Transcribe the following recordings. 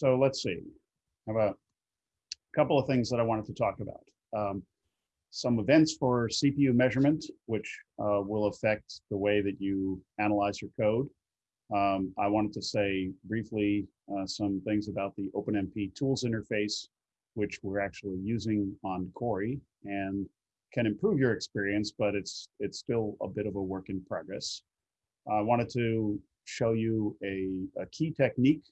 so let's see. How a couple of things that I wanted to talk about. Um, some events for CPU measurement, which uh, will affect the way that you analyze your code. Um, I wanted to say briefly uh, some things about the OpenMP tools interface, which we're actually using on Cori and can improve your experience, but it's it's still a bit of a work in progress. I wanted to show you a, a key technique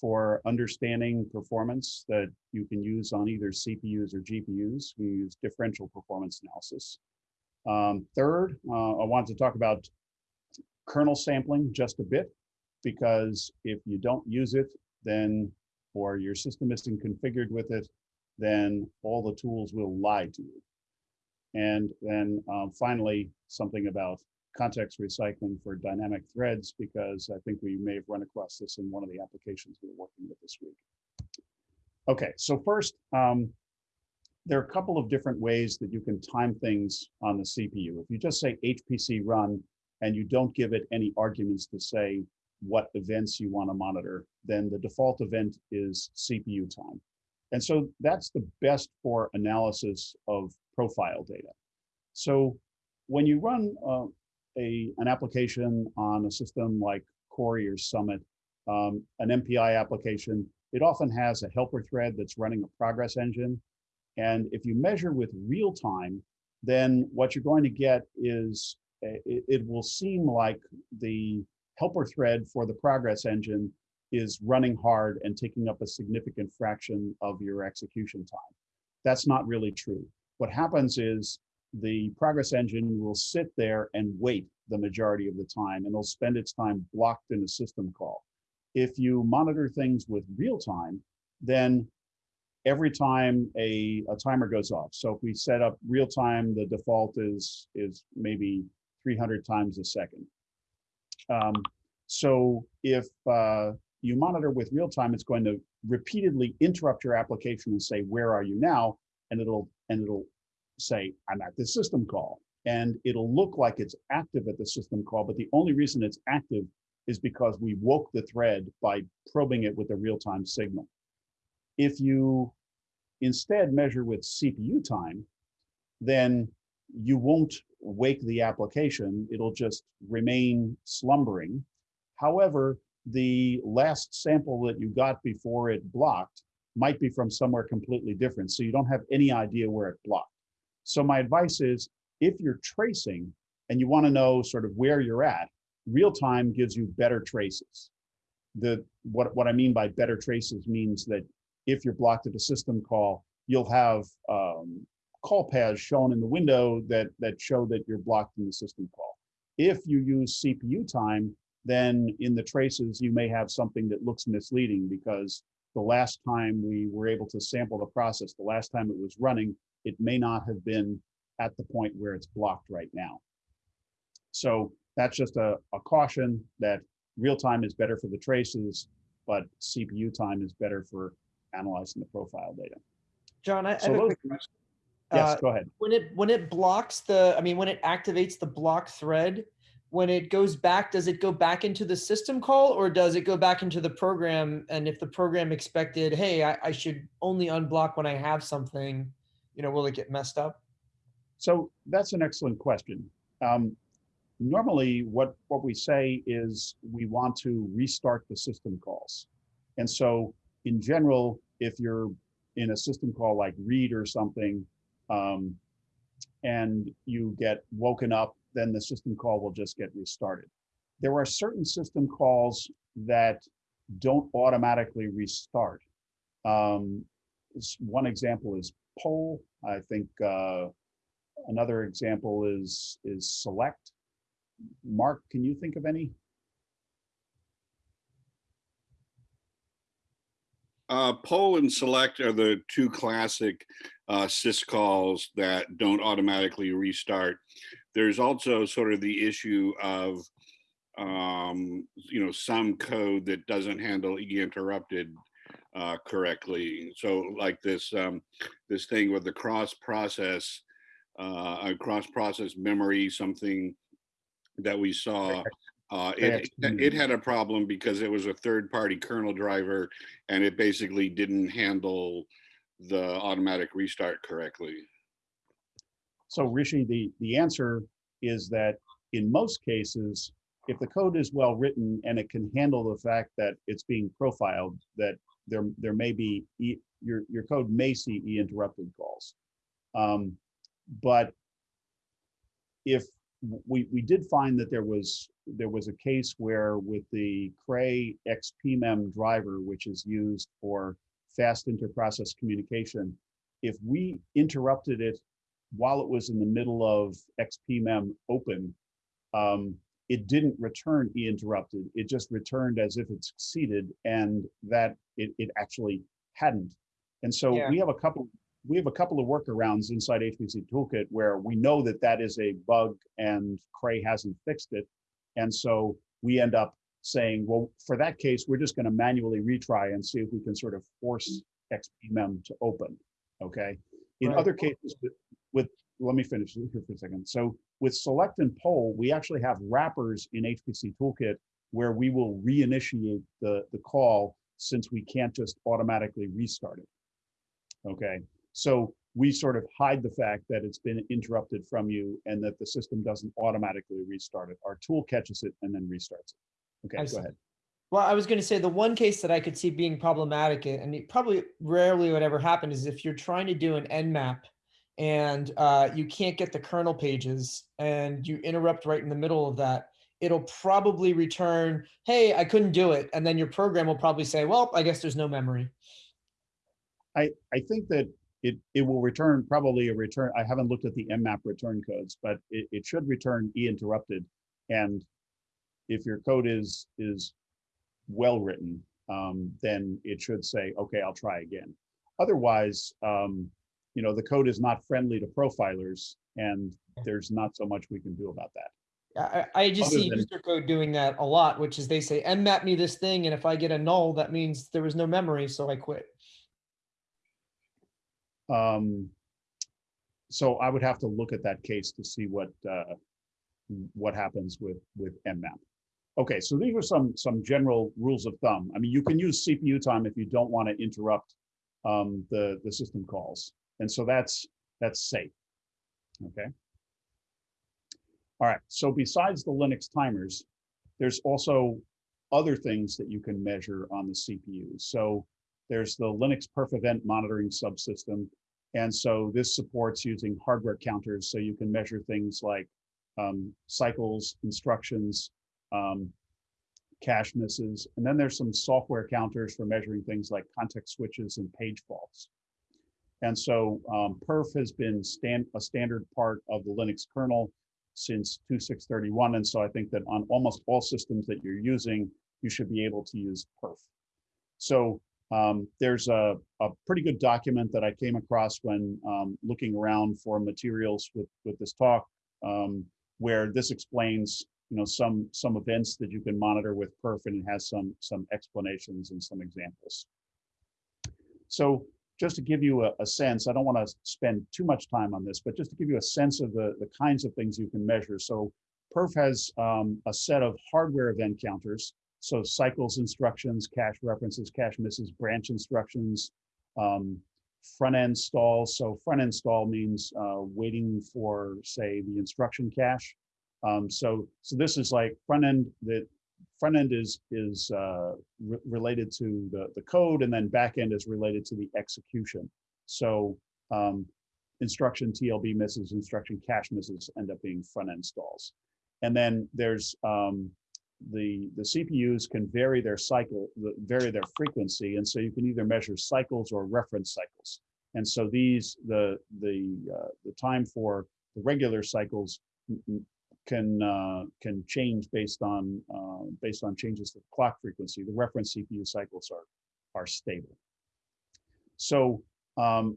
for understanding performance that you can use on either CPUs or GPUs. We use differential performance analysis. Um, third, uh, I want to talk about kernel sampling just a bit, because if you don't use it, then, or your system isn't configured with it, then all the tools will lie to you. And then um, finally, something about context recycling for dynamic threads because I think we may have run across this in one of the applications we are working with this week. Okay, so first, um, there are a couple of different ways that you can time things on the CPU. If you just say HPC run and you don't give it any arguments to say what events you want to monitor, then the default event is CPU time. And so that's the best for analysis of profile data. So when you run uh, a, an application on a system like Cori or Summit, um, an MPI application, it often has a helper thread that's running a progress engine. And if you measure with real time, then what you're going to get is it, it will seem like the helper thread for the progress engine is running hard and taking up a significant fraction of your execution time. That's not really true. What happens is the progress engine will sit there and wait the majority of the time and it'll spend its time blocked in a system call. If you monitor things with real time, then every time a, a timer goes off. So if we set up real time, the default is, is maybe 300 times a second. Um, so if uh, you monitor with real time, it's going to repeatedly interrupt your application and say, where are you now? And it'll, and it'll say, I'm at this system call. And it'll look like it's active at the system call, but the only reason it's active is because we woke the thread by probing it with a real-time signal. If you instead measure with CPU time, then you won't wake the application, it'll just remain slumbering. However, the last sample that you got before it blocked might be from somewhere completely different. So you don't have any idea where it blocked. So my advice is if you're tracing and you want to know sort of where you're at, real time gives you better traces. The what, what I mean by better traces means that if you're blocked at a system call, you'll have um, call paths shown in the window that, that show that you're blocked in the system call. If you use CPU time, then in the traces, you may have something that looks misleading because the last time we were able to sample the process, the last time it was running, it may not have been at the point where it's blocked right now. So that's just a, a caution that real time is better for the traces, but CPU time is better for analyzing the profile data. John, I, So have a quick question. Yes, Uh, go ahead. When it, when it blocks the, I mean, when it activates the block thread, when it goes back, does it go back into the system call or does it go back into the program? And if the program expected, hey, I, I should only unblock when I have something, you know, will it get messed up? So that's an excellent question. Um, normally, what, what we say is we want to restart the system calls. And so in general, if you're in a system call like read or something, um, and you get woken up, then the system call will just get restarted. There are certain system calls that don't automatically restart. Um, one example is poll. I think uh, another example is is select. Mark, can you think of any? Uh, poll and select are the two classic uh, syscalls that don't automatically restart. There's also sort of the issue of, um, you know, some code that doesn't handle e interrupted uh, correctly. So like this, um, this thing with the cross process, uh, cross process memory, something that we saw Uh, it, it had a problem because it was a third-party kernel driver and it basically didn't handle the automatic restart correctly. So Rishi, the, the answer is that in most cases, if the code is well written and it can handle the fact that it's being profiled, that there, there may be, e- your, your code may see e interrupted calls. Um, But if, we, we did find that there was, there was a case where with the Cray XPMEM driver, which is used for fast interprocess communication, if we interrupted it while it was in the middle of XPMEM open, um, it didn't return E interrupted. It just returned as if it succeeded and that it, it actually hadn't. And so Yeah. we have a couple, we have a couple of workarounds inside HPC Toolkit where we know that that is a bug and Cray hasn't fixed it. And so we end up saying, well, for that case, we're just going to manually retry and see if we can sort of force XPMEM to open. Okay. In Right. other cases, with, with, let me finish here for a second. So with select and poll, we actually have wrappers in HPC Toolkit where we will reinitiate the, the call since we can't just automatically restart it. Okay, so we sort of hide the fact that it's been interrupted from you and that the system doesn't automatically restart it. Our tool catches it and then restarts it. Okay, I go ahead. Well, I was going to say the one case that I could see being problematic, and it probably rarely would ever happen, is if you're trying to do an mmap and uh, you can't get the kernel pages and you interrupt right in the middle of that, it'll probably return, "Hey, I couldn't do it," and then your program will probably say, "Well, I guess there's no memory." I, I think that it, it will return probably a return. I haven't looked at the mmap return codes, but it, it should return e interrupted. And if your code is, is well written, um, then it should say, okay, I'll try again. Otherwise, um, you know, the code is not friendly to profilers and there's not so much we can do about that. I, I just Other see than- user code doing that a lot, which is they say mmap me this thing, and if I get a null, that means there was no memory, so I quit. Um, so I would have to look at that case to see what, uh, what happens with, with mmap. Okay, so these are some, some general rules of thumb. I mean, you can use CPU time if you don't want to interrupt um, the, the system calls. And so that's, that's safe. Okay. All right, so besides the Linux timers, there's also other things that you can measure on the CPU. So there's the Linux perf event monitoring subsystem. And so this supports using hardware counters so you can measure things like um, cycles, instructions, um, cache misses. And then there's some software counters for measuring things like context switches and page faults. And so um, perf has been stand, a standard part of the Linux kernel since 2631. And so I think that on almost all systems that you're using, you should be able to use perf. So um, there's a, a pretty good document that I came across when um, looking around for materials with, with this talk, um, where this explains, you know, some some events that you can monitor with perf, and it has some some explanations and some examples. So just to give you a, a sense, I don't want to spend too much time on this, but just to give you a sense of the, the kinds of things you can measure. So perf has um, a set of hardware event counters so cycles instructions, cache references, cache misses, branch instructions, um, front end stalls. So front end stall means uh, waiting for, say, the instruction cache. Um, so, so this is like front end that front end is is uh, re related to the the code, and then back end is related to the execution. So um, instruction TLB misses, instruction cache misses end up being front end stalls. And then there's um, the the CPUs can vary their cycle, vary their frequency, and so you can either measure cycles or reference cycles. And so these the the uh, the time for the regular cycles can uh, can change based on uh, based on changes to clock frequency. The reference CPU cycles are are stable. So um,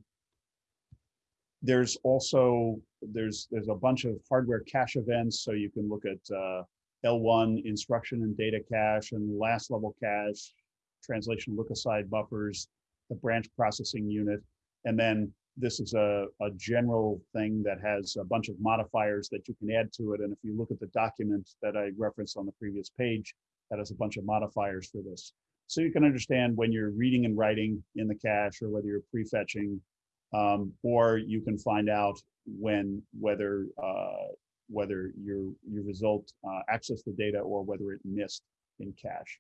there's also there's there's a bunch of hardware cache events. So you can look at uh, L1 instruction and data cache and last level cache, translation look aside buffers, the branch processing unit, and then this is a, a general thing that has a bunch of modifiers that you can add to it. And if you look at the document that I referenced on the previous page, that has a bunch of modifiers for this. So you can understand when you're reading and writing in the cache or whether you're prefetching, um, or you can find out when whether uh, whether your your result uh, accessed the data or whether it missed in cache.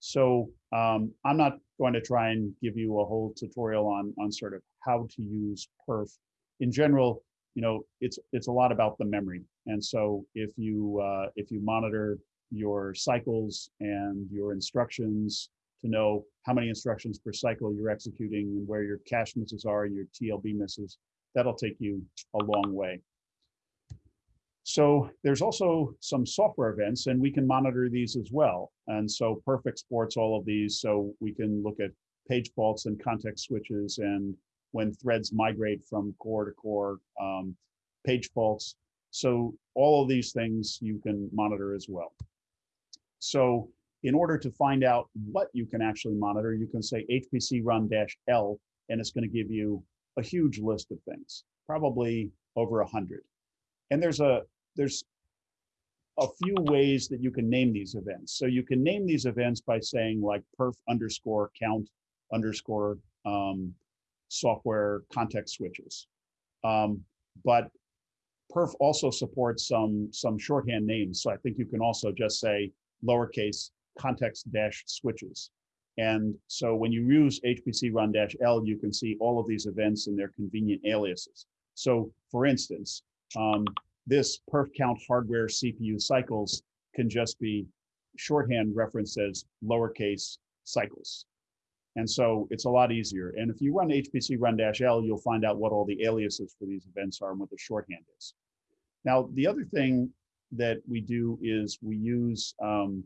So um, I'm not going to try and give you a whole tutorial on on sort of how to use perf. In general, you know, it's it's a lot about the memory. And so if you uh, if you monitor your cycles and your instructions to know how many instructions per cycle you're executing and where your cache misses are, your TLB misses, that'll take you a long way. So there's also some software events and we can monitor these as well. And so Perf exports all of these so we can look at page faults and context switches and when threads migrate from core to core, um, page faults. So all of these things you can monitor as well. So in order to find out what you can actually monitor, you can say HPC run dash L, and it's going to give you a huge list of things, probably over a hundred. And there's a there's a few ways that you can name these events. So you can name these events by saying like perf underscore count underscore um, software context switches. Um, but perf also supports some some shorthand names. So I think you can also just say lowercase context dash switches. And so when you use HPC run dash L, you can see all of these events and their convenient aliases. So for instance, um, this perf count hardware CPU cycles can just be shorthand referenced as lowercase cycles. And so it's a lot easier. And if you run HPC run dash L, you'll find out what all the aliases for these events are and what the shorthand is. Now, the other thing that we do is we use um,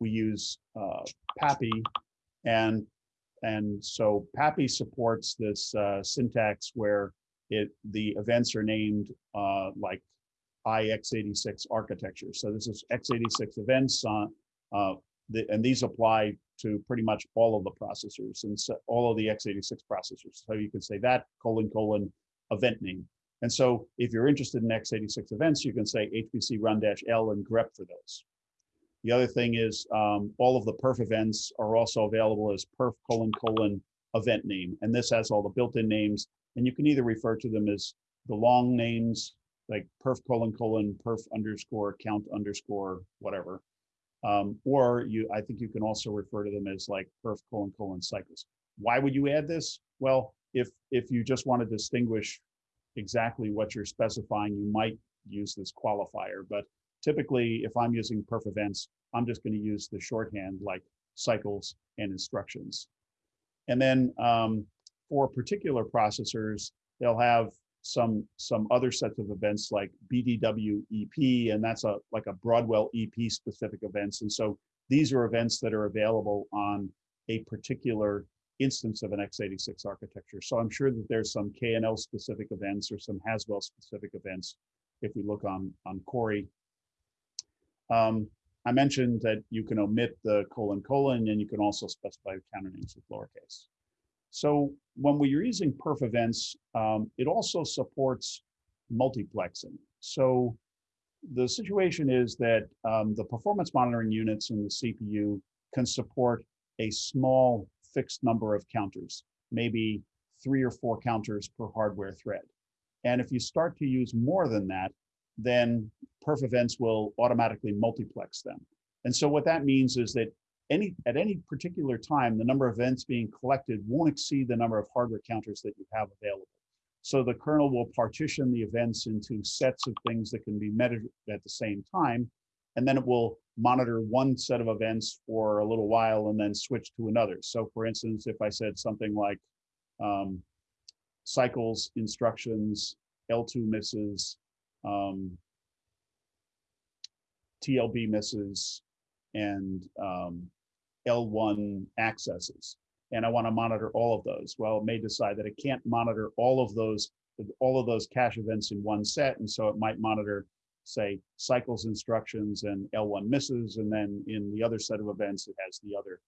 we use uh, PAPI, and and so PAPI supports this uh, syntax where it the events are named uh, like IX86 architecture. So this is x86 events on uh, the, and these apply to pretty much all of the processors and so all of the x86 processors. So you can say that colon colon event name. And so if you're interested in x86 events, you can say HPC run dash L and grep for those. The other thing is um, all of the perf events are also available as perf colon colon event name. And this has all the built-in names. And you can either refer to them as the long names like perf colon colon perf underscore count underscore whatever. Um, or you, I think you can also refer to them as like perf colon colon cycles. Why would you add this? Well, if if you just want to distinguish exactly what you're specifying, you might use this qualifier. But typically, if I'm using perf events, I'm just going to use the shorthand like cycles and instructions. And then um, for particular processors, they'll have some some other sets of events like BDW EP, and that's a like a Broadwell EP specific events. And so these are events that are available on a particular instance of an x86 architecture. So I'm sure that there's some KNL specific events or some Haswell specific events if we look on, on Cori. Um, I mentioned that you can omit the colon colon and you can also specify counter names with lowercase. So when we're using perf events, um, it also supports multiplexing. So the situation is that um, the performance monitoring units in the CPU can support a small fixed number of counters, maybe three or four counters per hardware thread. And if you start to use more than that, then perf events will automatically multiplex them. And so what that means is that any at any particular time, the number of events being collected won't exceed the number of hardware counters that you have available. So the kernel will partition the events into sets of things that can be measured at the same time. And then it will monitor one set of events for a little while and then switch to another. So for instance, if I said something like um, cycles, instructions, L2 misses, um, TLB misses, and um, L1 accesses. And I want to monitor all of those. Well, it may decide that it can't monitor all of those all of those cache events in one set. And so it might monitor say cycles instructions and L1 misses, and then in the other set of events, it has the other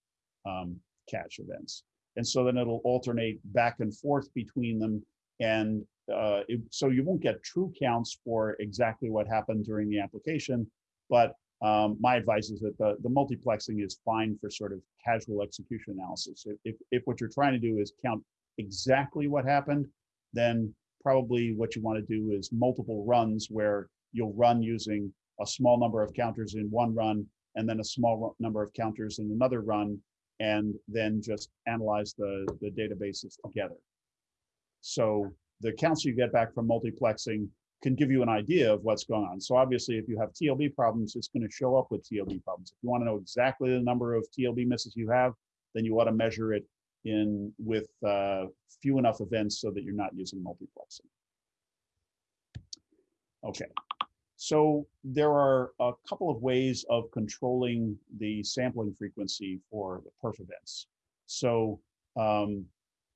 um, cache events. And so then it'll alternate back and forth between them. And uh, it, so you won't get true counts for exactly what happened during the application. But um, my advice is that the, the multiplexing is fine for sort of casual execution analysis. If, if, if what you're trying to do is count exactly what happened, then probably what you want to do is multiple runs where you'll run using a small number of counters in one run and then a small number of counters in another run and then just analyze the, the databases together. So the counts you get back from multiplexing can give you an idea of what's going on. So obviously, if you have TLB problems, it's going to show up with TLB problems. If you want to know exactly the number of TLB misses you have, then you ought to measure it in with uh, few enough events so that you're not using multiplexing. Okay, so there are a couple of ways of controlling the sampling frequency for the perf events. So um,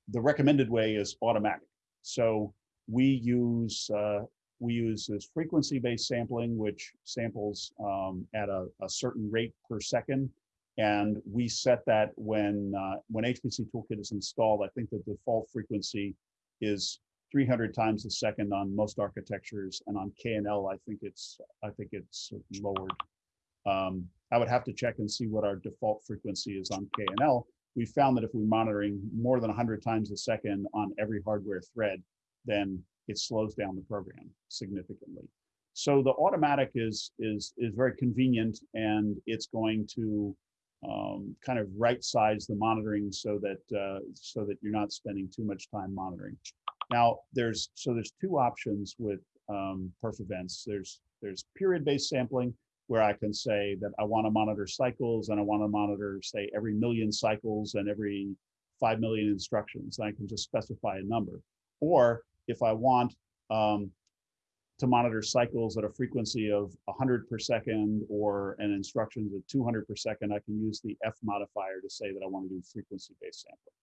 the recommended way is automatic. So we use uh, we use this frequency-based sampling, which samples um, at a, a certain rate per second. And we set that when uh, when HPC Toolkit is installed. I think the default frequency is 300 times a second on most architectures, and on KNL, I think it's I think it's lowered. Um, I would have to check and see what our default frequency is on KNL. We found that if we're monitoring more than 100 times a second on every hardware thread, then it slows down the program significantly. So the automatic is is is very convenient, and it's going to um, kind of right size the monitoring so that uh, so that you're not spending too much time monitoring. Now there's so there's two options with um, perf events. There's there's period based sampling where I can say that I want to monitor cycles and I want to monitor say every million cycles and every five million instructions. And I can just specify a number. Or if I want um, to monitor cycles at a frequency of 100 per second or an instructions at 200 per second, I can use the F modifier to say that I want to do frequency-based sampling.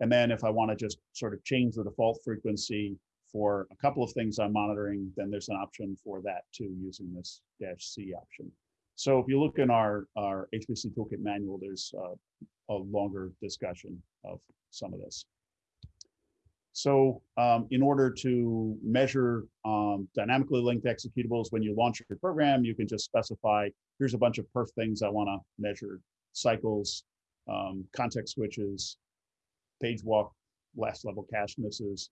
And then if I want to just sort of change the default frequency for a couple of things I'm monitoring, then there's an option for that too, using this dash C option. So if you look in our, our HPC Toolkit manual, there's uh, a longer discussion of some of this. So um, in order to measure um, dynamically linked executables, when you launch your program, you can just specify, here's a bunch of perf things I wanna measure, cycles, um, context switches, page walk, last level cache misses.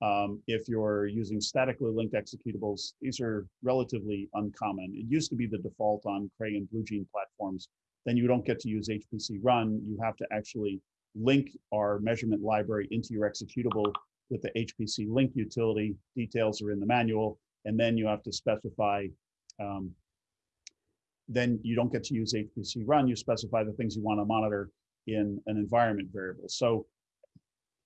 Um, if you're using statically linked executables, these are relatively uncommon. It used to be the default on Cray and Blue Gene platforms. Then you don't get to use HPC run. You have to actually link our measurement library into your executable with the HPC link utility. Details are in the manual. And then you have to specify, um, then you don't get to use HPC run. You specify the things you want to monitor in an environment variable. So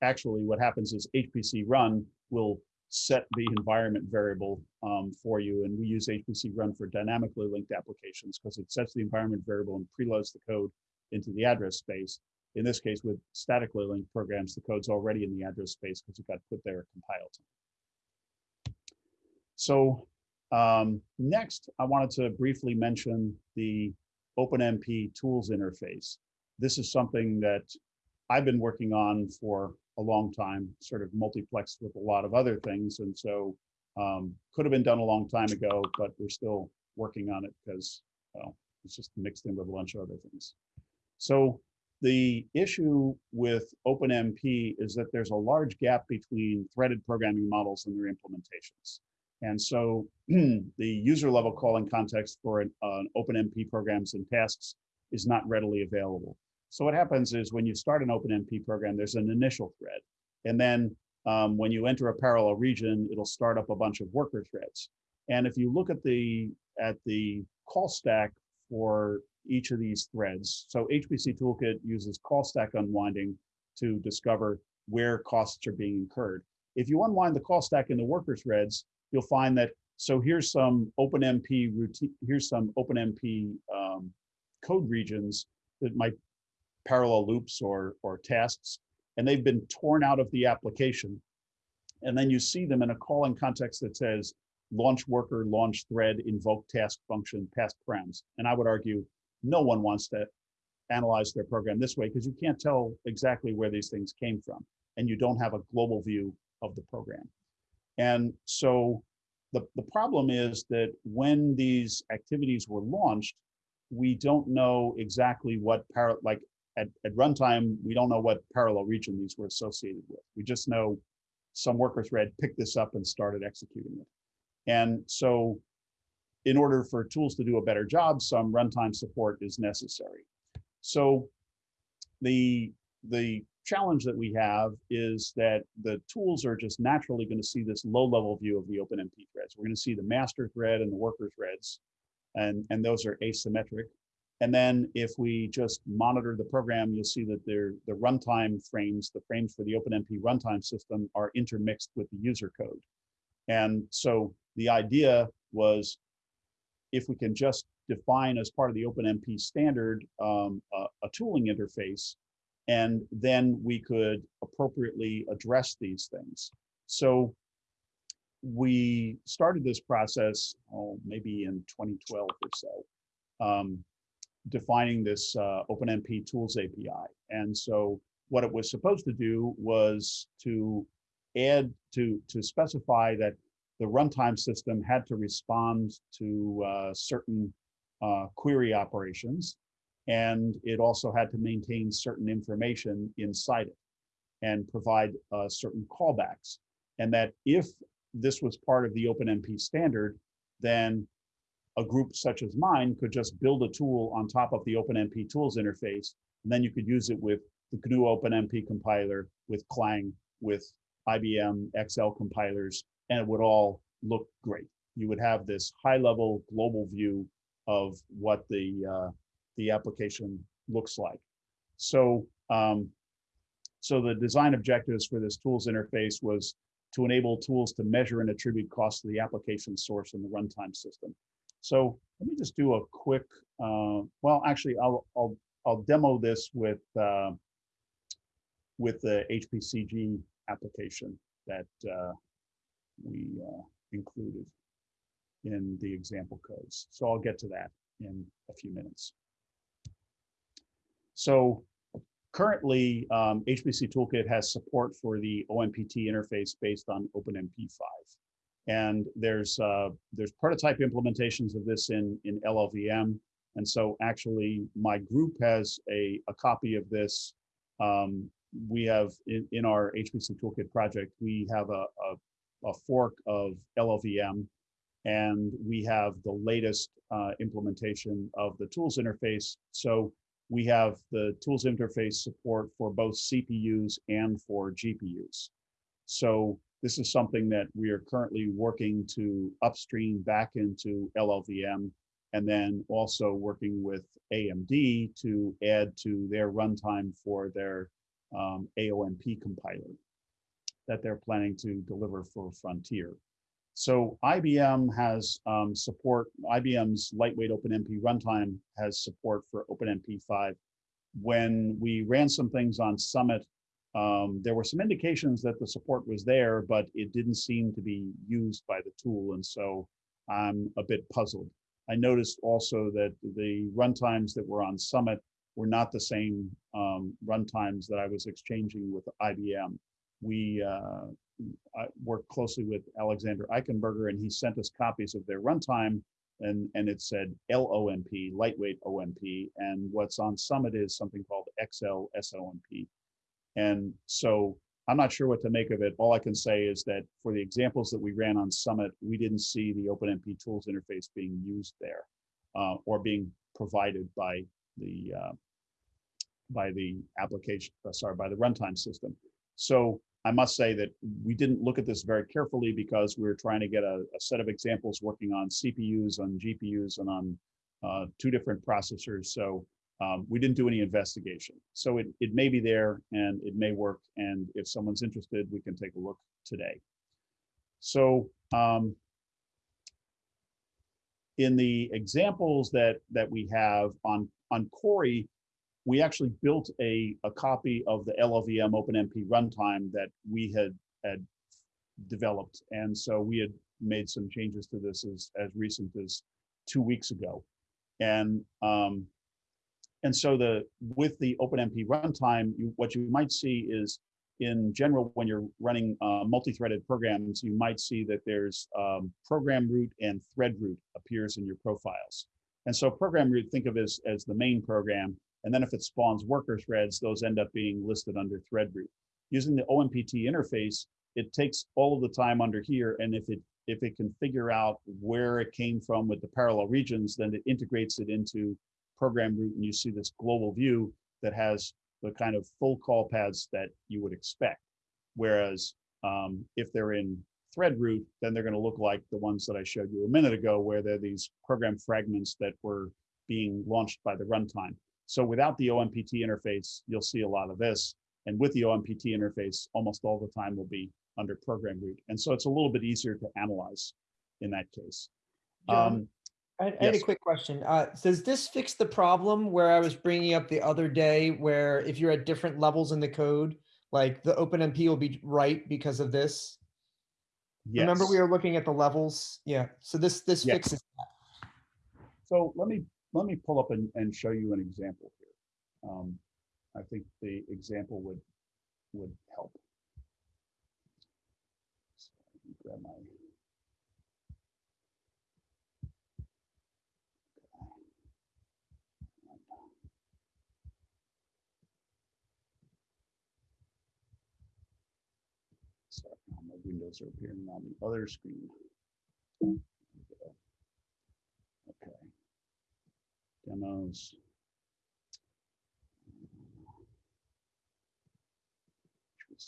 actually what happens is HPC run will set the environment variable um, for you. And we use HPC run for dynamically linked applications because it sets the environment variable and preloads the code into the address space. In this case, with statically linked programs, the code's already in the address space because it got put there compiled. So um, next, I wanted to briefly mention the OpenMP tools interface. This is something that I've been working on for a long time, sort of multiplexed with a lot of other things. And so um, could have been done a long time ago, but we're still working on it because, well, it's just mixed in with a bunch of other things. So the issue with OpenMP is that there's a large gap between threaded programming models and their implementations. And so the user level calling context for an, uh, OpenMP programs and tasks is not readily available. So what happens is when you start an OpenMP program, there's an initial thread. And then um, when you enter a parallel region, it'll start up a bunch of worker threads. And if you look at the at the call stack for each of these threads, so HPC Toolkit uses call stack unwinding to discover where costs are being incurred. If you unwind the call stack in the worker threads, you'll find that, so here's some OpenMP routine, here's some OpenMP um, code regions that might parallel loops or, or tasks, and they've been torn out of the application. And then you see them in a calling context that says launch worker, launch thread, invoke task function, pass params. And I would argue no one wants to analyze their program this way because you can't tell exactly where these things came from and you don't have a global view of the program. And so the, the problem is that when these activities were launched, we don't know exactly what par like at, at runtime, we don't know what parallel region these were associated with. We just know some worker thread picked this up and started executing it. And so in order for tools to do a better job, some runtime support is necessary. So the, the challenge that we have is that the tools are just naturally going to see this low level view of the OpenMP threads. We're going to see the master thread and the worker threads, and, and those are asymmetric. And then if we just monitor the program, you'll see that the runtime frames, the frames for the OpenMP runtime system are intermixed with the user code. And so the idea was if we can just define as part of the OpenMP standard um, a, a tooling interface, and then we could appropriately address these things. So we started this process, oh, maybe in 2012 or so, um, defining this uh, OpenMP Tools API. And so what it was supposed to do was to add to to specify that the runtime system had to respond to uh, certain uh, query operations, and it also had to maintain certain information inside it and provide uh, certain callbacks. And that if this was part of the OpenMP standard, then a group such as mine could just build a tool on top of the OpenMP tools interface, and then you could use it with the GNU OpenMP compiler, with Clang, with IBM XL compilers, and it would all look great. You would have this high-level global view of what the uh, the application looks like. So, um, so the design objectives for this tools interface was to enable tools to measure and attribute costs to the application source in the runtime system. So let me just do a quick, uh, well, actually, I'll, I'll, I'll demo this with, uh, with the HPCG application that uh, we uh, included in the example codes. So I'll get to that in a few minutes. So currently, um, HPC Toolkit has support for the OMPT interface based on OpenMP5. And there's uh, there's prototype implementations of this in, in LLVM. And so actually my group has a, a copy of this. Um, we have in, in our HPC Toolkit project, we have a, a, a fork of LLVM and we have the latest uh, implementation of the tools interface. So we have the tools interface support for both CPUs and for GPUs. So this is something that we are currently working to upstream back into LLVM and then also working with AMD to add to their runtime for their um, AOMP compiler that they're planning to deliver for Frontier. So IBM has um, support, IBM's lightweight OpenMP runtime has support for OpenMP5. When we ran some things on Summit, um, there were some indications that the support was there, but it didn't seem to be used by the tool. And so I'm a bit puzzled. I noticed also that the runtimes that were on Summit were not the same um, runtimes that I was exchanging with IBM. We uh, worked closely with Alexander Eichenberger, and he sent us copies of their runtime, and and it said LOMP, lightweight OMP, and what's on Summit is something called XL SOMP. And so I'm not sure what to make of it. All I can say is that for the examples that we ran on Summit, we didn't see the OpenMP tools interface being used there uh, or being provided by the uh, by the application, uh, sorry, by the runtime system. So I must say that we didn't look at this very carefully because we were trying to get a, a set of examples working on CPUs, on GPUs, and on uh, two different processors. So um, we didn't do any investigation. So it, it may be there and it may work. And if someone's interested, we can take a look today. So um, in the examples that, that we have on, on Cori, we actually built a, a copy of the LLVM OpenMP runtime that we had, had developed. And so we had made some changes to this as, as recent as two weeks ago. And um, and so the, with the OpenMP runtime, you, what you might see is in general, when you're running uh, multi-threaded programs, you might see that there's um, program root and thread root appears in your profiles. And so program root, think of as, as the main program. And then if it spawns worker threads, those end up being listed under thread root. Using the OMPT interface, it takes all of the time under here. And if it if it can figure out where it came from with the parallel regions, then it integrates it into program root and you see this global view that has the kind of full call paths that you would expect. Whereas um, if they're in thread root, then they're going to look like the ones that I showed you a minute ago, where they're these program fragments that were being launched by the runtime. So without the OMPT interface, you'll see a lot of this. And with the OMPT interface, almost all the time will be under program root. And so it's a little bit easier to analyze in that case. Um, I I had a quick question. Uh, does this fix the problem where I was bringing up the other day where if you're at different levels in the code, like the OpenMP will be right because of this? Remember we yes. were looking at the levels? Yeah, so this, this Yes. fixes that. So let me, let me pull up and, and show you an example here. Um, I think the example would, would help. So grab my- Sorry, my windows are appearing on the other screen. There we go. Okay. Demos.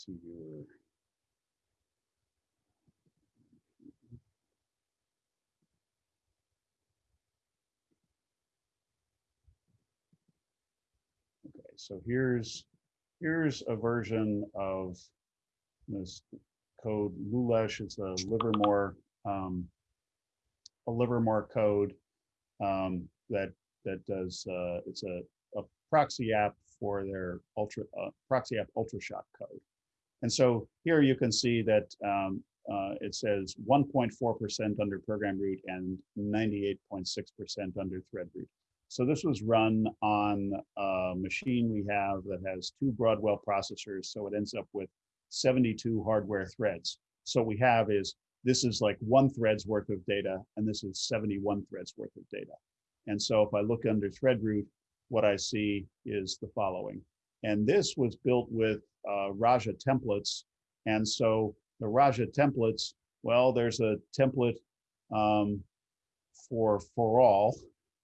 Viewer. Okay, so here's, here's a version of this code. Lulesh is a Livermore, um, a Livermore code um, that that does uh, it's a, a proxy app for their ultra uh, proxy app ultrashot code. And so here you can see that um, uh, it says 1.4% under program root and 98.6% under thread root. So this was run on a machine we have that has two Broadwell processors. So it ends up with 72 hardware threads. So we have is this is like one thread's worth of data, and this is 71 threads worth of data. And so if I look under thread root, what I see is the following. And this was built with uh, Raja templates. And so the Raja templates, well, there's a template um, for for all.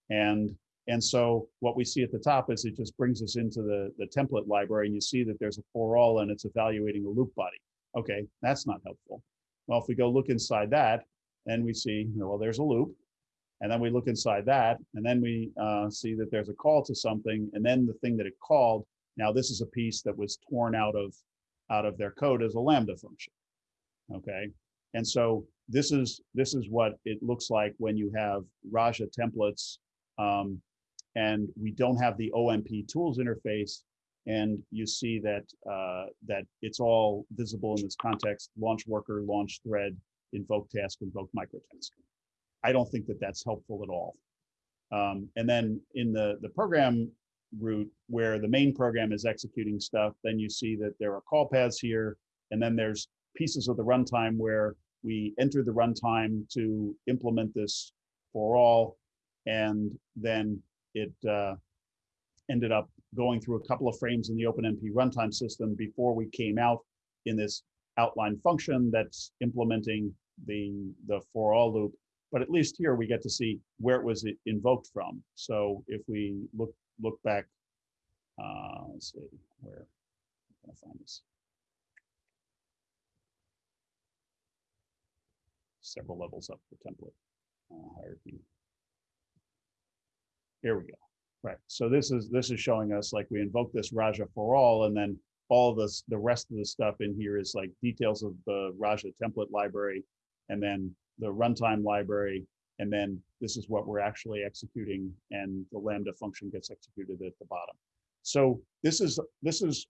And and so what we see at the top is it just brings us into the, the template library and you see that there's a for all and it's evaluating a loop body. Okay, that's not helpful. Well, if we go look inside that, then we see, well, there's a loop. And then we look inside that, and then we uh, see that there's a call to something, and then the thing that it called. Now, this is a piece that was torn out of out of their code as a lambda function. Okay, and so this is this is what it looks like when you have Raja templates, um, and we don't have the OMP tools interface. And you see that uh, that it's all visible in this context: launch worker, launch thread, invoke task, invoke microtask. I don't think that that's helpful at all. Um, and then in the, the program root where the main program is executing stuff, then you see that there are call paths here, and then there's pieces of the runtime where we enter the runtime to implement this for all, and then it uh, ended up going through a couple of frames in the OpenMP runtime system before we came out in this outline function that's implementing the, the for all loop but at least here we get to see where it was invoked from. So if we look look back, uh, let's see where I'm find this. Several levels up the template uh, hierarchy. Here we go. Right. So this is this is showing us like we invoke this Raja for all, and then all this the rest of the stuff in here is like details of the Raja template library, and then the runtime library, and then this is what we're actually executing, and the Lambda function gets executed at the bottom. So this is this is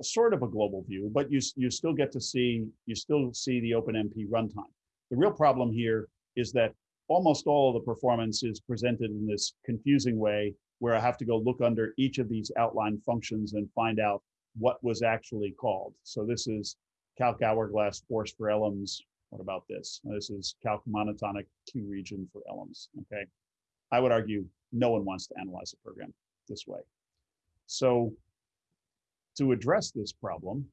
a sort of a global view, but you you still get to see you still see the OpenMP runtime. The real problem here is that almost all of the performance is presented in this confusing way where I have to go look under each of these outline functions and find out what was actually called. So this is calc hourglass force for LMs. What about this? This is calc monotonic Q region for LMs, okay? I would argue no one wants to analyze a program this way. So to address this problem,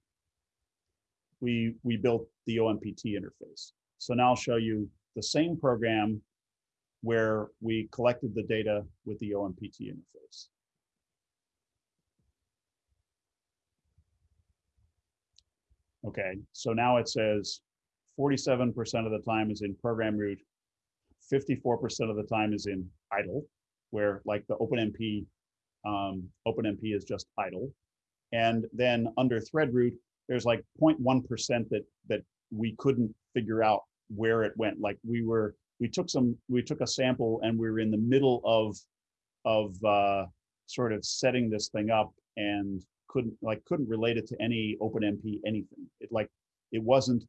we, we built the OMPT interface. So now I'll show you the same program where we collected the data with the OMPT interface. Okay, so now it says 47% of the time is in program root, 54% of the time is in idle, where like the OpenMP, um, OpenMP is just idle. And then under thread root, there's like 0.1% that that we couldn't figure out where it went. Like we were, we took some, we took a sample and we were in the middle of of uh, sort of setting this thing up and couldn't like couldn't relate it to any OpenMP anything. It like it wasn't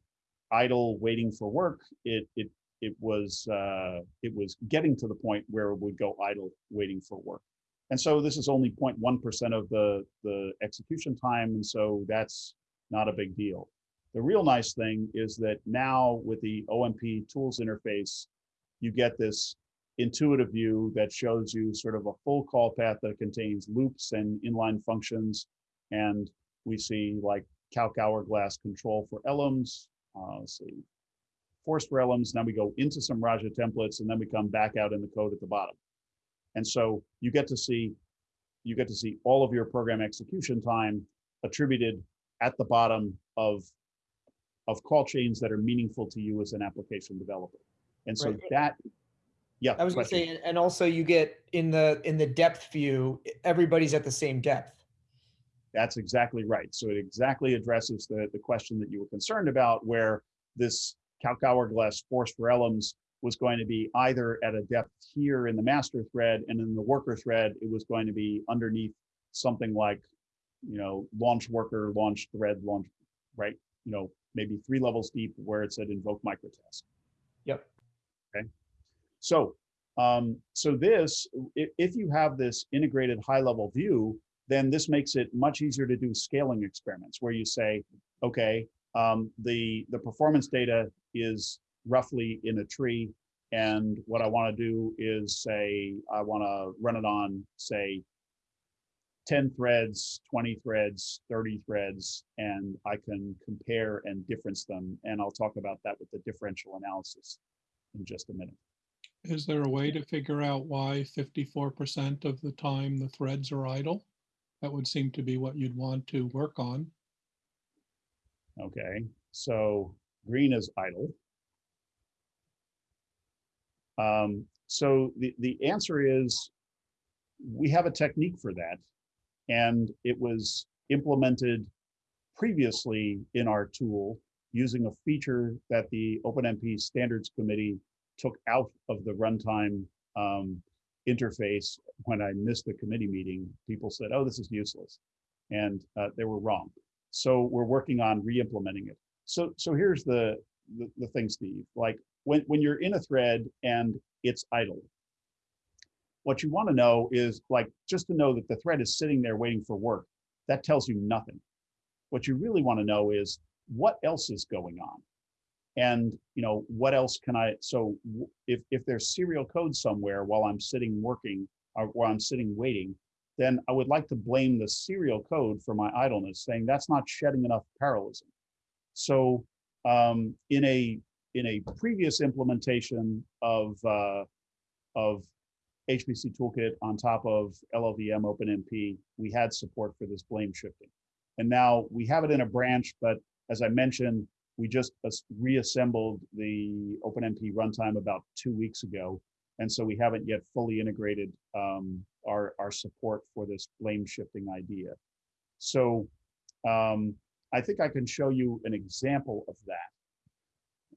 idle waiting for work. It it it was uh, it was getting to the point where it would go idle waiting for work. And so this is only 0.1% of the, the execution time. And so that's not a big deal. The real nice thing is that now with the OMP tools interface, you get this intuitive view that shows you sort of a full call path that contains loops and inline functions. And we see like calc hourglass control for Elems. Uh, let's see, force for Elems. Now we go into some RAJA templates and then we come back out in the code at the bottom. And so you get to see, you get to see all of your program execution time attributed at the bottom of, of call chains that are meaningful to you as an application developer. And so Right. that, yeah. I was gonna question. say, and- and also you get in the, in the depth view, everybody's at the same depth. That's exactly right. So it exactly addresses the, the question that you were concerned about, where this force for Elems was going to be either at a depth here in the master thread and in the worker thread, it was going to be underneath something like, you know, launch worker, launch thread, launch, right? You know, maybe three levels deep where it said invoke microtask. Yep. Okay. So, um, so this, if, if you have this integrated high level view, then this makes it much easier to do scaling experiments where you say, okay, um, the, the performance data is roughly in a tree. And what I want to do is say, I want to run it on, say, 10 threads, 20 threads, 30 threads, and I can compare and difference them. And I'll talk about that with the differential analysis in just a minute. Is there a way to figure out why fifty-four percent of the time the threads are idle? That would seem to be what you'd want to work on. Okay, so green is idle. Um, so the, the answer is, we have a technique for that. And it was implemented previously in our tool using a feature that the OpenMP Standards Committee took out of the runtime um, interface when I missed the committee meeting. People said, oh, this is useless. And uh, they were wrong. So we're working on re-implementing it. So so here's the, the the thing, Steve. Like when when you're in a thread and it's idle, what you want to know is like just to know that the thread is sitting there waiting for work. That tells you nothing. What you really want to know is what else is going on, and you know what else can I. So if if there's serial code somewhere while I'm sitting working or while I'm sitting waiting, then I would like to blame the serial code for my idleness, saying that's not shedding enough parallelism. So um, in a in a previous implementation of uh, of HPC Toolkit on top of LLVM OpenMP, we had support for this blame shifting. And now we have it in a branch, but as I mentioned, we just reassembled the OpenMP runtime about two weeks ago. And so we haven't yet fully integrated um, our, our support for this blame shifting idea. So um, I think I can show you an example of that.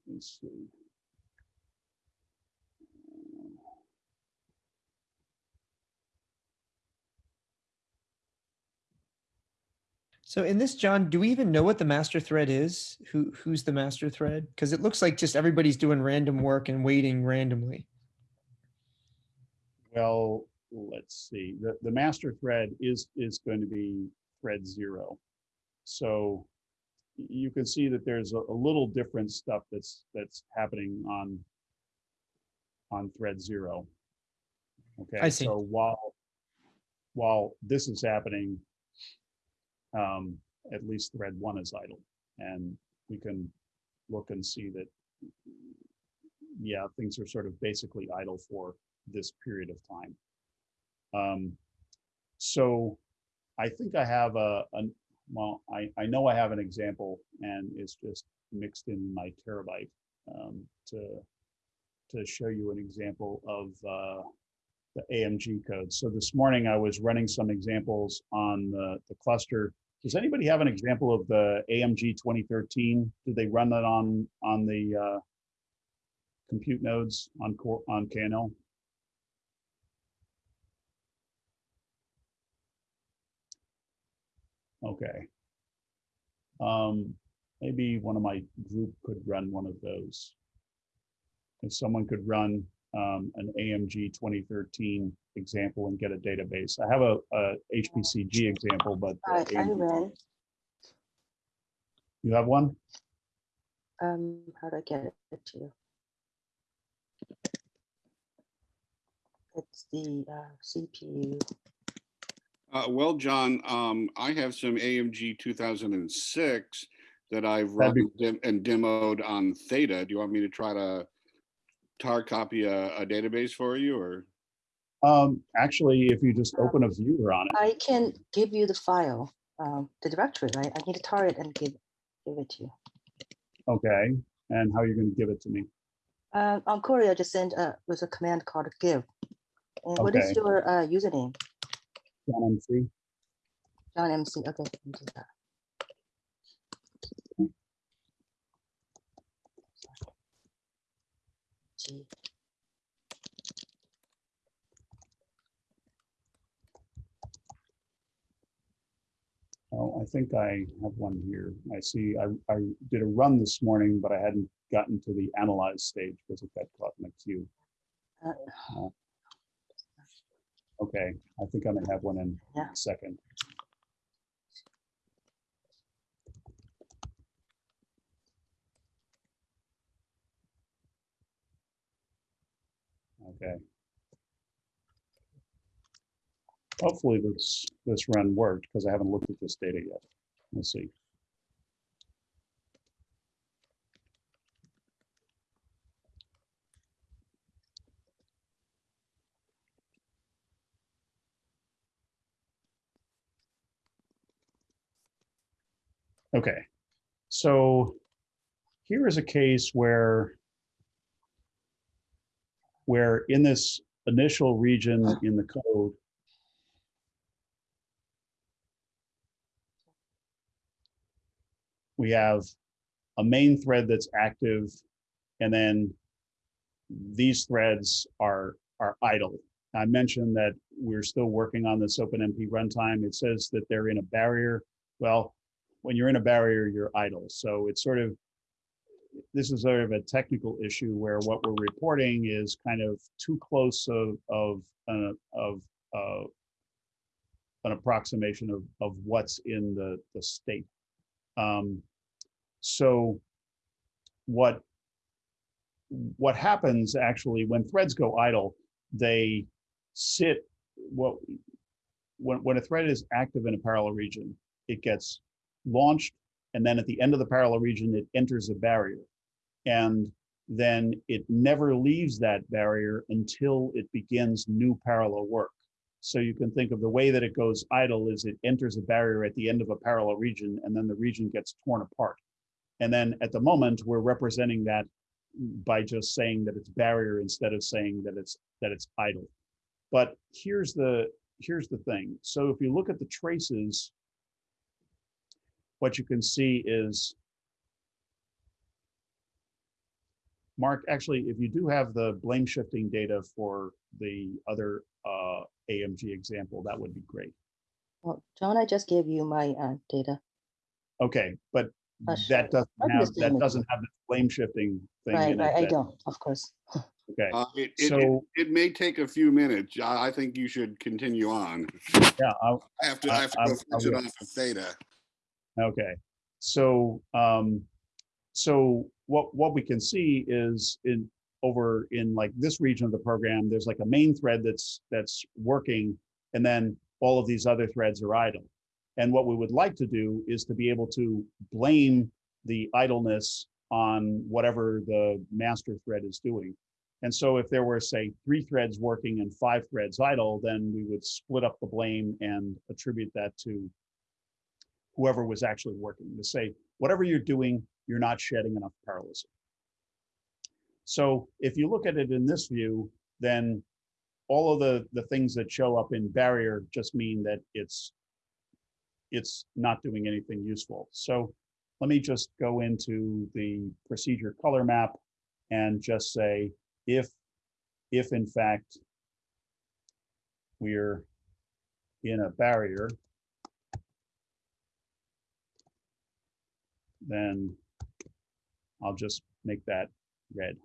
Let me see. So in this, John, do we even know what the master thread is? Who, who's the master thread? Because it looks like just everybody's doing random work and waiting randomly. Well, let's see, the, the master thread is, is going to be thread zero. So you can see that there's a, a little different stuff that's, that's happening on, on thread zero. Okay. I see. So while, while this is happening, um, at least thread one is idle. And we can look and see that, yeah, things are sort of basically idle for this period of time. Um, so I think I have a, an, well, I, I know I have an example and it's just mixed in my terabyte um, to, to show you an example of uh, the AMG code. So this morning I was running some examples on the, the cluster. Does anybody have an example of the AMG 2013? Did they run that on, on the uh, compute nodes on core, on KNL? Okay. Um, maybe one of my group could run one of those. If someone could run um, an AMG 2013 example and get a database. I have a, a HPCG example, but the I, I AMG you have one? um, how do I get it to you? It's the uh, CPU. Uh, well, John, um, I have some AMG two thousand and six that I've run That'd and demoed on Theta. Do you want me to try to tar copy a, a database for you or? Um, actually, if you just open a viewer on it, I can give you the file, um, the directory, right? I need to tar it and give, give it to you. okay, and how are you're going to give it to me? Uh, on Cori, just send uh, with a command called give. And what is your uh, username? John MC? John MC. Okay, let me do that. G. Oh, I think I have one here. I see, I, I did a run this morning, but I hadn't gotten to the analyze stage because it got caught in the queue. Uh, Okay, I think I may have one in Yeah. a second. Okay. Hopefully this, this run worked because I haven't looked at this data yet. Let's see. Okay, so here is a case where where in this initial region in the code, we have a main thread that's active, and then these threads are are idle. I mentioned that we're still working on this OpenMP runtime. It says that they're in a barrier. Well, when you're in a barrier, you're idle. So it's sort of, this is sort of a technical issue where what we're reporting is kind of too close of, of, of, uh, an approximation of, of what's in the, the state. Um, so what, what happens actually when threads go idle, they sit, what, when, when a thread is active in a parallel region, it gets launched, and then at the end of the parallel region, it enters a barrier. And then it never leaves that barrier until it begins new parallel work. So you can think of the way that it goes idle is it enters a barrier at the end of a parallel region, and then the region gets torn apart. And then at the moment, we're representing that by just saying that it's barrier instead of saying that it's that it's idle. But here's the here's the thing. So if you look at the traces, what you can see is Mark, actually, if you do have the blame shifting data for the other uh, AMG example, that would be great. Well, John, I just gave you my uh, data. Okay, but Uh, that doesn't have, that it. doesn't have the blame shifting thing Right, in it. right, I that- don't, of course. Okay, Uh, it, it, it, so, it may take a few minutes. I, I think you should continue on. yeah, I'll, I have to, I I- have to I- go I finish it will. off of Theta. Okay, so, um, so what, what we can see is in, over in like this region of the program, there's like a main thread that's, that's working. And then all of these other threads are idle. And what we would like to do is to be able to blame the idleness on whatever the master thread is doing. And so if there were, say, three threads working and five threads idle, then we would split up the blame and attribute that to whoever was actually working to say, whatever you're doing, you're not shedding enough parallelism. So if you look at it in this view, then all of the, the things that show up in barrier just mean that it's, it's not doing anything useful. So let me just go into the procedure color map and just say, if, if in fact we're in a barrier, then I'll just make that red.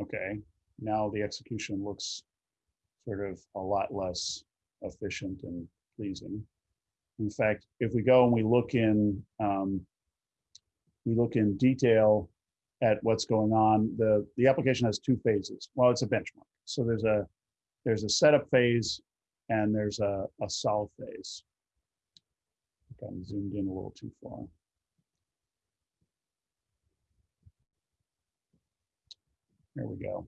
Okay, now the execution looks sort of a lot less efficient and pleasing. In fact, if we go and we look in, um, we look in detail at what's going on, the, the application has two phases. Well, it's a benchmark. So there's a, there's a setup phase and there's a, a solve phase. Got zoomed in a little too far. There we go.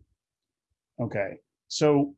Okay, so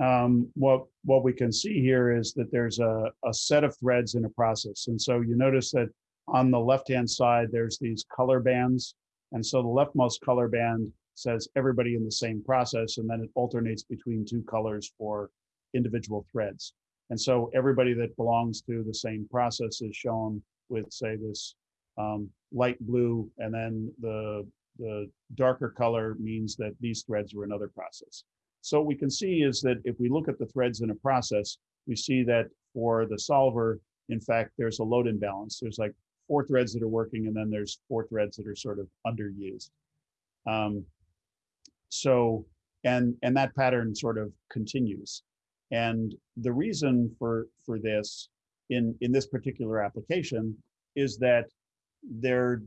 um, what what we can see here is that there's a, a set of threads in a process. And so you notice that on the left-hand side, there's these color bands. And so the leftmost color band says everybody in the same process, and then it alternates between two colors for individual threads. And so everybody that belongs to the same process is shown with, say, this um, light blue, and then the, the darker color means that these threads are another process. So what we can see is that if we look at the threads in a process, we see that for the solver, in fact, there's a load imbalance. There's like four threads that are working, and then there's four threads that are sort of underused. Um, so, and and that pattern sort of continues. And the reason for for this in in this particular application is that they're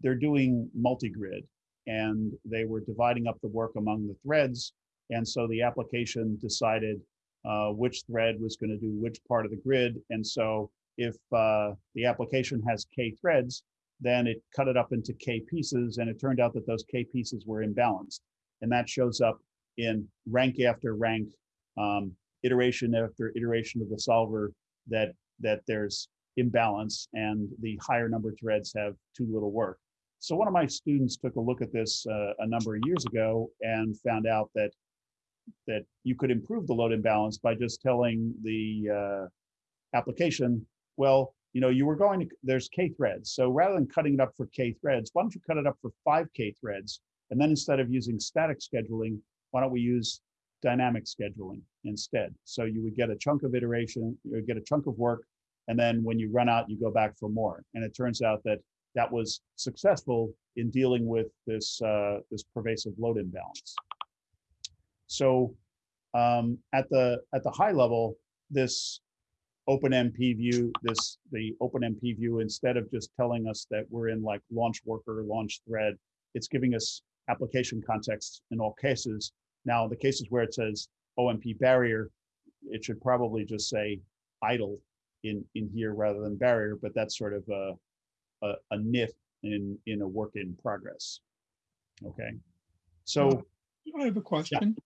they're doing multi-grid and they were dividing up the work among the threads and so the application decided uh, which thread was going to do which part of the grid. And so if uh, the application has K threads, then it cut it up into K pieces. And it turned out that those K pieces were imbalanced. And that shows up in rank after rank, um, iteration after iteration of the solver that, that there's imbalance and the higher number threads have too little work. So one of my students took a look at this uh, a number of years ago and found out that that you could improve the load imbalance by just telling the uh, application, well, you know, you were going to, there's K threads. So rather than cutting it up for K threads, why don't you cut it up for five K threads? And then instead of using static scheduling, why don't we use dynamic scheduling instead? So you would get a chunk of iteration, you would get a chunk of work, and then when you run out, you go back for more. And it turns out that that was successful in dealing with this, uh, this pervasive load imbalance. So um, at the at the high level, this OpenMP view, this the OpenMP view, instead of just telling us that we're in like launch worker, launch thread, it's giving us application context in all cases. Now, the cases where it says OMP barrier, it should probably just say idle in in here rather than barrier, but that's sort of a a, a nif in in a work in progress. Okay, so I have a question.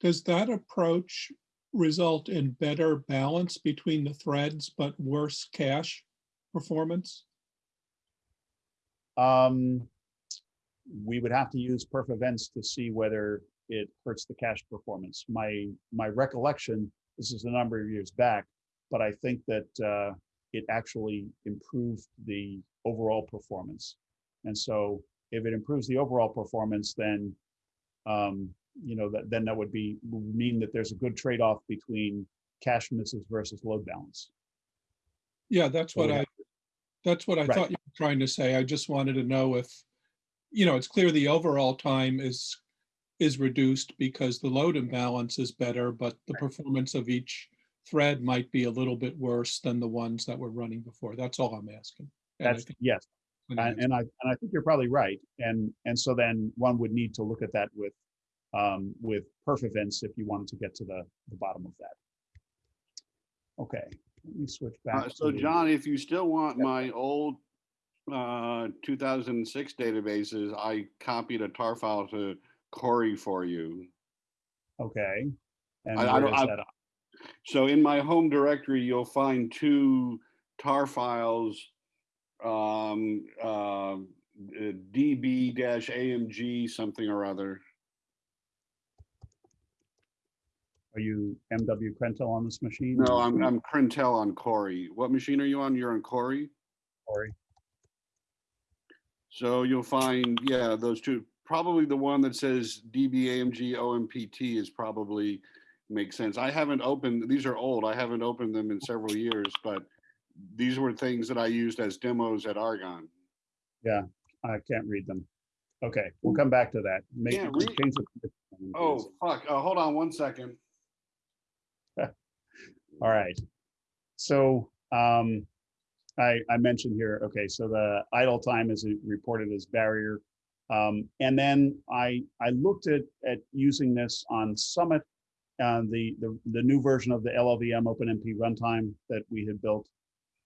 Does that approach result in better balance between the threads but worse cache performance? Um, we would have to use perf events to see whether it hurts the cache performance. My my recollection, this is a number of years back, but I think that uh, it actually improved the overall performance. And so if it improves the overall performance, then um, you know, that, then that would be, would mean that there's a good trade-off between cache misses versus load balance. Yeah, that's what I, that's what I Right. thought you were trying to say. I just wanted to know if, you know, it's clear the overall time is, is reduced because the load imbalance is better, but the performance of each thread might be a little bit worse than the ones that were running before. That's all I'm asking. And That's, think- yes, And, and I, and I think you're probably right. And, and so then one would need to look at that with, um, with perf events if you wanted to get to the, the bottom of that. Okay, let me switch Uh, back. So to- John, if you still want my old uh, 2006 databases, I copied a tar file to Cori for you. Okay. And I- I don't- I-? So in my home directory, you'll find two tar files. Um, uh, DB-AMG something or other. Are you MW Krentel on this machine? No, I'm, I'm Krentel on Cori. What machine are you on? You're on Cori? Cori? So you'll find, yeah, those two, probably the one that says DBAMG OMPT is probably makes sense. I haven't opened, these are old. I haven't opened them in several years, but these were things that I used as demos at Argonne. Yeah, I can't read them. Okay, we'll come back to that. Make, read- change the- Oh, fuck. Uh, hold on one second. All right. So um, I, I mentioned here, okay, so the idle time is reported as barrier. Um, and then I, I looked at, at using this on Summit, uh, the, the, the new version of the LLVM OpenMP runtime that we had built.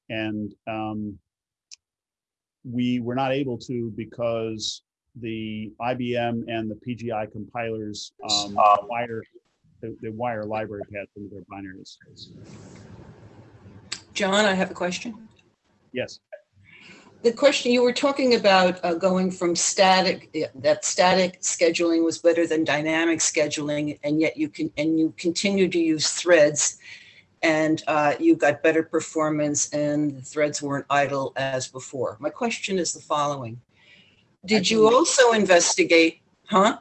And um, we were not able to because the IBM and the PGI compilers um, wire, they, they wire library paths into their binaries. John, I have a question. Yes. The question, you were talking about uh, going from static, that static scheduling was better than dynamic scheduling, and yet you can, and you continue to use threads, and uh, you got better performance, and the threads weren't idle as before. My question is the following. Did you also investigate, huh?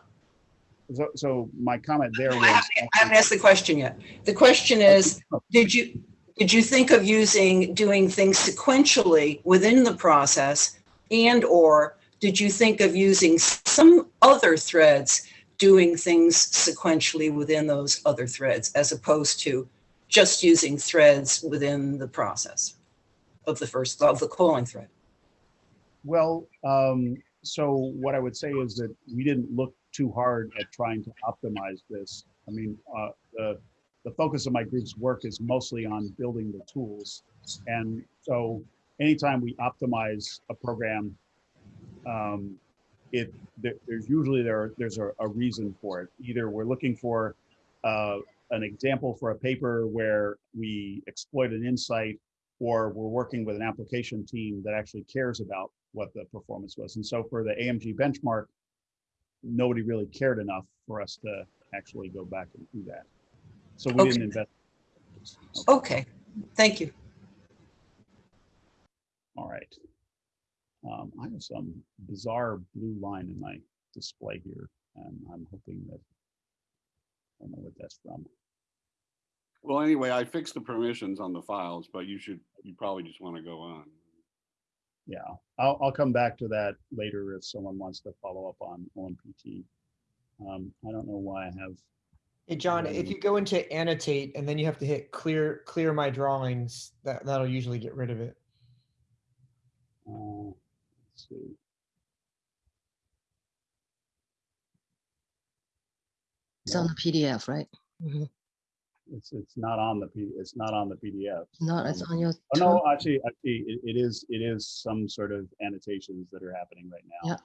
So, so my comment there I was. haven't I haven't asked the question yet. The question is, did you, did you think of using, doing things sequentially within the process? And or did you think of using some other threads doing things sequentially within those other threads as opposed to just using threads within the process of the first, of the calling thread? Well, um, so what I would say is that we didn't look too hard at trying to optimize this. I mean, uh, the, the focus of my group's work is mostly on building the tools. And so anytime we optimize a program, um, it, there, there's usually there, there's a, a reason for it. Either we're looking for, uh, an example for a paper where we exploit an insight or we're working with an application team that actually cares about what the performance was. And so for the AMG benchmark, nobody really cared enough for us to actually go back and do that. So we didn't Okay. invest. Okay, thank you. All right. Um, I have some bizarre blue line in my display here, and I'm hoping that I don't know what that's from. Well, anyway, I fixed the permissions on the files, but you should, you probably just want to go on. Yeah, I'll, I'll come back to that later if someone wants to follow up on OMPT. Um, I don't know why I have, Hey, John, if you go into annotate and then you have to hit clear, clear my drawings, that, that'll usually get rid of it. uh, let's see. It's on the PDF, right? It's, it's not on the P, it's not on the PDF. No, it's Um, on your. Oh, no, actually, actually, it, it is, it is some sort of annotations that are happening right now.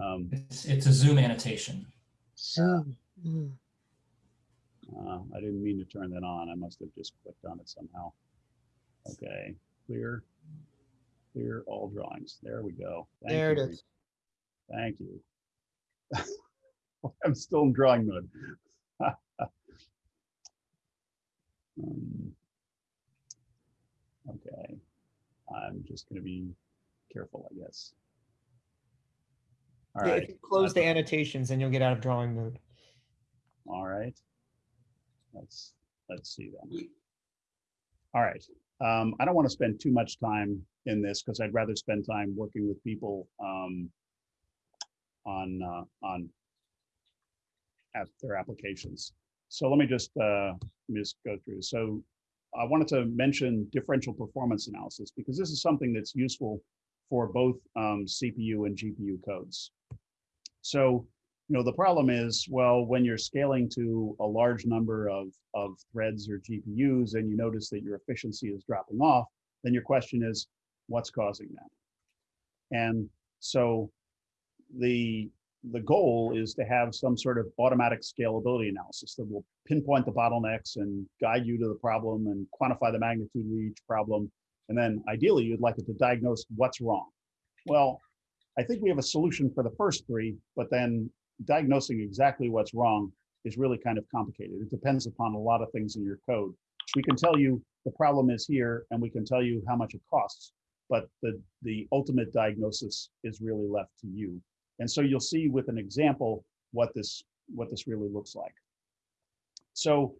Yeah. Um, It's, it's a Zoom annotation. Zoom. Mm. uh, I didn't mean to turn that on. I must have just clicked on it somehow. Okay, clear, clear all drawings. There we go. Thank There it you, is. Reece. Thank you. I'm still in drawing mode. Um, Okay, I'm just gonna be careful, I guess. All Yeah, right, If you close the annotations, then you'll get out of drawing mode. all right. Let's, let's see then. All right, um, I don't want to spend too much time in this because I'd rather spend time working with people um, on, uh, on at their applications. So let me just, uh, let me just go through. So I wanted to mention differential performance analysis because this is something that's useful for both um, CPU and GPU codes. So, you know, the problem is, well, when you're scaling to a large number of, of threads or GPUs and you notice that your efficiency is dropping off, then your question is, what's causing that? And so the, the goal is to have some sort of automatic scalability analysis that will pinpoint the bottlenecks and guide you to the problem and quantify the magnitude of each problem. And then ideally, you'd like it to diagnose what's wrong. Well, I think we have a solution for the first three, but then diagnosing exactly what's wrong is really kind of complicated. It depends upon a lot of things in your code. We can tell you the problem is here and we can tell you how much it costs, but the, the ultimate diagnosis is really left to you. And so you'll see with an example what this, what this really looks like. So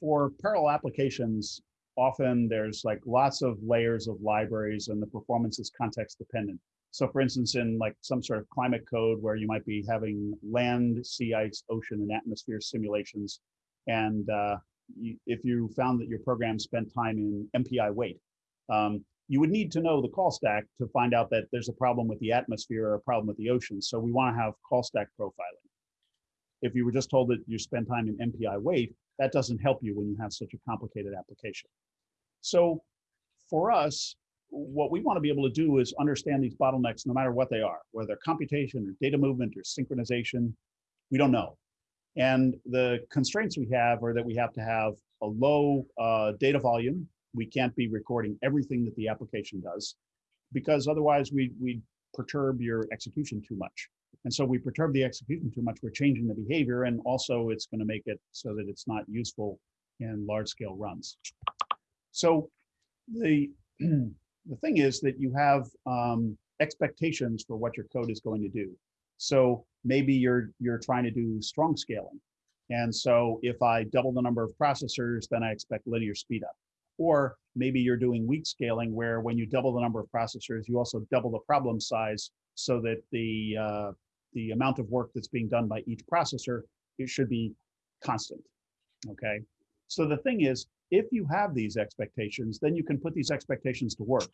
for parallel applications, often there's like lots of layers of libraries and the performance is context dependent. So for instance, in like some sort of climate code where you might be having land, sea ice, ocean, and atmosphere simulations, and uh, you, if you found that your program spent time in MPI wait, um, you would need to know the call stack to find out that there's a problem with the atmosphere or a problem with the ocean. So we want to have call stack profiling. If you were just told that you spend time in MPI wait, that doesn't help you when you have such a complicated application. So for us, what we want to be able to do is understand these bottlenecks no matter what they are, whether computation or data movement or synchronization, we don't know. And the constraints we have are that we have to have a low uh, data volume. We can't be recording everything that the application does because otherwise we, we perturb your execution too much. And so we perturb the execution too much, we're changing the behavior and also it's gonna make it so that it's not useful in large scale runs. So the, the thing is that you have um, expectations for what your code is going to do. So maybe you're you're trying to do strong scaling. And so if I double the number of processors, then I expect linear speed up. Or maybe you're doing weak scaling where when you double the number of processors, you also double the problem size so that the uh, the amount of work that's being done by each processor, it should be constant. Okay. So the thing is, if you have these expectations, then you can put these expectations to work.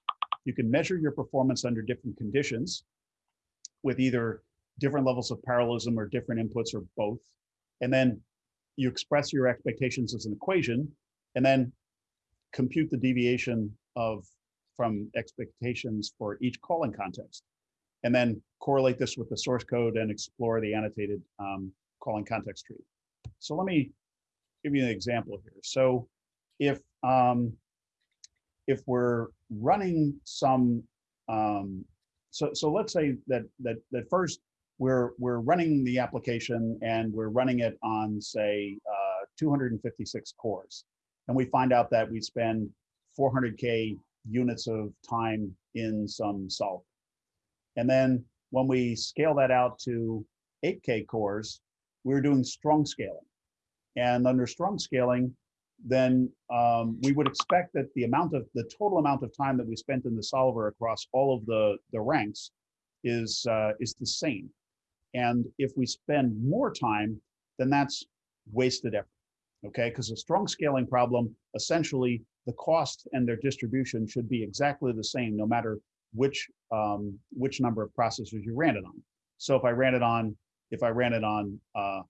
You can measure your performance under different conditions with either different levels of parallelism or different inputs or both. And then you express your expectations as an equation and then compute the deviation of from expectations for each calling context. And then correlate this with the source code and explore the annotated um, calling context tree. So let me give you an example here. So if um, if we're running some, um, so so let's say that that that first we're we're running the application and we're running it on say uh, 256 cores, and we find out that we spend 400k units of time in some solver, and then when we scale that out to 8k cores, we're doing strong scaling, and under strong scaling, then um, we would expect that the amount of the total amount of time that we spent in the solver across all of the the ranks is uh, is the same. And if we spend more time, then that's wasted effort. Okay, because a strong scaling problem, essentially the cost and their distribution should be exactly the same no matter which um, which number of processors you ran it on. So if I ran it on if I ran it on uh,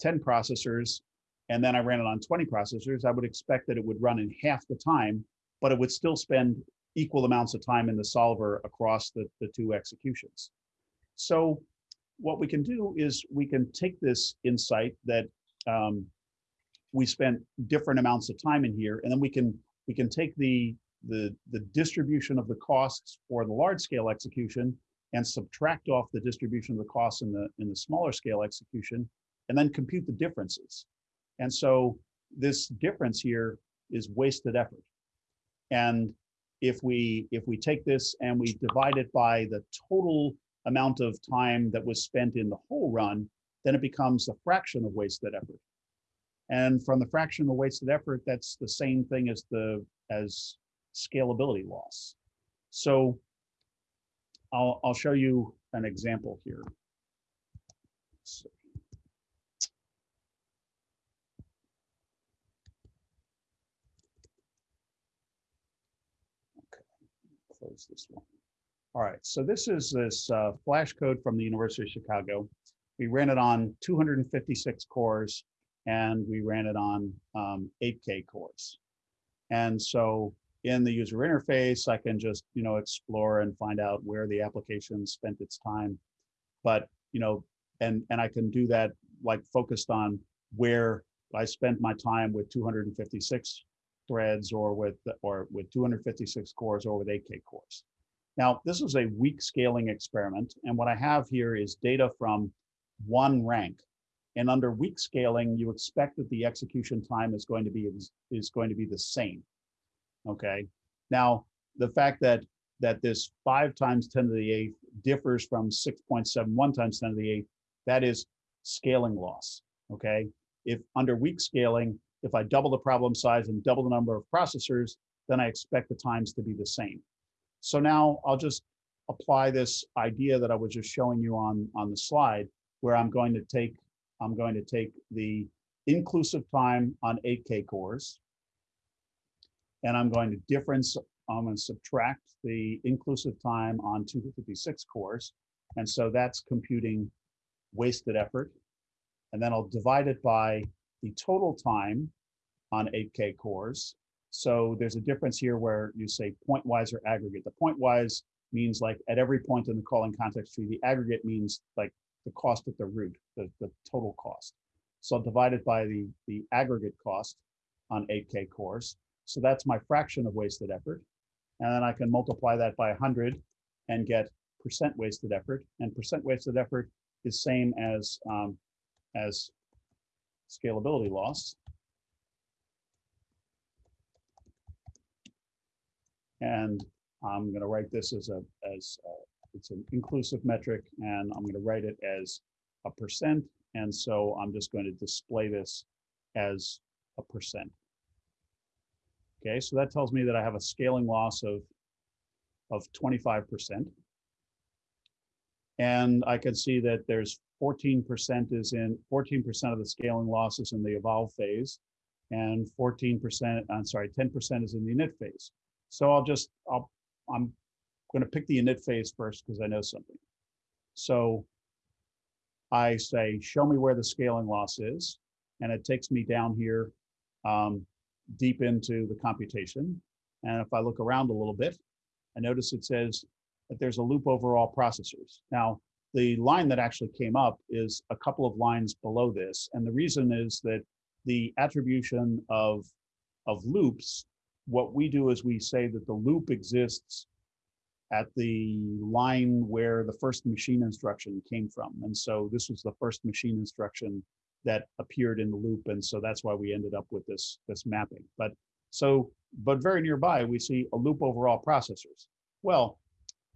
10 processors, and then I ran it on 20 processors, I would expect that it would run in half the time, but it would still spend equal amounts of time in the solver across the, the two executions. So what we can do is we can take this insight that um, we spent different amounts of time in here, and then we can we can take the the the distribution of the costs for the large scale execution and subtract off the distribution of the costs in the in the smaller scale execution, and then compute the differences. And so this difference here is wasted effort. And if we if we take this and we divide it by the total amount of time that was spent in the whole run, then it becomes a fraction of wasted effort. And from the fraction of wasted effort, that's the same thing as the as scalability loss. So I'll, I'll show you an example here. So- Okay, Close this one. All right, so this is this uh, flash code from the University of Chicago. We ran it on 256 cores and we ran it on um, 8K cores. And so in the user interface, I can just, you know, explore and find out where the application spent its time. But, you know, and, and I can do that like focused on where I spent my time with 256 threads or with, or with 256 cores or with 8K cores. Now, this is a weak scaling experiment. And what I have here is data from one rank. And under weak scaling, you expect that the execution time is going to be is going to be the same. Okay. Now, the fact that that this five times 10 to the eighth differs from 6.71 times 10 to the eighth, that is scaling loss. Okay. If under weak scaling, if I double the problem size and double the number of processors, then I expect the times to be the same. So now I'll just apply this idea that I was just showing you on, on the slide, where I'm going to take, I'm going to take the inclusive time on 8K cores, and I'm going to difference, I'm going to subtract the inclusive time on 256 cores. And so that's computing wasted effort. And then I'll divide it by the total time on 8K cores. So there's a difference here where you say pointwise or aggregate. The pointwise means like at every point in the calling context tree, the aggregate means like the cost at the root, the, the total cost. So I'll divide it by the, the aggregate cost on 8K cores. So that's my fraction of wasted effort. And then I can multiply that by 100 and get percent wasted effort. And percent wasted effort is same as, um, as scalability loss. And I'm going to write this as a, as a, it's an inclusive metric and I'm going to write it as a percent. And so I'm just going to display this as a percent. Okay, so that tells me that I have a scaling loss of, of 25%. And I can see that there's 14% is in, 14% of the scaling loss is in the evolve phase and 14%, I'm sorry, 10% is in the init phase. So I'll just, I'll, I'm going to pick the init phase first because I know something. So I say, show me where the scaling loss is. And it takes me down here um, deep into the computation. And if I look around a little bit, I notice it says that there's a loop over all processors. Now, the line that actually came up is a couple of lines below this. And the reason is that the attribution of, of loops, what we do is we say that the loop exists at the line where the first machine instruction came from. And so this was the first machine instruction that appeared in the loop. And so that's why we ended up with this, this mapping. But so, but very nearby, we see a loop over all processors. Well,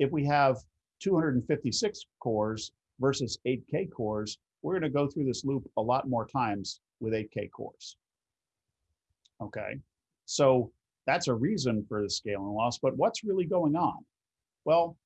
if we have 256 cores versus 8K cores, we're going to go through this loop a lot more times with 8K cores. Okay, so that's a reason for the scaling loss, but what's really going on? Well,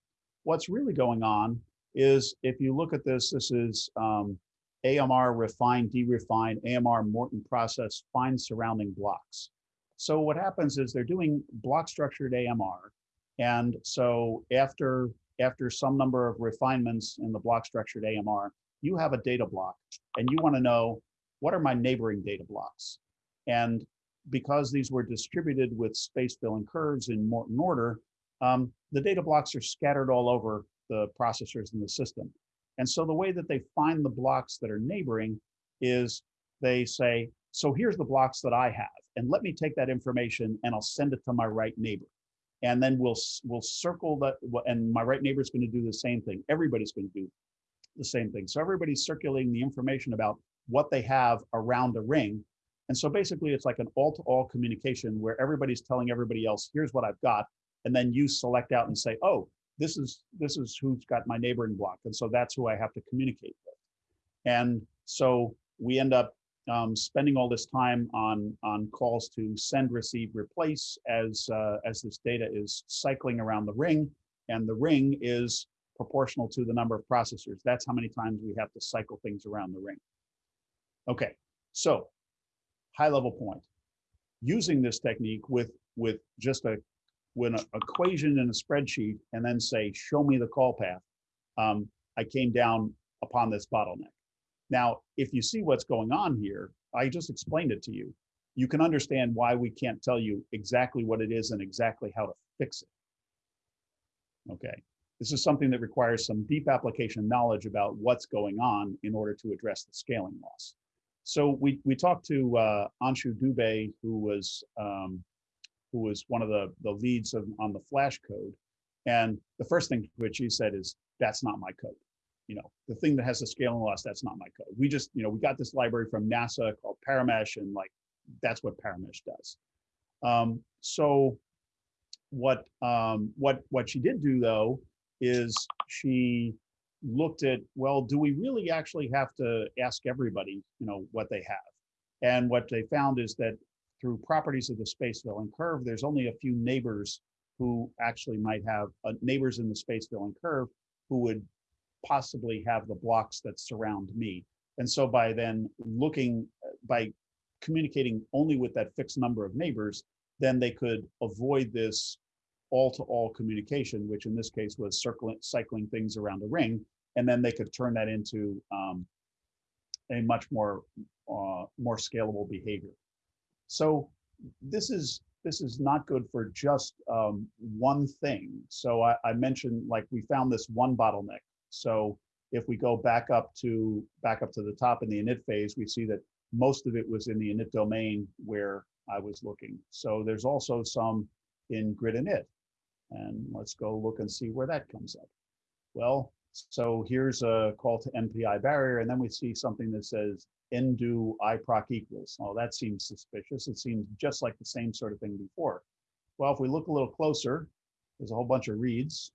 what's really going on is if you look at this, this is um, AMR refine, derefine, AMR Morton process, find surrounding blocks. So what happens is they're doing block structured AMR. And so after, after some number of refinements in the block structured AMR, you have a data block and you want to know what are my neighboring data blocks? And because these were distributed with space filling curves in Morton order, um, the data blocks are scattered all over the processors in the system. And so the way that they find the blocks that are neighboring is they say, so here's the blocks that I have, and let me take that information and I'll send it to my right neighbor. And then we'll, we'll circle that, and my right neighbor is going to do the same thing. Everybody's going to do the same thing. So everybody's circulating the information about what they have around the ring. And so basically it's like an all-to-all communication where everybody's telling everybody else, here's what I've got. And then you select out and say, oh, this is, this is who's got my neighboring block. And so that's who I have to communicate with. And so we end up um, spending all this time on, on calls to send, receive, replace as, uh, as this data is cycling around the ring. And the ring is proportional to the number of processors. That's how many times we have to cycle things around the ring. Okay, so high level point. Using this technique with, with just a, with an equation in a spreadsheet and then say, show me the call path, um, I came down upon this bottleneck. Now, if you see what's going on here, I just explained it to you. You can understand why we can't tell you exactly what it is and exactly how to fix it. Okay, this is something that requires some deep application knowledge about what's going on in order to address the scaling loss. So we, we talked to uh, Anshu Dubey, who was um, who was one of the, the leads of, on the Flash code. And the first thing which he said is, that's not my code. You know, the thing that has the scaling loss, that's not my code. We just, you know, we got this library from NASA called Paramesh and like, that's what Paramesh does. Um, so what, um, what, what she did do though, is she looked at, well, do we really actually have to ask everybody, you know, what they have? And what they found is that through properties of the space filling curve, there's only a few neighbors who actually might have uh, neighbors in the space filling curve who would possibly have the blocks that surround me. And so by then looking, by communicating only with that fixed number of neighbors, then they could avoid this all-to-all communication, which in this case was circling, cycling things around a ring, and then they could turn that into um, a much more uh, more scalable behavior. So this is this is not good for just um, one thing. So I, I mentioned like we found this one bottleneck. So if we go back up to back up to the top in the init phase, we see that most of it was in the init domain where I was looking. So there's also some in grid init. And let's go look and see where that comes up. Well, so here's a call to MPI barrier, and then we see something that says ndo iproc equals. Oh, that seems suspicious. It seems just like the same sort of thing before. Well, if we look a little closer, there's a whole bunch of reads,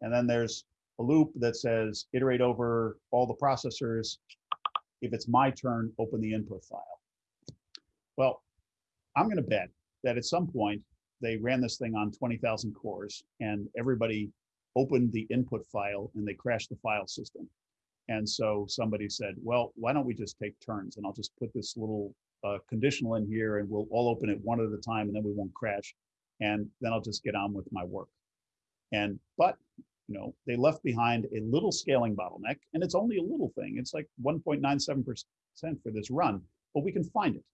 and then there's a loop that says iterate over all the processors. If it's my turn, open the input file. Well, I'm going to bet that at some point they ran this thing on 20,000 cores and everybody opened the input file and they crashed the file system. And so somebody said, well, why don't we just take turns and I'll just put this little uh, conditional in here and we'll all open it one at a time and then we won't crash. And then I'll just get on with my work. And, but, you know, they left behind a little scaling bottleneck and it's only a little thing. It's like 1.97% for this run, but we can find it.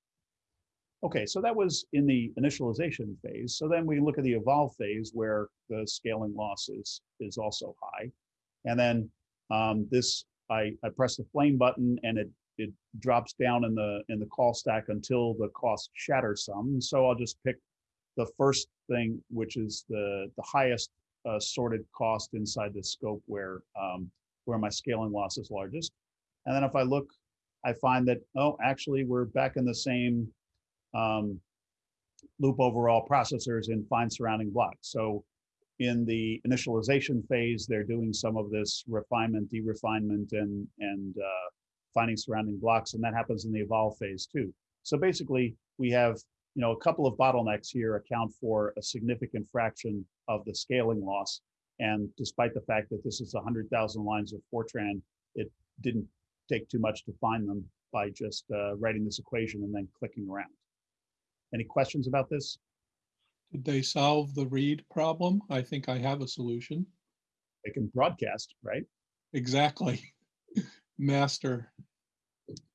Okay, so that was in the initialization phase. So then we look at the evolve phase where the scaling loss is, is also high. And then um, this, I, I press the flame button and it, it drops down in the, in the call stack until the cost shatters some. So I'll just pick the first thing, which is the, the highest uh, sorted cost inside the scope where, um, where my scaling loss is largest. And then if I look, I find that, oh, actually we're back in the same um, loop overall processors and fine surrounding blocks. So in the initialization phase, they're doing some of this refinement, de-refinement, and, and uh, finding surrounding blocks, and that happens in the evolve phase too. So basically, we have you know a couple of bottlenecks here account for a significant fraction of the scaling loss. And despite the fact that this is 100,000 lines of Fortran, it didn't take too much to find them by just uh, writing this equation and then clicking around. Any questions about this? Did they solve the read problem? I think I have a solution. They can broadcast, right? Exactly. Master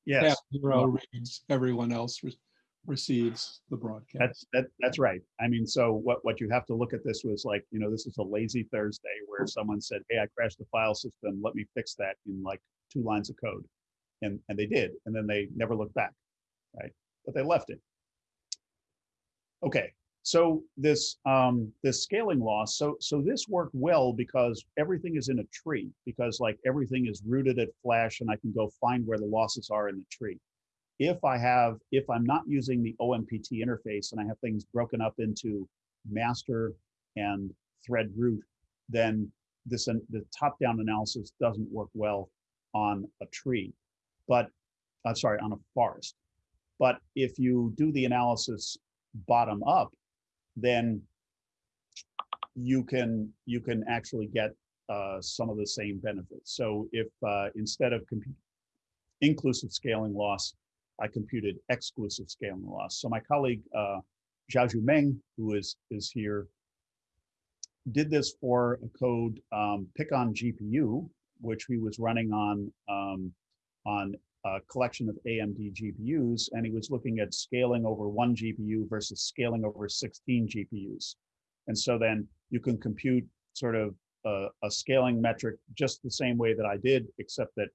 Yes, zero reads, everyone else re- receives the broadcast. that's, that, that's right. I mean, so what, what you have to look at this was like, you know, this is a lazy Thursday where someone said, hey, I crashed the file system. Let me fix that in like two lines of code. And, and they did, and then they never looked back, right? But they left it. Okay, so this um, this scaling loss, so so this worked well because everything is in a tree because like everything is rooted at Flash and I can go find where the losses are in the tree. If I have, if I'm not using the OMPT interface and I have things broken up into master and thread root, then this, the top-down analysis doesn't work well on a tree. But, I'm sorry, on a forest. But if you do the analysis bottom up, then you can, you can actually get uh, some of the same benefits. So if uh, instead of inclusive scaling loss, I computed exclusive scaling loss. So my colleague, uh, Jiazhu Meng, who is, is here, did this for a code um, PIConGPU, which he was running on, um, on a collection of AMD GPUs, and he was looking at scaling over one GPU versus scaling over 16 GPUs. And so then you can compute sort of a, a scaling metric just the same way that I did, except that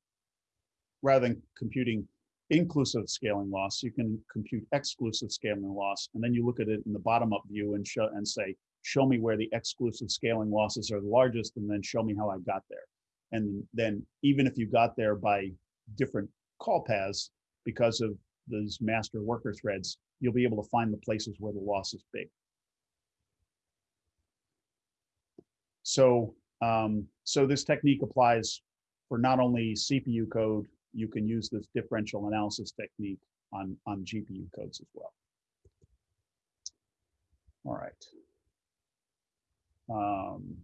rather than computing inclusive scaling loss, you can compute exclusive scaling loss, and then you look at it in the bottom-up view and show and say, show me where the exclusive scaling losses are the largest, and then show me how I got there. And then even if you got there by different call paths, because of those master worker threads, you'll be able to find the places where the loss is big. So, um, so this technique applies for not only CPU code, you can use this differential analysis technique on, on GPU codes as well. All right. Um,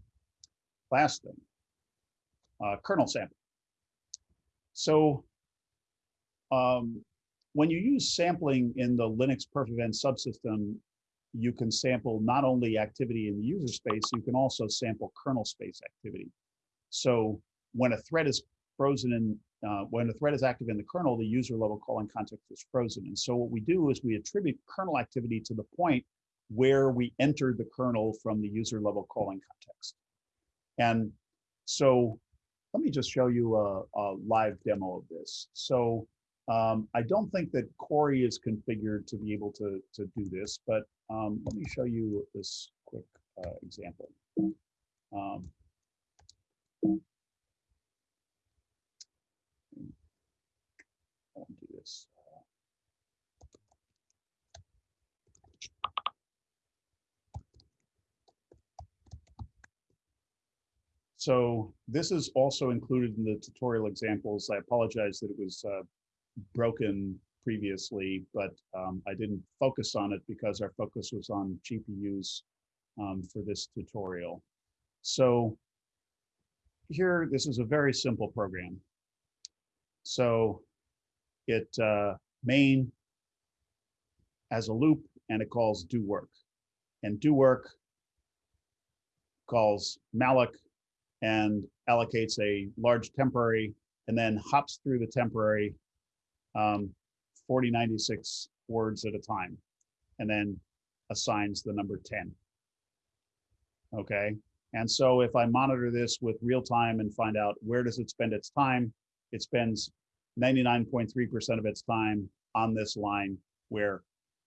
last thing, uh, kernel sample. So um, when you use sampling in the Linux perfevent subsystem, you can sample not only activity in the user space, you can also sample kernel space activity. So when a thread is frozen in, uh, when a thread is active in the kernel, the user level calling context is frozen. And so what we do is we attribute kernel activity to the point where we entered the kernel from the user level calling context. And so let me just show you a, a live demo of this. So um, I don't think that Cori is configured to be able to, to do this, but um, let me show you this quick uh, example. Um, I want to do this. So this is also included in the tutorial examples. I apologize that it was uh, broken previously, but um, I didn't focus on it because our focus was on GPUs um, for this tutorial. So here, this is a very simple program. So it uh, main as a loop and it calls do work and do work calls malloc and allocates a large temporary and then hops through the temporary um, 4096 words at a time and then assigns the number 10. Okay, and so if I monitor this with real time and find out where does it spend its time, it spends 99.3% of its time on this line where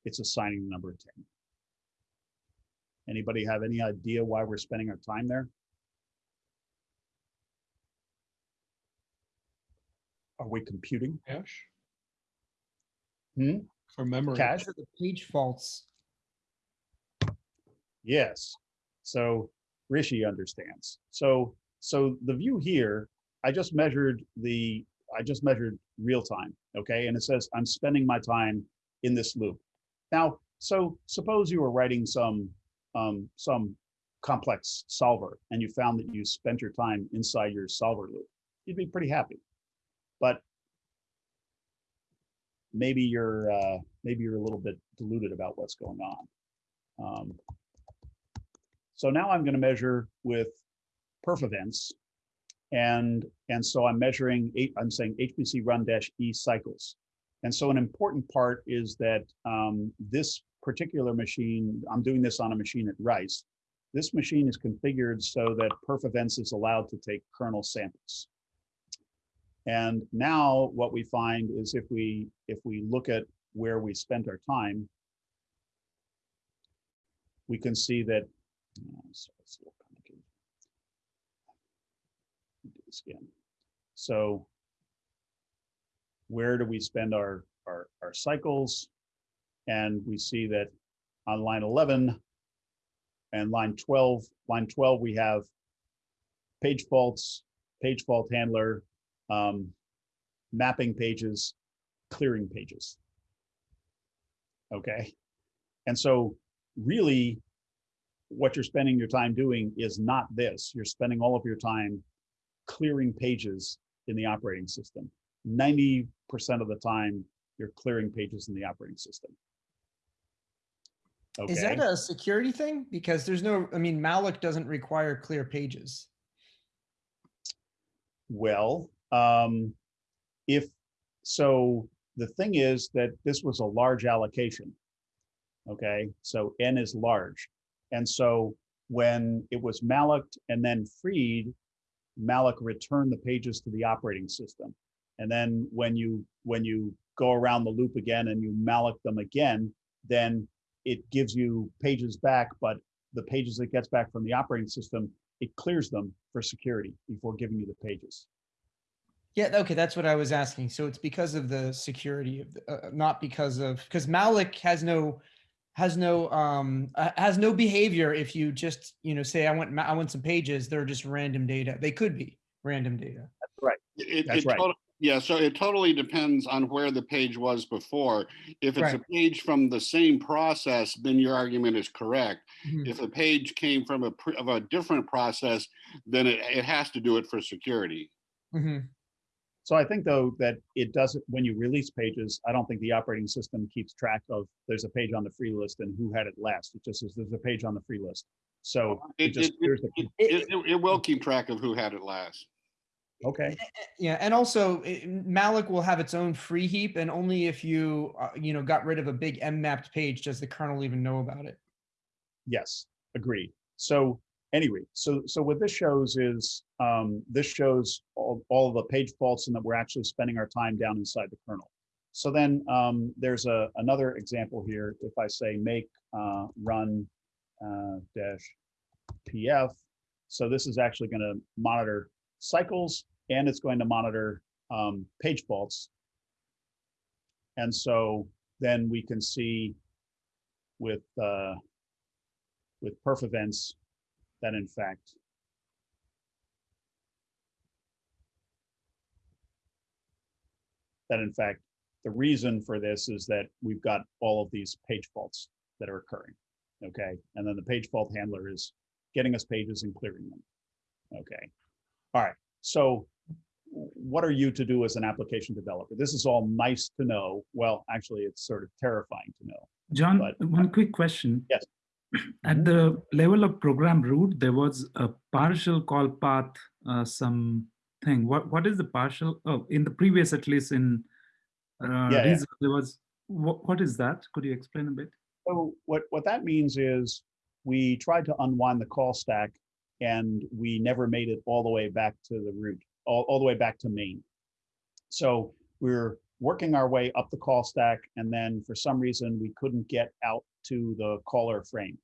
it's assigning the number 10. Anybody have any idea why we're spending our time there? Are we computing? Cache? Hmm? For memory. Cache? For the page faults. Yes. So Rishi understands. So so the view here, I just measured the I just measured real time, okay? And it says I'm spending my time in this loop. Now, so suppose you were writing some um, some complex solver and you found that you spent your time inside your solver loop. You'd be pretty happy. But maybe you're uh, maybe you're a little bit deluded about what's going on. Um, so now I'm going to measure with perf events. And, and so I'm measuring, eight, I'm saying hpcrun dash E cycles. And so an important part is that um, this particular machine, I'm doing this on a machine at Rice. This machine is configured so that perf events is allowed to take kernel samples. And now what we find is if we if we look at where we spent our time, we can see that sorry, it's a little complicated. Do this again. So where do we spend our, our, our cycles? And we see that on line 11 and line 12, line 12, we have page faults, page fault handler, um, mapping pages, clearing pages. Okay, and so really, what you're spending your time doing is not this. You're spending all of your time clearing pages in the operating system. Ninety percent of the time, you're clearing pages in the operating system. Okay. Is that a security thing? Because there's no, I mean, malloc doesn't require clear pages. Well, um, if, so the thing is that this was a large allocation. Okay, so N is large. And so when it was mallocked and then freed, malloc returned the pages to the operating system. And then when you, when you go around the loop again and you malloc them again, then it gives you pages back, but the pages it gets back from the operating system, it clears them for security before giving you the pages. Yeah, okay, that's what I was asking. So it's because of the security of, the- uh, not because of, because malloc has no, has no, um, uh, has no behavior if you just, you know, say, I want, I want some pages, they're just random data. They could be random data. It- That's it right. tot- Yeah, so it totally depends on where the page was before. If it's a page from the same process, then your argument is correct. Mhm. If a page came from a, pre- of a different process, then it, it has to do it for security. Mhm. So I think though that it doesn't, when you release pages, I don't think the operating system keeps track of, there's a page on the free list and who had it last. It just says there's a page on the free list. So it It, just it, clears the, it, it, it- it will keep track of who had it last. okay, Yeah, and also it- malloc will have its own free heap and only if you, uh, you know, got rid of a big M mapped page does the kernel even know about it. yes, agreed. So anyway, so, so what this shows is, um, this shows all, all the page faults and that we're actually spending our time down inside the kernel. So then, um, there's a, another example here. If I say make, uh, run, uh, dash PF. So this is actually going to monitor cycles and it's going to monitor um, page faults. And so then we can see with uh, with perf events that in fact that in fact the reason for this is that we've got all of these page faults that are occurring. Okay, and then the page fault handler is getting us pages and clearing them. Okay, all right. So what are you to do as an application developer? This is all nice to know. Well, actually, it's sort of terrifying to know. John, But- one quick question. Yes. At the level of program root, there was a partial call path, uh, some thing. What what is the partial? Oh, in the previous, at least in uh, Yeah, yeah. There was. What, what is that? Could you explain a bit? So what, what that means is we tried to unwind the call stack and we never made it all the way back to the root, all, all the way back to main. So we're working our way up the call stack and then for some reason we couldn't get out to the caller frame.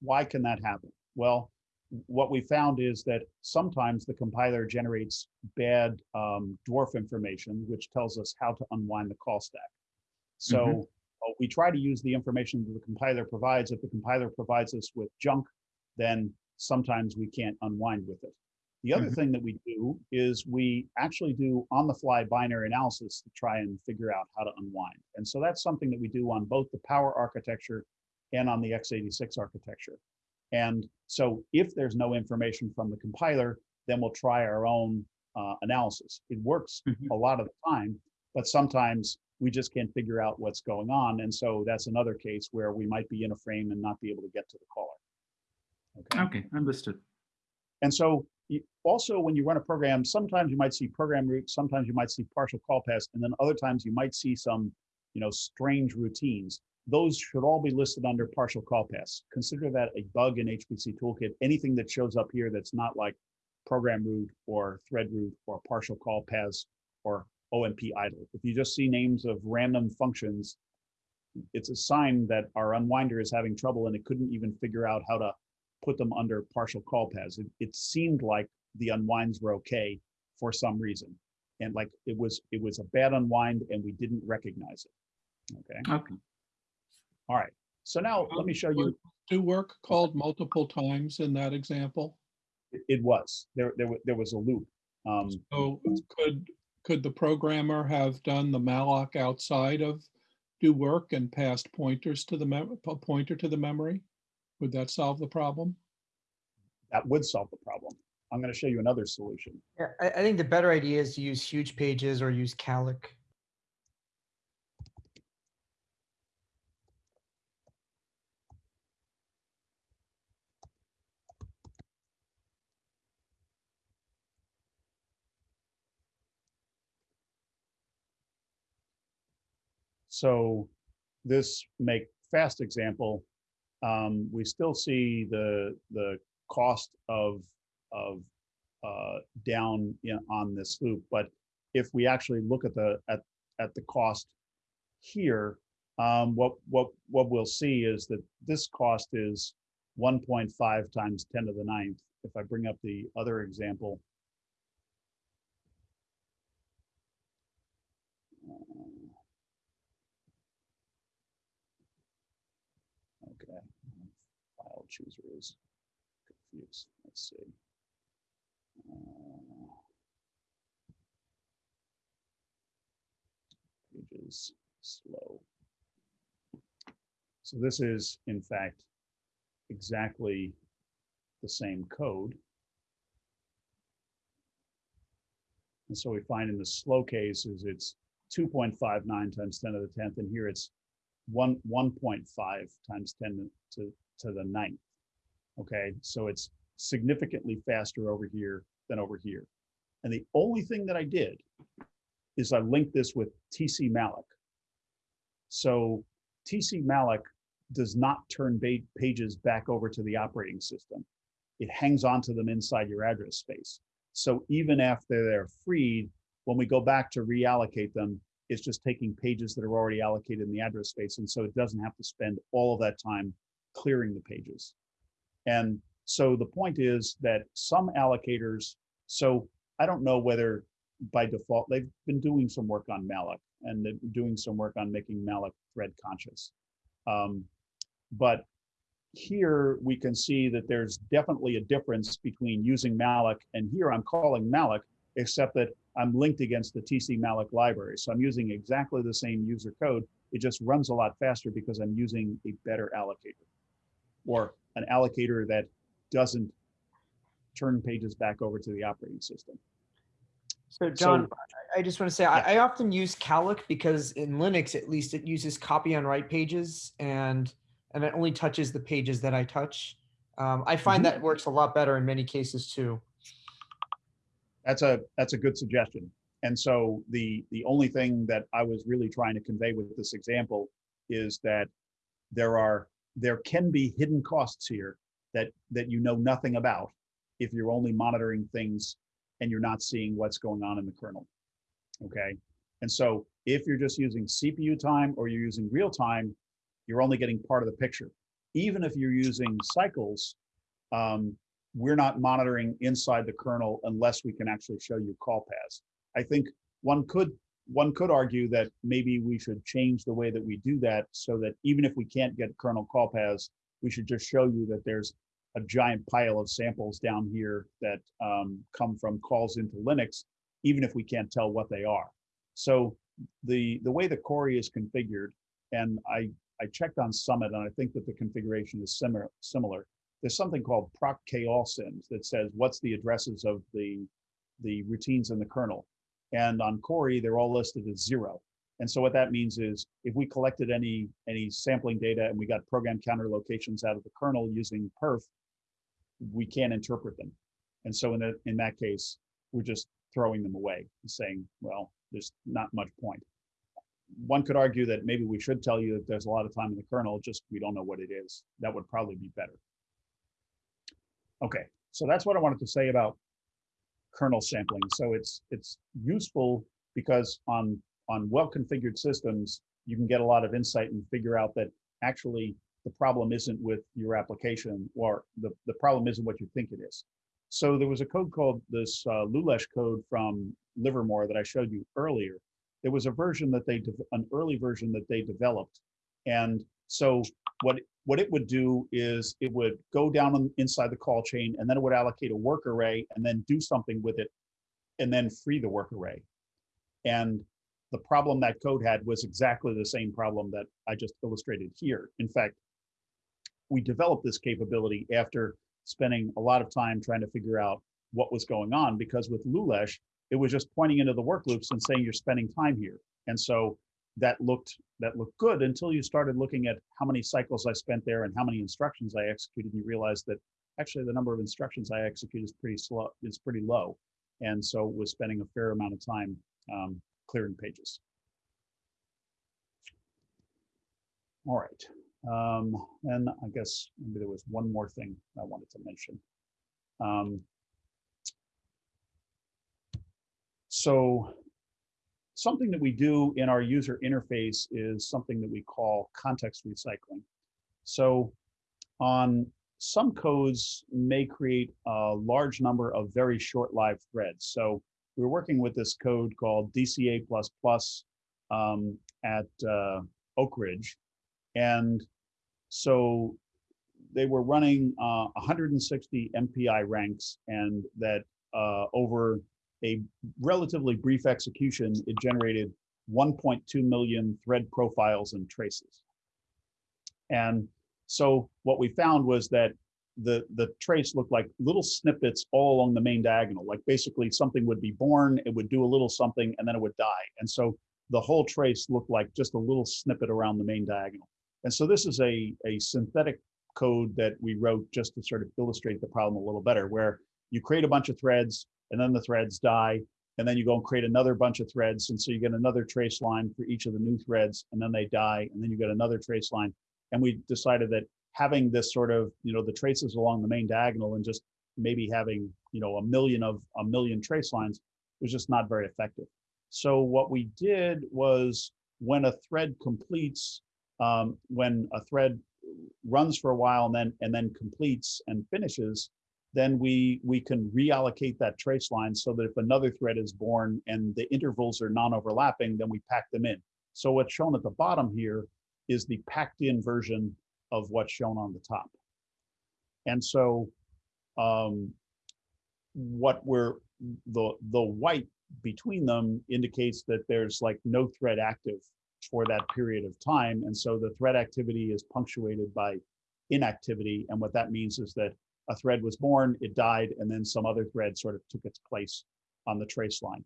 Why can that happen? Well, what we found is that sometimes the compiler generates bad um, dwarf information, which tells us how to unwind the call stack. So uh, we try to use the information that the compiler provides. If the compiler provides us with junk, then sometimes we can't unwind with it. The other Mhm. thing that we do is we actually do on-the-fly binary analysis to try and figure out how to unwind. And so that's something that we do on both the Power architecture and on the x86 architecture. And so if there's no information from the compiler, then we'll try our own uh, analysis. It works Mhm. a lot of the time, but sometimes we just can't figure out what's going on. And so that's another case where we might be in a frame and not be able to get to the caller. Okay. Okay, understood. And so you, also when you run a program, sometimes you might see program root, sometimes you might see partial call paths, and then other times you might see some, you know, strange routines. Those should all be listed under partial call paths. Consider that a bug in HPCToolkit. Anything that shows up here that's not like program root or thread root or partial call paths or OMP idle. If you just see names of random functions, it's a sign that our unwinder is having trouble and it couldn't even figure out how to put them under partial call paths. It, it seemed like the unwinds were okay for some reason. And like it was, it was a bad unwind and we didn't recognize it. Okay, Okay. all right. So now let me show you, Do work called multiple times in that example? It, it was, there, there, there was a loop. Um, So could, could the programmer have done the malloc outside of do work and passed pointers to the pointer to the memory? Would that solve the problem? that would solve the problem. I'm gonna show you another solution. Yeah, I, I think the better idea is to use huge pages or use calloc. So this make fast example, um, we still see the, the cost of, of, uh, down in, on this loop, but if we actually look at the, at, at the cost here, um, what, what, what we'll see is that this cost is one point five times ten to the ninth. If I bring up the other example. uh, Okay, chooser is confused. Let's see. Uh, Pages slow. So this is, in fact, exactly the same code. And so we find in the slow cases, it's 2.59 times 10 to the 10th, and here it's one, 1.5 times 10 to, to the ninth. Okay, so it's significantly faster over here than over here. And the only thing that I did is I linked this with TCMalloc. So TCMalloc does not turn pages back over to the operating system. It hangs onto them inside your address space. So even after they're freed, when we go back to reallocate them, it's just taking pages that are already allocated in the address space. And so it doesn't have to spend all of that time clearing the pages. And so the point is that some allocators, so I don't know whether by default, they've been doing some work on malloc and they're doing some work on making malloc thread conscious. Um, but here we can see that there's definitely a difference between using malloc and here I'm calling malloc, except that I'm linked against the TCMalloc library. So I'm using exactly the same user code. It just runs a lot faster because I'm using a better allocator or an allocator that doesn't turn pages back over to the operating system. So John, I I just want to say, I, I often use calloc because in Linux, at least it uses copy on write pages and, and it only touches the pages that I touch. Um, I find that works a lot better in many cases too. That's a, that's a good suggestion. And so the, the only thing that I was really trying to convey with this example is that there are, there can be hidden costs here that, that you know nothing about if you're only monitoring things and you're not seeing what's going on in the kernel. Okay, and so if you're just using CPU time or you're using real time, you're only getting part of the picture. Even if you're using cycles, um, we're not monitoring inside the kernel unless we can actually show you call paths. I think one could one could argue that maybe we should change the way that we do that so that even if we can't get kernel call paths, we should just show you that there's a giant pile of samples down here that um, come from calls into Linux, even if we can't tell what they are. So the the way the Cori is configured, and I I checked on Summit, and I think that the configuration is similar. Similar. There's something called proc kallsyms that says what's the addresses of the the routines in the kernel, and on Cori they're all listed as zero. And so what that means is if we collected any any sampling data and we got program counter locations out of the kernel using perf, we can't interpret them. And so in that in that case, we're just throwing them away and saying, well, there's not much point. One could argue that maybe we should tell you that there's a lot of time in the kernel, just we don't know what it is. That would probably be better. Okay, so that's what I wanted to say about kernel sampling. So it's it's useful because on on well-configured systems, you can get a lot of insight and figure out that actually the problem isn't with your application or the, the problem isn't what you think it is. So there was a code called this uh, Lulesh code from Livermore that I showed you earlier. There was a version that they, an early version that they developed. And So what, what it would do is it would go down on- inside the call chain and then it would allocate a work array and then do something with it and then free the work array. And the problem that code had was exactly the same problem that I just illustrated here. In fact, we developed this capability after spending a lot of time trying to figure out what was going on because with Lulesh, it was just pointing into the work loops and saying you're spending time here. And so that looked that looked good until you started looking at how many cycles I spent there and how many instructions I executed. And you realized that actually the number of instructions I execute is pretty slow, is pretty low. And so was spending a fair amount of time um, clearing pages. All right. Um, and I guess maybe there was one more thing I wanted to mention. Um, so something that we do in our user interface is something that we call context recycling. So on some codes may create a large number of very short-lived threads. So we're working with this code called DCA++ um, at uh, Oak Ridge. And so they were running uh, 160 MPI ranks and that uh, over a relatively brief execution, it generated 1.2 million thread profiles and traces. And so what we found was that the, the trace looked like little snippets all along the main diagonal. Like basically something would be born, it would do a little something, and then it would die. And so the whole trace looked like just a little snippet around the main diagonal. And so this is a, a synthetic code that we wrote just to sort of illustrate the problem a little better, where you create a bunch of threads and then the threads die, and then you go and create another bunch of threads. And so you get another trace line for each of the new threads, and then they die, and then you get another trace line. And we decided that having this sort of, you know, the traces along the main diagonal and just maybe having, you know, a million of a million trace lines was just not very effective. So what we did was when a thread completes, um, when a thread runs for a while and then and then completes and finishes, then we we can reallocate that trace line so that if another thread is born and the intervals are non-overlapping, then we pack them in. So what's shown at the bottom here is the packed in version of what's shown on the top. And so um, what we're, the, the white between them indicates that there's like no thread active for that period of time. And so the thread activity is punctuated by inactivity. And what that means is that a thread was born, it died, and then some other thread sort of took its place on the trace line.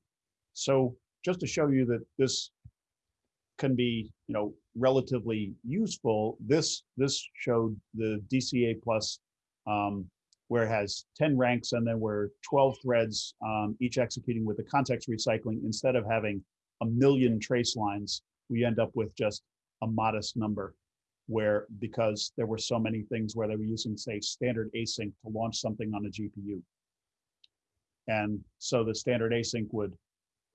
So just to show you that this can be, you know, relatively useful, this this showed the DCA plus um, where it has 10 ranks and then we're 12 threads, um, each executing with the context recycling. Instead of having a million trace lines, we end up with just a modest number where because there were so many things where they were using, say, standard async to launch something on a GPU. And so the standard async would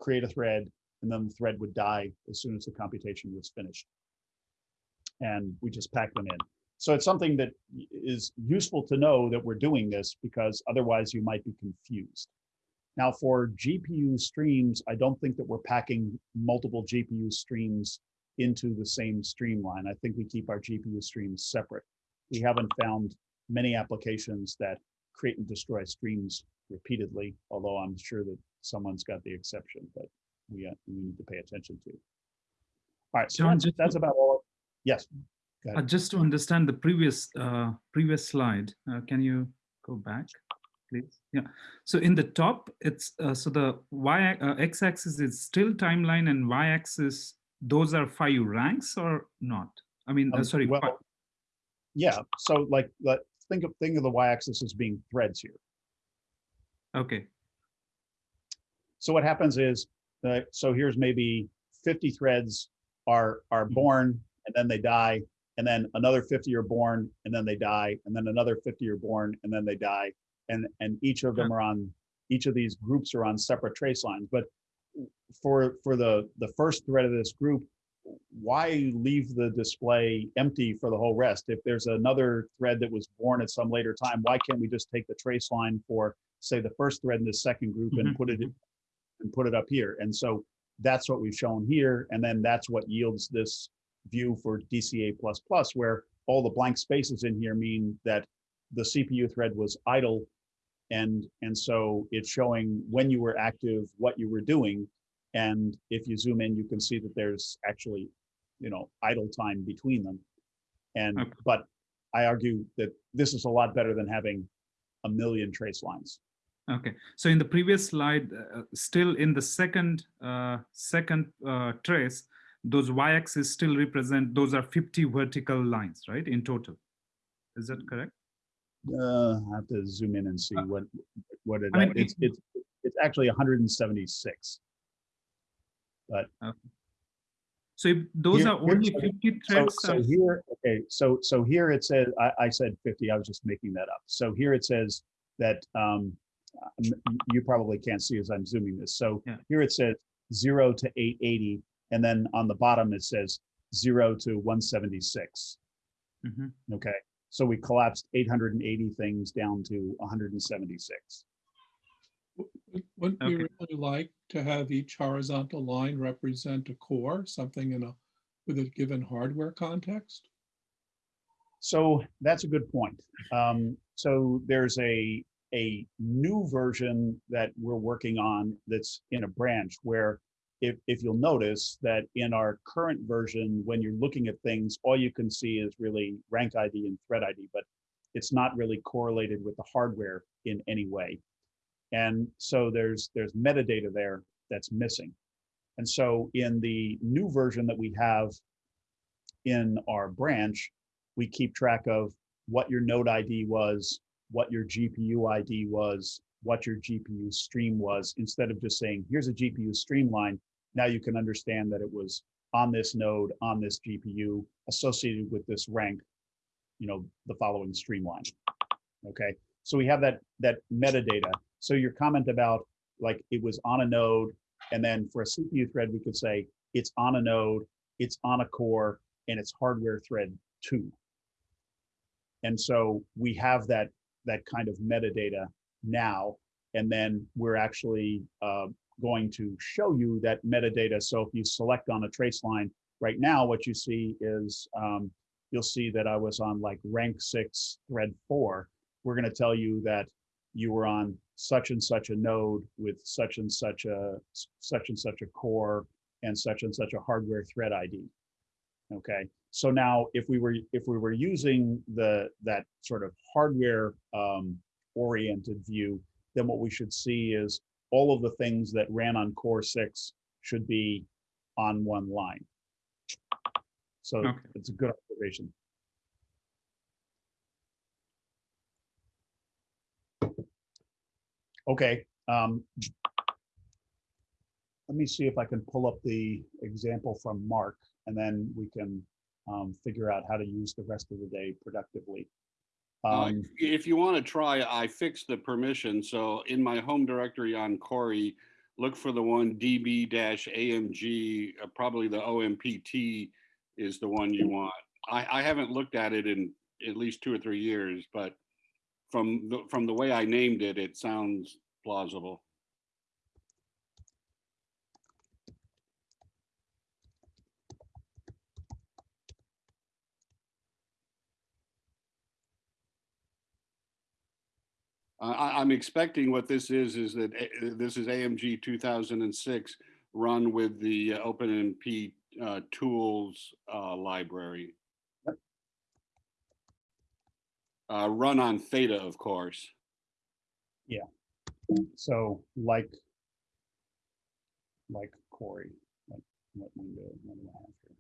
create a thread and then the thread would die as soon as the computation was finished. And we just pack them in. So it's something that is useful to know that we're doing this because otherwise you might be confused. Now for GPU streams, I don't think that we're packing multiple GPU streams into the same streamline. I think we keep our GPU streams separate. We haven't found many applications that create and destroy streams repeatedly, although I'm sure that someone's got the exception that we, uh, we need to pay attention to. All right, so John, that's, that's about all. Yes, Uh, just to understand the previous uh, previous slide, uh, can you go back, please? Yeah. So in the top, it's uh, so the y uh, x-axis is still timeline, and y-axis those are five ranks or not? I mean, uh, Um, sorry. well, Yeah, so like, let, think of, think of the y-axis as being threads here. okay. So what happens is, uh, so here's maybe 50 threads are are Mhm. born and then they die, and then another 50 are born and then they die, and then another 50 are born and then they die, and and each of them are on each of these groups are on separate trace lines. But for for the the first thread of this group, why leave the display empty for the whole rest? If there's another thread that was born at some later time, why can't we just take the trace line for say the first thread in the second group and Mhm, put it and put it up here. And so that's what we've shown here. And then that's what yields this view for DCA++, where all the blank spaces in here mean that the CPU thread was idle. And, and so it's showing when you were active, what you were doing. And if you zoom in, you can see that there's actually, you know, idle time between them. And okay. but I argue that this is a lot better than having a million trace lines. Okay, so in the previous slide, uh, uh still in the second uh, second uh, trace, those y-axis still represent those are 50 vertical lines, right? In total, is that correct? Uh, I have to zoom in and see uh, what what it, I mean, it's, it's it's actually 176 but okay. so those here, are only 50 threads so, so here okay so so here it says I, I, said 50 i was just making that up so here it says that um, you probably can't see as i'm zooming this so yeah. here it says 0 to 880 and then on the bottom it says 0 to 176 mm -hmm. okay so we collapsed 880 things down to 176 wouldn't we Okay. really like to have each horizontal line represent a core, something in a, with a given hardware context? So that's a good point. Um, so there's a, a new version that we're working on that's in a branch where if, if you'll notice that in our current version, when you're looking at things, all you can see is really rank ID and thread ID, but it's not really correlated with the hardware in any way. And so there's, there's metadata there that's missing. And so in the new version that we have in our branch, we keep track of what your node ID was, what your GPU ID was, what your GPU stream was, instead of just saying, here's a GPU streamline. Now you can understand that it was on this node, on this GPU, associated with this rank, you know, the following streamline. Okay, so we have that, that metadata. So your comment about like it was on a node, and then for a CPU thread, we could say it's on a node, it's on a core, and it's hardware thread two. And so we have that, that kind of metadata now, and then we're actually uh, going to show you that metadata. So if you select on a trace line, right now, what you see is, um, you'll see that I was on like rank six, thread four. We're gonna tell you that you were on such and such a node with such and such a, such and such a core and such and such a hardware thread ID. Okay, so now if we were, if we were using the, that sort of hardware um, oriented view, then what we should see is all of the things that ran on core six should be on one line. So Okay. it's a good observation. Okay, um, let me see if I can pull up the example from Mark, and then we can um, figure out how to use the rest of the day productively. Uh, Um, If you want to try, I fixed the permission. So in my home directory on Cori, look for the one db-amg, uh, probably the OMPT is the one you want. I, I haven't looked at it in at least two or three years, but from the, from the way I named it, it sounds plausible. I- I'm expecting what this is, is that A- this is AMG 2006 run with the OpenMP uh, tools uh, library. Uh, Run on Theta, of course. Yeah. So like, like Cori, like what window, what do I have here?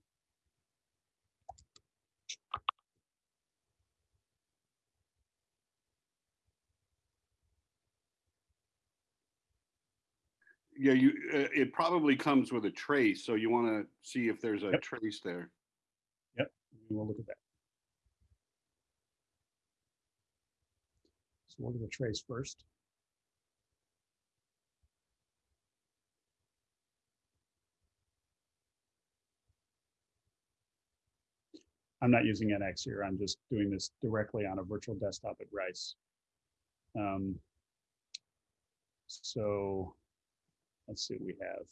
Yeah, you, uh, it probably comes with a trace, so you want to see if there's a Yep. trace there. Yep we'll look at that. So look at the trace first. I'm not using NX here. I'm just doing this directly on a virtual desktop at Rice. Um, so let's see what we have.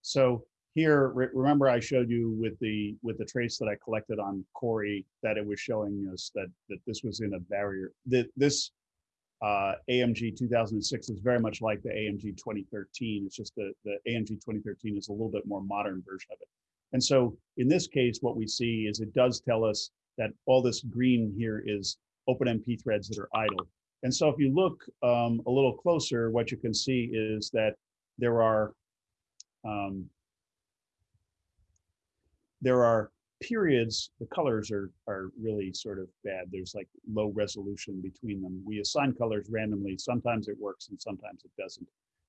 So here, re- remember I showed you with the, with the trace that I collected on Cori, that it was showing us that, that this was in a barrier, that this uh, AMG 2006 is very much like the AMG 2013. It's just the, the AMG 2013 is a little bit more modern version of it. And so in this case, what we see is it does tell us that all this green here is OpenMP threads that are idle. And so if you look um, a little closer, what you can see is that there are um, there are periods, the colors are, are really sort of bad. There's like low resolution between them. We assign colors randomly. Sometimes it works and sometimes it doesn't.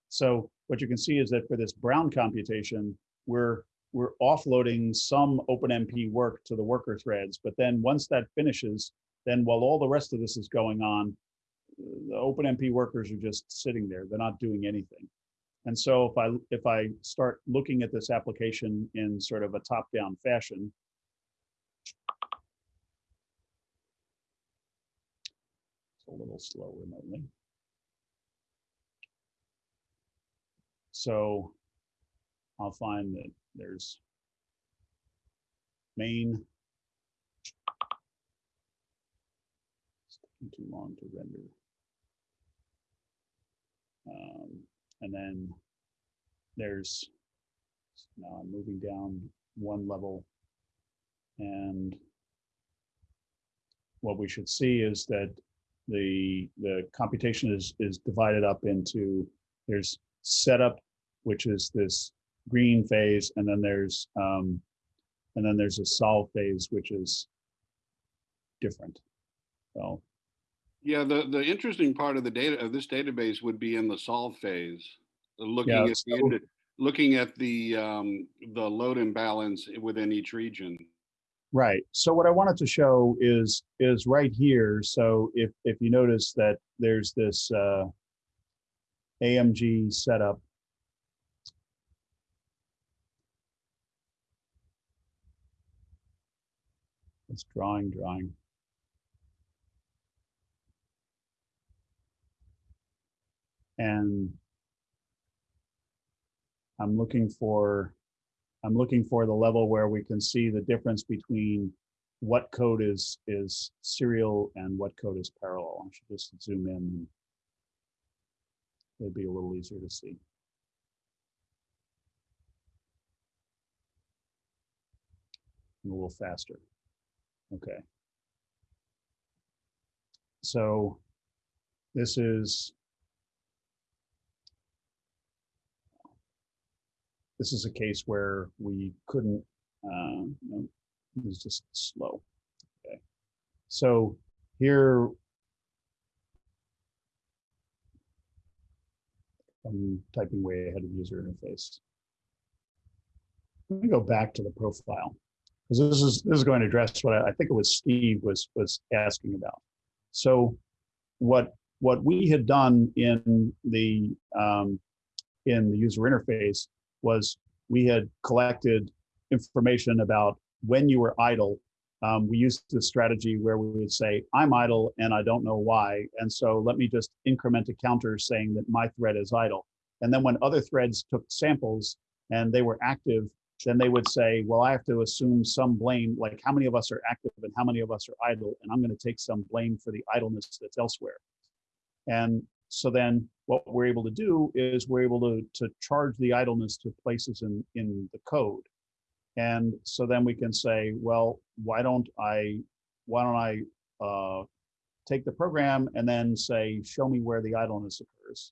So what you can see is that for this brown computation, we're, we're offloading some OpenMP work to the worker threads. But then once that finishes, then while all the rest of this is going on, the OpenMP workers are just sitting there. They're not doing anything. And so if I if I start looking at this application in sort of a top-down fashion, a little slow remotely. So I'll find that there's main. It's taking too long to render. Um, and then there's, now I'm moving down one level. And what we should see is that the, the computation is, is divided up into, there's setup, which is this green phase, and then there's, um, and then there's a solve phase, which is different. So Yeah, the, the interesting part of the data, of this database would be in the solve phase. Looking Yeah, at, the so- indi- looking at the, um, the load imbalance within each region. Right. So what I wanted to show is is right here. So if if you notice that there's this uh, AMG setup. It's drawing, drawing. And I'm looking for I'm looking for the level where we can see the difference between what code is is serial and what code is parallel. I should just zoom in. It'd be a little easier to see. And a little faster. Okay. So this is this is a case where we couldn't, uh, no, it was just slow. Okay. So here, I'm typing way ahead of user interface. Let me go back to the profile because this is this is going to address what I, I think it was Steve was was asking about. So what what we had done in the um, in the user interface was we had collected information about when you were idle. Um, we used the strategy where we would say, I'm idle and I don't know why. And so let me just increment a counter saying that my thread is idle. And then when other threads took samples and they were active, then they would say, well, I have to assume some blame, like how many of us are active and how many of us are idle, and I'm going to take some blame for the idleness that's elsewhere. And so then what we're able to do is we're able to, to charge the idleness to places in, in the code. And so then we can say, well, why don't I, why don't I uh, take the program and then say, show me where the idleness occurs.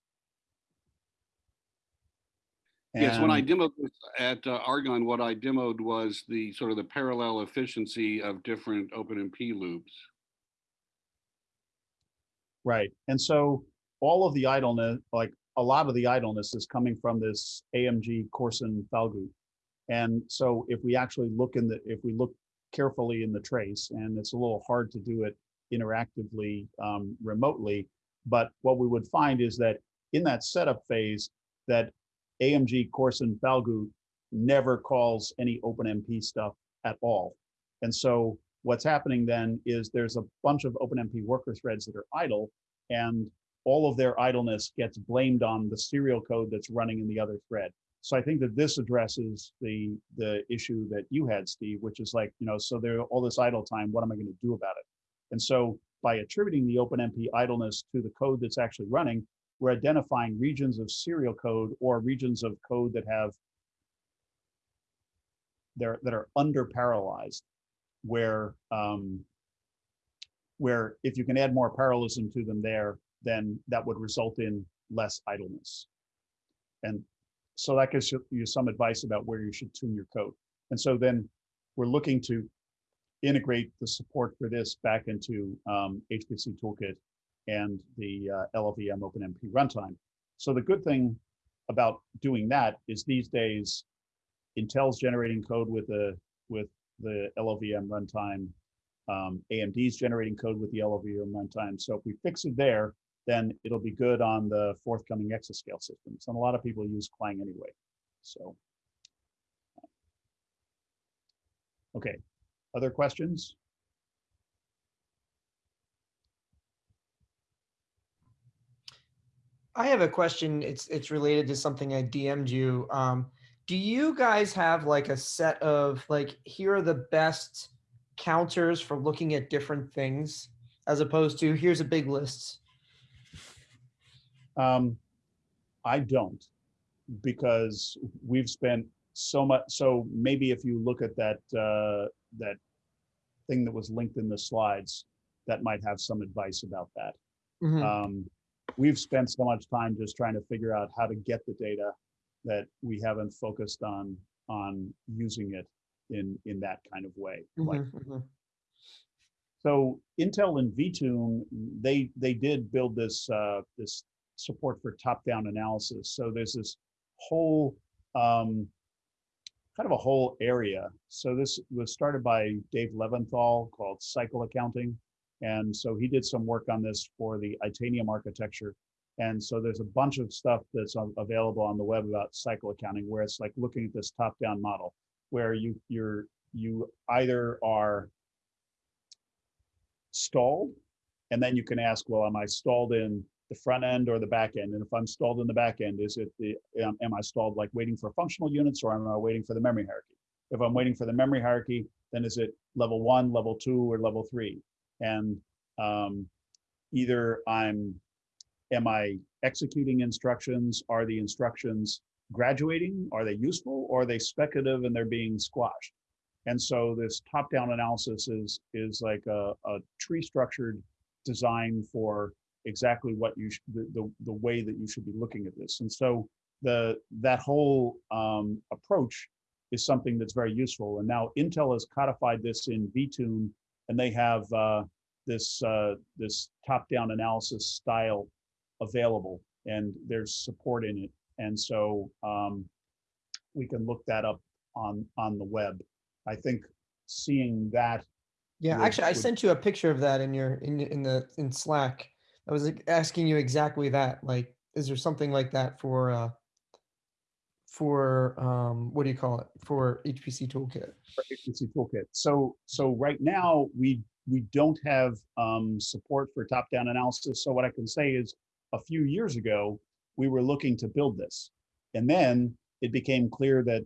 Yes, when I demoed at uh, Argonne, what I demoed was the sort of the parallel efficiency of different OpenMP loops. Right. And so all of the idleness, like a lot of the idleness is coming from this AMG Coarsen Falgout. And so if we actually look in the, if we look carefully in the trace, and it's a little hard to do it interactively um, remotely, but what we would find is that in that setup phase, that AMG Coarsen Falgout never calls any OpenMP stuff at all. And so what's happening then is there's a bunch of OpenMP worker threads that are idle and all of their idleness gets blamed on the serial code that's running in the other thread. so I think that this addresses the, the issue that you had, Steve, which is like, you know, so there, all this idle time, what am I going to do about it? And so by attributing the OpenMP idleness to the code that's actually running, we're identifying regions of serial code or regions of code that have they're, that are under parallelized, where um, where if you can add more parallelism to them there, then that would result in less idleness. And so that gives you- some advice about where you should tune your code. And so then we're looking to integrate the support for this back into um, HPCToolkit and the uh, LLVM OpenMP runtime. So the good thing about doing that is these days, Intel's generating code with the with the LLVM runtime. Um, AMD's generating code with the LLVM runtime. So if we fix it there, then it'll be good on the forthcoming exascale systems. And a lot of people use Clang anyway. So. Okay, other questions? I have a question. It's it's related to something I DM'd you. Um, do you guys have like a set of like here are the best counters for looking at different things as opposed to here's a big list? Um, I don't, because we've spent so much, so maybe if you look at that, uh, that thing that was linked in the slides, that might have some advice about that. Mhm. Um, we've spent so much time just trying to figure out how to get the data that we haven't focused on, on using it in, in that kind of way. Like, Mhm, mhm. so Intel and VTune, they they did build this uh, this support for top-down analysis. So there's this whole um, kind of a whole area. So this was started by Dave Levinthal called Cycle Accounting, and so he did some work on this for the Itanium architecture. And so there's a bunch of stuff that's available on the web about cycle accounting, where it's like looking at this top-down model, where you you're you either are stalled. And then you can ask, well, am I stalled in the front end or the back end? And if I'm stalled in the back end, is it the, am, I stalled like waiting for functional units or am I waiting for the memory hierarchy? If I'm waiting for the memory hierarchy, then is it level one, level two, or level three? And um, either I'm, am I executing instructions? Are the instructions graduating? Are they useful? Or are they speculative and they're being squashed? And so this top-down analysis is is like a, a tree structured design for exactly what you sh- the, the the way that you should be looking at this. And so the that whole um, approach is something that's very useful. And now Intel has codified this in VTune, and they have uh, this uh, this top-down analysis style available, and there's support in it. And so um, we can look that up on on the web. I think seeing that Yeah, would- actually, I would- sent you a picture of that in your in in the in Slack. I was like, asking you exactly that. Like, is there something like that for uh for um what do you call it for HPCToolkit? for HPCToolkit. So, so right now, we, we don't have um, support for top-down analysis. So what I can say is, a few years ago, we were looking to build this. And then it became clear that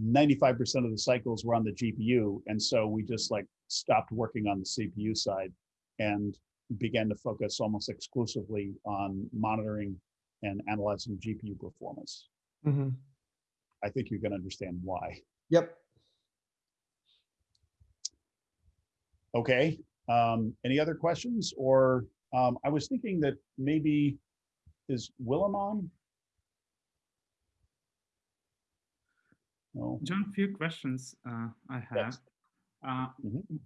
95% of the cycles were on the GPU. And so we just like stopped working on the CPU side and began to focus almost exclusively on monitoring and analyzing GPU performance. Mhm. I think you can understand why. Yep. Okay, um, any other questions? Or, um, I was thinking that maybe, is Willem on? No, John, few questions uh, I have. Uh, Mhm.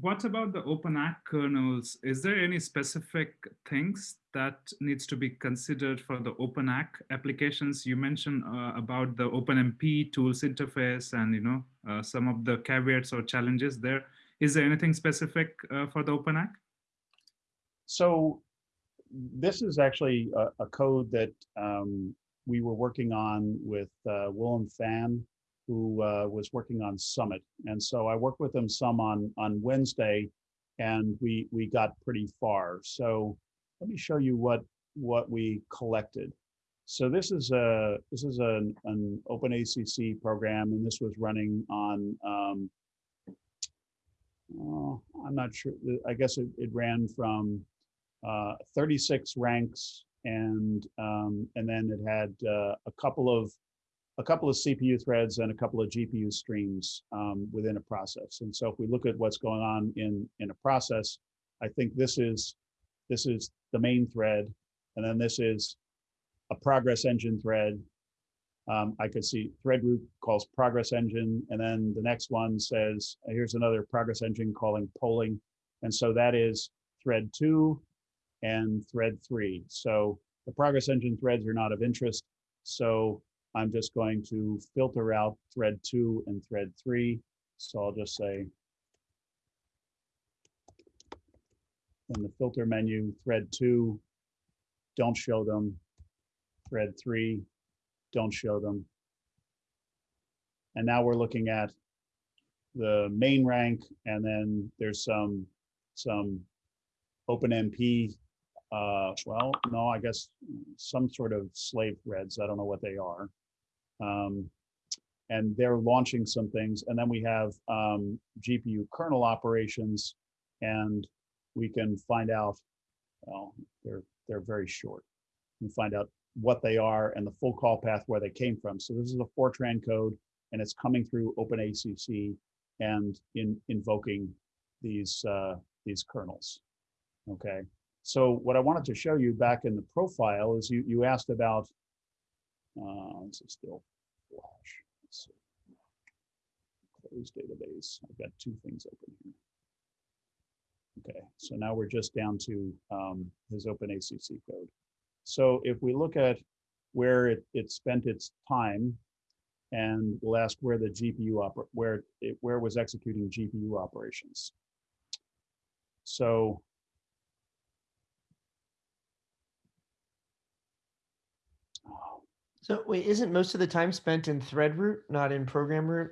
What about the OpenACC kernels? Is there any specific things that needs to be considered for the OpenACC applications? You mentioned uh, about the OpenMP tools interface and you know uh, some of the caveats or challenges there. Is there anything specific uh, for the OpenACC? so this is actually a, a code that, um, we were working on with, uh, Willem Fan, who, uh, was working on Summit. And so I worked with him some on, on Wednesday and we, we got pretty far. So let me show you what, what we collected. So this is a, this is an, an OpenACC program and this was running on, um, oh, I'm not sure, I guess it, it ran from, uh, 36 ranks and, um, and then it had, uh, a couple of, a couple of CPU threads and a couple of GPU streams, um, within a process. And so if we look at what's going on in, in a process, I think this is, this is the main thread. And then this is a progress engine thread. Um, I could see thread root calls progress engine, and then the next one says, here's another progress engine calling polling. And so that is thread two and thread three. So the progress engine threads are not of interest. So I'm just going to filter out thread two and thread three. So I'll just say in the filter menu, thread two, don't show them. Thread three, don't show them. And now we're looking at the main rank and then there's some, some OpenMP, uh, well, no, I guess some sort of slave threads. I don't know what they are. Um, and they're launching some things. And then we have um, GPU kernel operations and we can find out, well, they're, they're very short. We find out what they are and the full call path where they came from. So this is a Fortran code and it's coming through OpenACC and in invoking these uh, these kernels. Okay. So what I wanted to show you back in the profile is you you asked about uh, this is still flash. Let's see. Close database. I've got two things open here. Okay, so now we're just down to um, his OpenACC code. So if we look at where it, it spent its time, and we'll ask where the GPU where it where was executing GPU operations. So So wait, isn't most of the time spent in thread root, not in program root?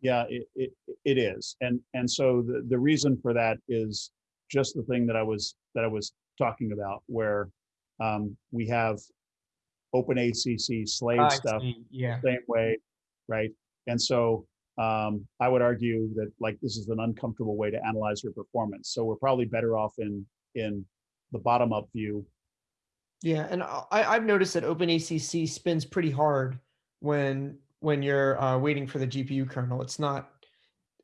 yeah, it, it, it is. And, and so the, the reason for that is just the thing that I was, that I was talking about where um, we have OpenACC slave I stuff see, Yeah. same way, right? And so um, I would argue that like this is an uncomfortable way to analyze your performance. So we're probably better off in in the bottom up view. Yeah, and I, I've noticed that OpenACC spins pretty hard when when you're uh, waiting for the GPU kernel. It's not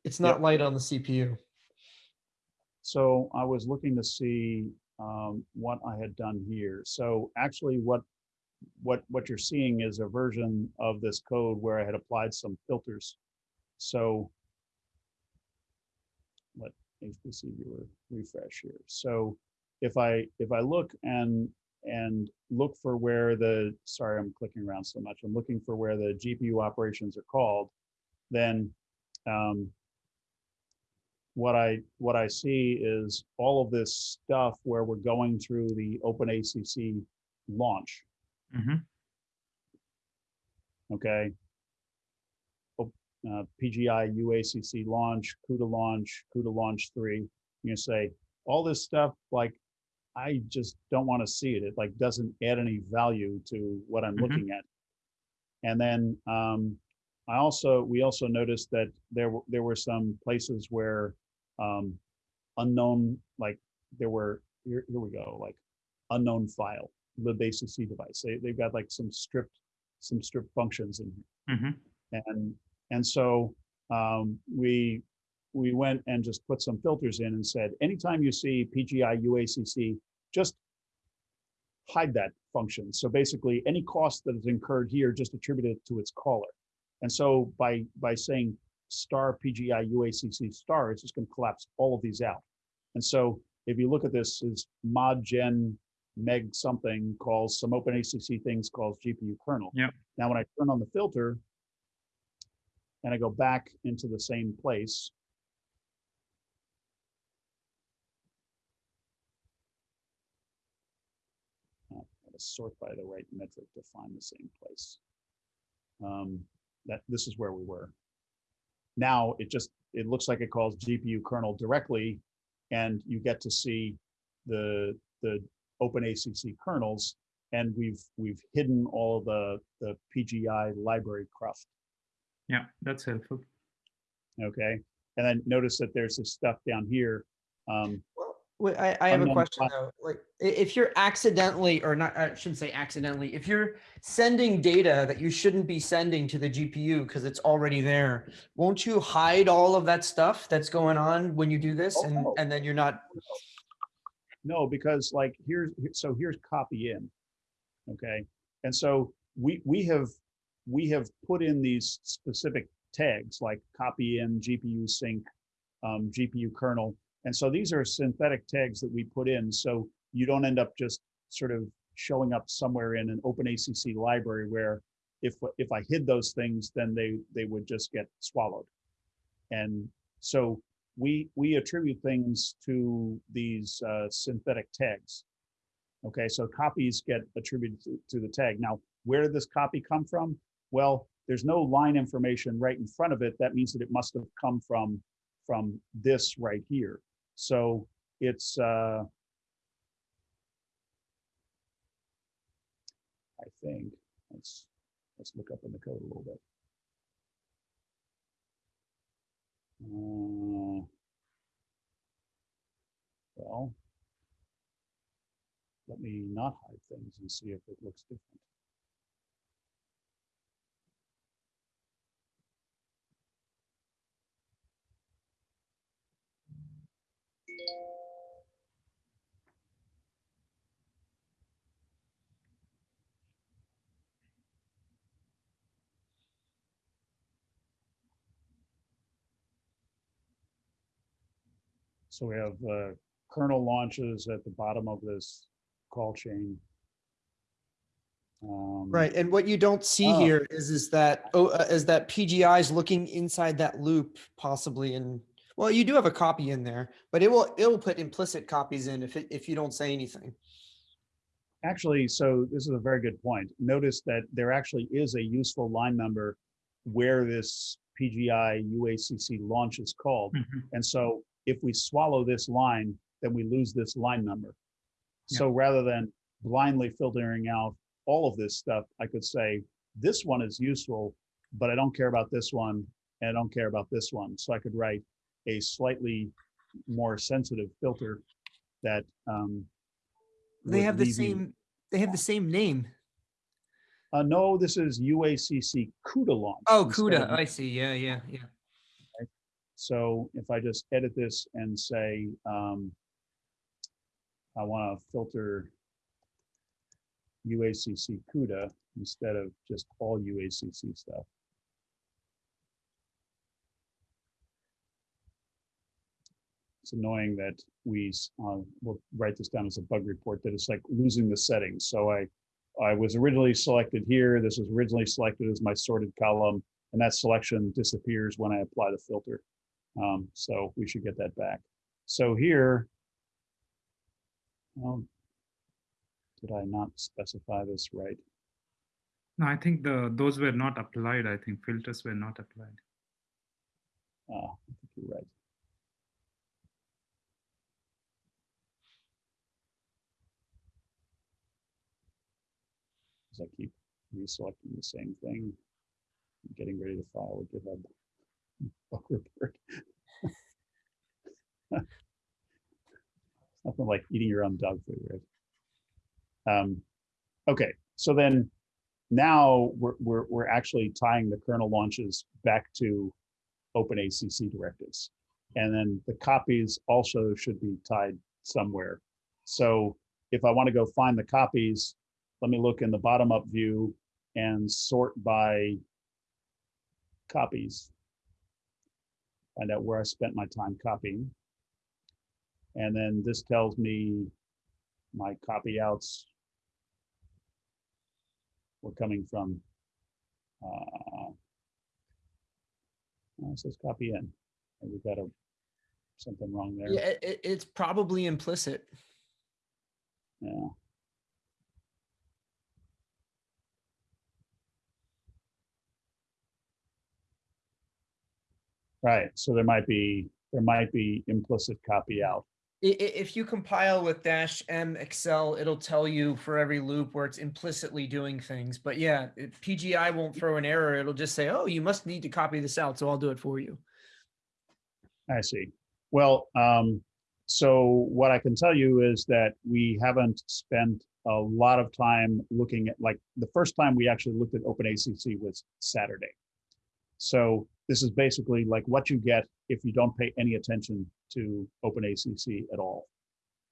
it's not Yep. light on the CPU. So I was looking to see um, what I had done here. So actually, what what what you're seeing is a version of this code where I had applied some filters. So let HPC viewer refresh here. So if I if I look and and look for where the sorry I'm clicking around so much. I'm looking for where the GPU operations are called. Then um, what I what I see is all of this stuff where we're going through the OpenACC launch. Mhm. Okay. Uh, PGI UACC launch, CUDA launch, CUDA launch three. You say all this stuff like I just don't want to see it. It like doesn't add any value to what I'm Mhm. looking at. And then um, I also we also noticed that there were there were some places where um, unknown like there were here, here we go like unknown file libacc device. They they've got like some stripped some stripped functions in here Mhm. and and so um, we we went and just put some filters in and said anytime you see PGI UACC, just hide that function. So basically, any cost that is incurred here, just attribute it to its caller. And so by by saying star PGI UACC star, it's just going to collapse all of these out. And so if you look at this is mod gen meg something calls some OpenACC things calls GPU kernel. Yeah. Now when I turn on the filter and I go back into the same place, Gotta sort by the right metric to find the same place. Um, that this is where we were. Now it just it looks like it calls GPU kernel directly, and you get to see the the OpenACC kernels, and we've, we've hidden all the, the PGI library cruft, Yeah, that's helpful. okay? And then notice that there's this stuff down here. Um, I, I have a question though. Like, if you're accidentally, or not, I shouldn't say accidentally, if you're sending data that you shouldn't be sending to the GPU because it's already there, won't you hide all of that stuff that's going on when you do this? Oh, And, no. and then you're not, No, because like here's, so here's copy in. Okay, and so we, we have, we have put in these specific tags like copy in, GPU sync, um, GPU kernel. And so these are synthetic tags that we put in, so you don't end up just sort of showing up somewhere in an OpenACC library where if, if I hid those things, then they, they would just get swallowed. And so we, we attribute things to these uh, synthetic tags. Okay, so copies get attributed to, to the tag. Now, where did this copy come from? Well, there's no line information right in front of it. That means that it must have come from, from this right here. So it's, uh, I think, let's, let's look up in the code a little bit. Uh, Well, let me not hide things and see if it looks different. So we have uh, kernel launches at the bottom of this call chain. Um, right, and what you don't see Oh. here is, is that, oh, uh, is that PGI is looking inside that loop possibly and, well, you do have a copy in there, but it will, it will put implicit copies in if it, if you don't say anything. Actually, so this is a very good point. Notice that there actually is a useful line number where this PGI UACC launch is called. Mhm. And so if we swallow this line, then we lose this line number. Yeah. So rather than blindly filtering out all of this stuff, I could say, this one is useful, but I don't care about this one, and I don't care about this one. So I could write a slightly more sensitive filter that um, They have the leave you- same, they have the same name. Uh, no, this is UACC CUDA launch. Oh, instead CUDA, of- I see, yeah, yeah, yeah. So if I just edit this and say, um, I want to filter UACC CUDA instead of just all UACC stuff. Annoying that we, uh, will write this down as a bug report that it's like losing the settings. So I, I was originally selected here. This was originally selected as my sorted column and that selection disappears when I apply the filter. Um, so we should get that back. So here, well, did I not specify this right? No, I think the those were not applied. I think filters were not applied. Uh, I think you're right. As I keep reselecting the same thing, getting ready to file a GitHub bug report. Nothing like eating your own dog food, right? Um, okay, so then now we're, we're, we're actually tying the kernel launches back to OpenACC directives. And then the copies also should be tied somewhere. So if I want to go find the copies, let me look in the bottom up view and sort by copies. Find out where I spent my time copying. And then this tells me my copy outs were coming from uh, it says copy in. And we've got a something wrong there. Yeah, it- it's probably implicit. Yeah. Right, so there might be, there might be implicit copy out. If you compile with dash M Excel, it'll tell you for every loop where it's implicitly doing things. But yeah, PGI won't throw an error. It'll just say, oh, you must need to copy this out. So I'll do it for you. I see. Well, um, so what I can tell you is that we haven't spent a lot of time looking at, like, the first time we actually looked at OpenACC was Saturday. So this is basically like what you get if you don't pay any attention to OpenACC at all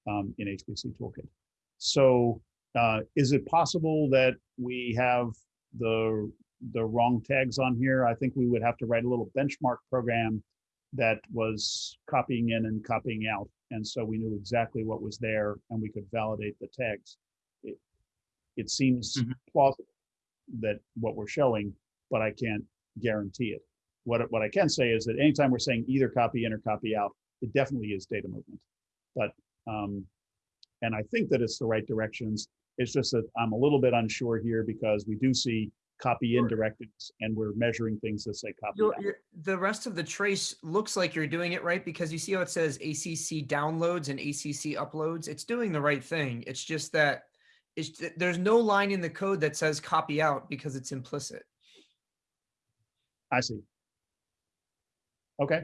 um, in HPCToolkit. So uh, is it possible that we have the the wrong tags on here? I think we would have to write a little benchmark program that was copying in and copying out. And so we knew exactly what was there and we could validate the tags. It, it seems Mhm. plausible that what we're showing, but I can't guarantee it. What, what I can say is that anytime we're saying either copy in or copy out, it definitely is data movement. But, um, and I think that it's the right directions. It's just that I'm a little bit unsure here because we do see copy in directives and we're measuring things that say copy You're, out. you're, the rest of the trace looks like you're doing it right because you see how it says ACC downloads and ACC uploads. It's doing the right thing. It's just that it's, there's no line in the code that says copy out because it's implicit. I see. Okay,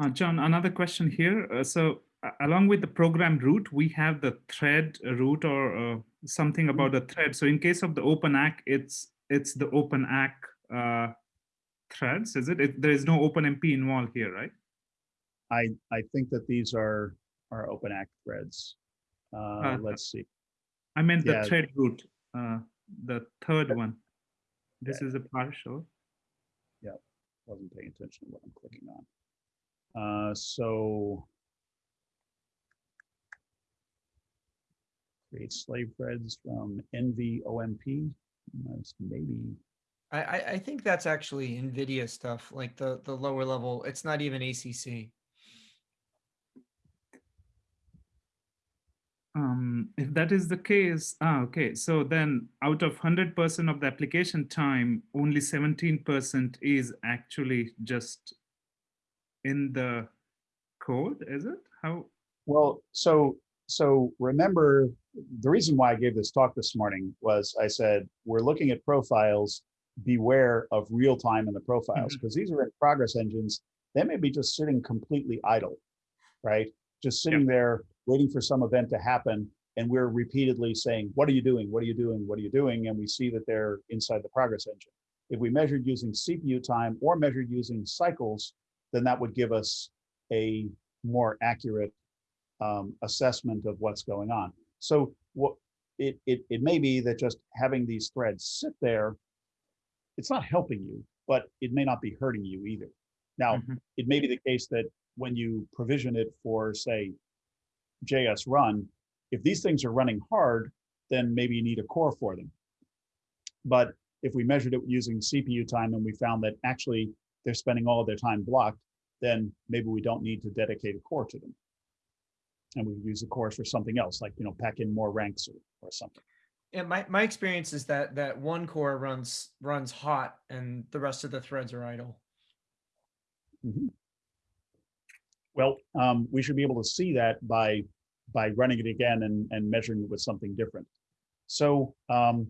Uh, John, another question here. Uh, so a- along with the program root, we have the thread root or uh, something about the thread. So in case of the OpenACC, it's it's the OpenACC uh, threads, is it? it? There is no OpenMP involved here, right? I, I think that these are, are OpenACC threads. Uh, Uh, let's see. I meant the thread root, uh, the third one. This is a partial. Wasn't paying attention to what I'm clicking on. Uh, so. Create slave threads from NVOMP. That's maybe, I, I, I think that's actually NVIDIA stuff, like the, the lower level. It's not even ACC. Um, if that is the case, ah, okay. So then out of 100% of the application time, only 17% is actually just in the code, is it? How? well, so, so remember, the reason why I gave this talk this morning was I said, we're looking at profiles, beware of real time in the profiles, because these are in progress engines. They may be just sitting completely idle, right? Just sitting there waiting for some event to happen. And we're repeatedly saying, what are you doing? What are you doing? What are you doing? And we see that they're inside the progress engine. If we measured using CPU time or measured using cycles, then that would give us a more accurate um, assessment of what's going on. So what it, it, it may be that just having these threads sit there, it's not helping you, but it may not be hurting you either. Now, Mhm. it may be the case that when you provision it for, say, jsrun, if these things are running hard, then maybe you need a core for them. But if we measured it using CPU time and we found that actually they're spending all of their time blocked, then maybe we don't need to dedicate a core to them. And we use the cores for something else, like, you know, pack in more ranks or, or something. Yeah, my, my experience is that that one core runs runs hot and the rest of the threads are idle. Mhm. Well, um, we should be able to see that by, by running it again and, and measuring it with something different. So um,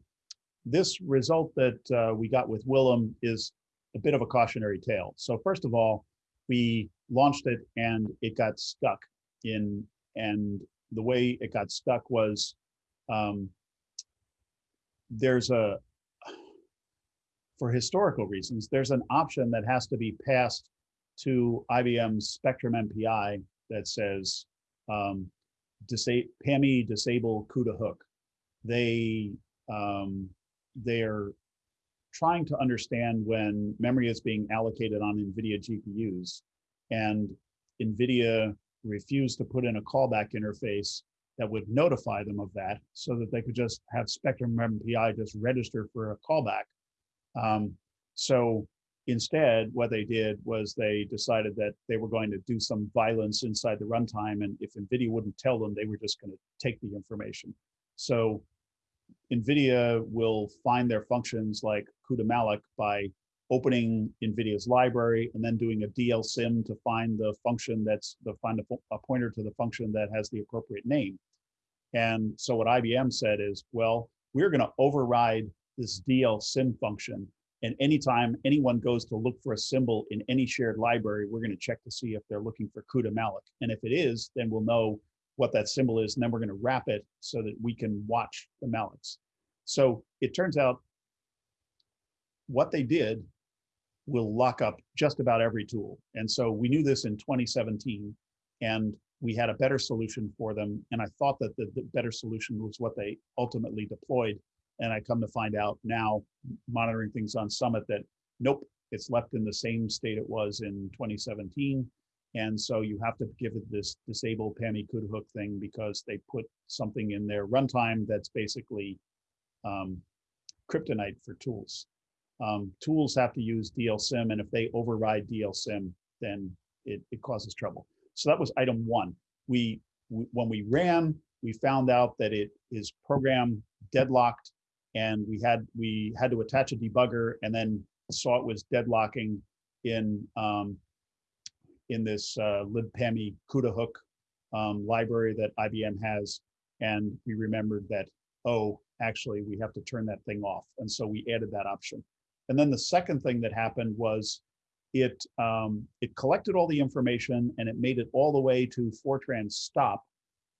this result that uh, we got with Willem is a bit of a cautionary tale. So first of all, we launched it and it got stuck in, and the way it got stuck was um, there's a, for historical reasons, there's an option that has to be passed to IBM's Spectrum MPI that says um, disa- PAMI disable CUDA hook. They um, they're trying to understand when memory is being allocated on NVIDIA GPUs, and NVIDIA refused to put in a callback interface that would notify them of that, so that they could just have Spectrum MPI just register for a callback. Um, so Instead, what they did was they decided that they were going to do some violence inside the runtime, and if NVIDIA wouldn't tell them, they were just going to take the information. So NVIDIA will find their functions like CUDA malloc by opening NVIDIA's library and then doing a dlsym to find the function that's the find a, a pointer to the function that has the appropriate name. And so what IBM said is, well, we're going to override this dlsym function. And anytime anyone goes to look for a symbol in any shared library, we're going to check to see if they're looking for CUDA malloc. And if it is, then we'll know what that symbol is, and then we're going to wrap it so that we can watch the mallocs. So it turns out what they did will lock up just about every tool. And so we knew this in 2017, and we had a better solution for them. And I thought that the, the better solution was what they ultimately deployed. And I come to find out now, monitoring things on Summit, that nope, it's left in the same state it was in 2017. And so you have to give it this disable CUDA hook thing because they put something in their runtime that's basically um, kryptonite for tools. Um, tools have to use dlsym, and if they override dlsym, then it, it causes trouble. So that was item one. We when we ran, we found out that it is program deadlocked, and we had we had to attach a debugger, and then saw it was deadlocking in um, in this uh, libpami CUDA hook um, library that IBM has, and we remembered that oh, actually we have to turn that thing off, and so we added that option. And then the second thing that happened was it um, it collected all the information and it made it all the way to Fortran stop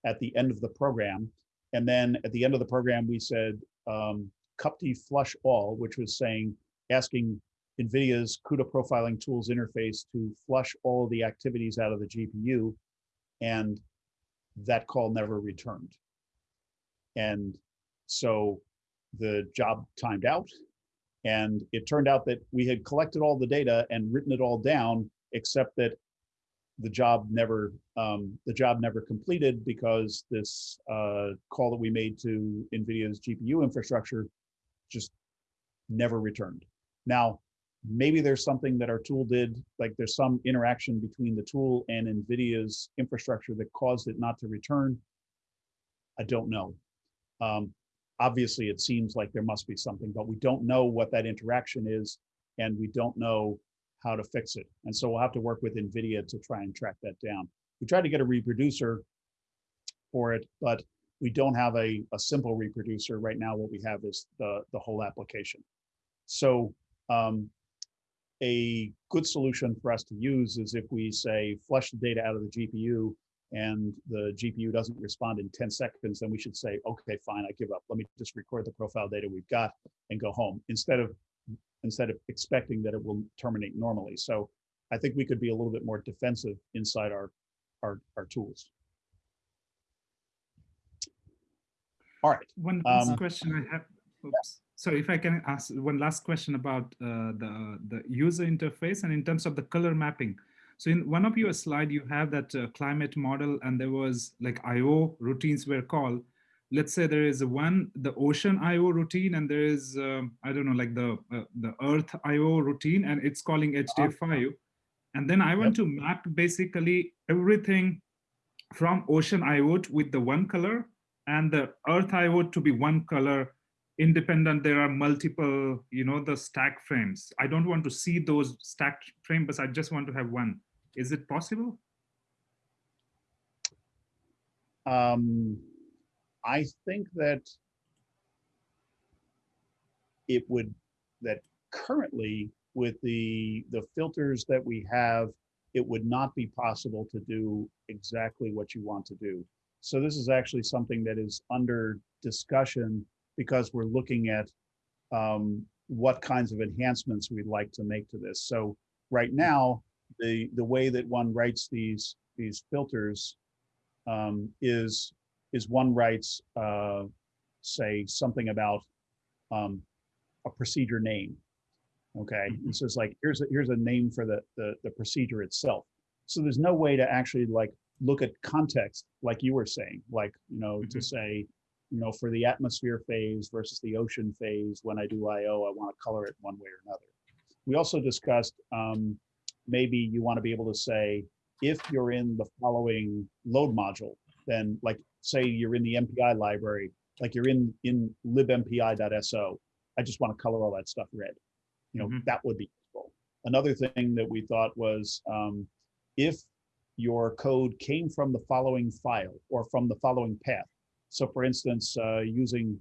at the end of the program. And then at the end of the program, we said um, CUPTI flush all, which was saying asking NVIDIA's CUDA profiling tools interface to flush all of the activities out of the GPU. And that call never returned. And so the job timed out and it turned out that we had collected all the data and written it all down, except that the job never um, the job never completed because this uh, call that we made to NVIDIA's GPU infrastructure just never returned. Now, maybe there's something that our tool did, like there's some interaction between the tool and NVIDIA's infrastructure that caused it not to return. I don't know. Um, obviously it seems like there must be something, but we don't know what that interaction is and we don't know how to fix it. And so we'll have to work with NVIDIA to try and track that down. We tried to get a reproducer for it, but we don't have a, a simple reproducer. Right now, what we have is the, the whole application. So um, a good solution for us to use is if we say flush the data out of the GPU and the GPU doesn't respond in 10 seconds, then we should say, okay, fine, I give up. Let me just record the profile data we've got and go home instead of instead of expecting that it will terminate normally. So I think we could be a little bit more defensive inside our our, our tools. All right. One last Um, question I have. Oops. So if I can ask one last question about uh, the, the user interface and in terms of the color mapping. So in one of your slide, you have that uh, climate model and there was like IO routines were called. Let's say there is one, the ocean IO routine and there is, um, I don't know, like the, uh, the earth IO routine and it's calling HDF5. And then I want to map basically everything from ocean IO with the one color and the earth IO to be one color independent there are multiple you know the stack frames. I don't want to see those stacked frames but i just want to have one. Is it possible? Um, I think that it would, that currently with the, the filters that we have, it would not be possible to do exactly what you want to do. So this is actually something that is under discussion because we're looking at um, what kinds of enhancements we'd like to make to this. So right now, the, the way that one writes these, these filters um, is is one writes uh, say something about um, a procedure name. Okay, and so it's like here's a, here's a name for the, the the procedure itself. So there's no way to actually like look at context like you were saying, like you know to say you know for the atmosphere phase versus the ocean phase. When I do I/O, I want to color it one way or another. We also discussed um, maybe you want to be able to say if you're in the following load module, then like say you're in the MPI library, like you're in in libmpi.so, I just want to color all that stuff red. you know, Mhm. that would be useful. Another thing that we thought was um, if your code came from the following file or from the following path. So for instance, uh, using,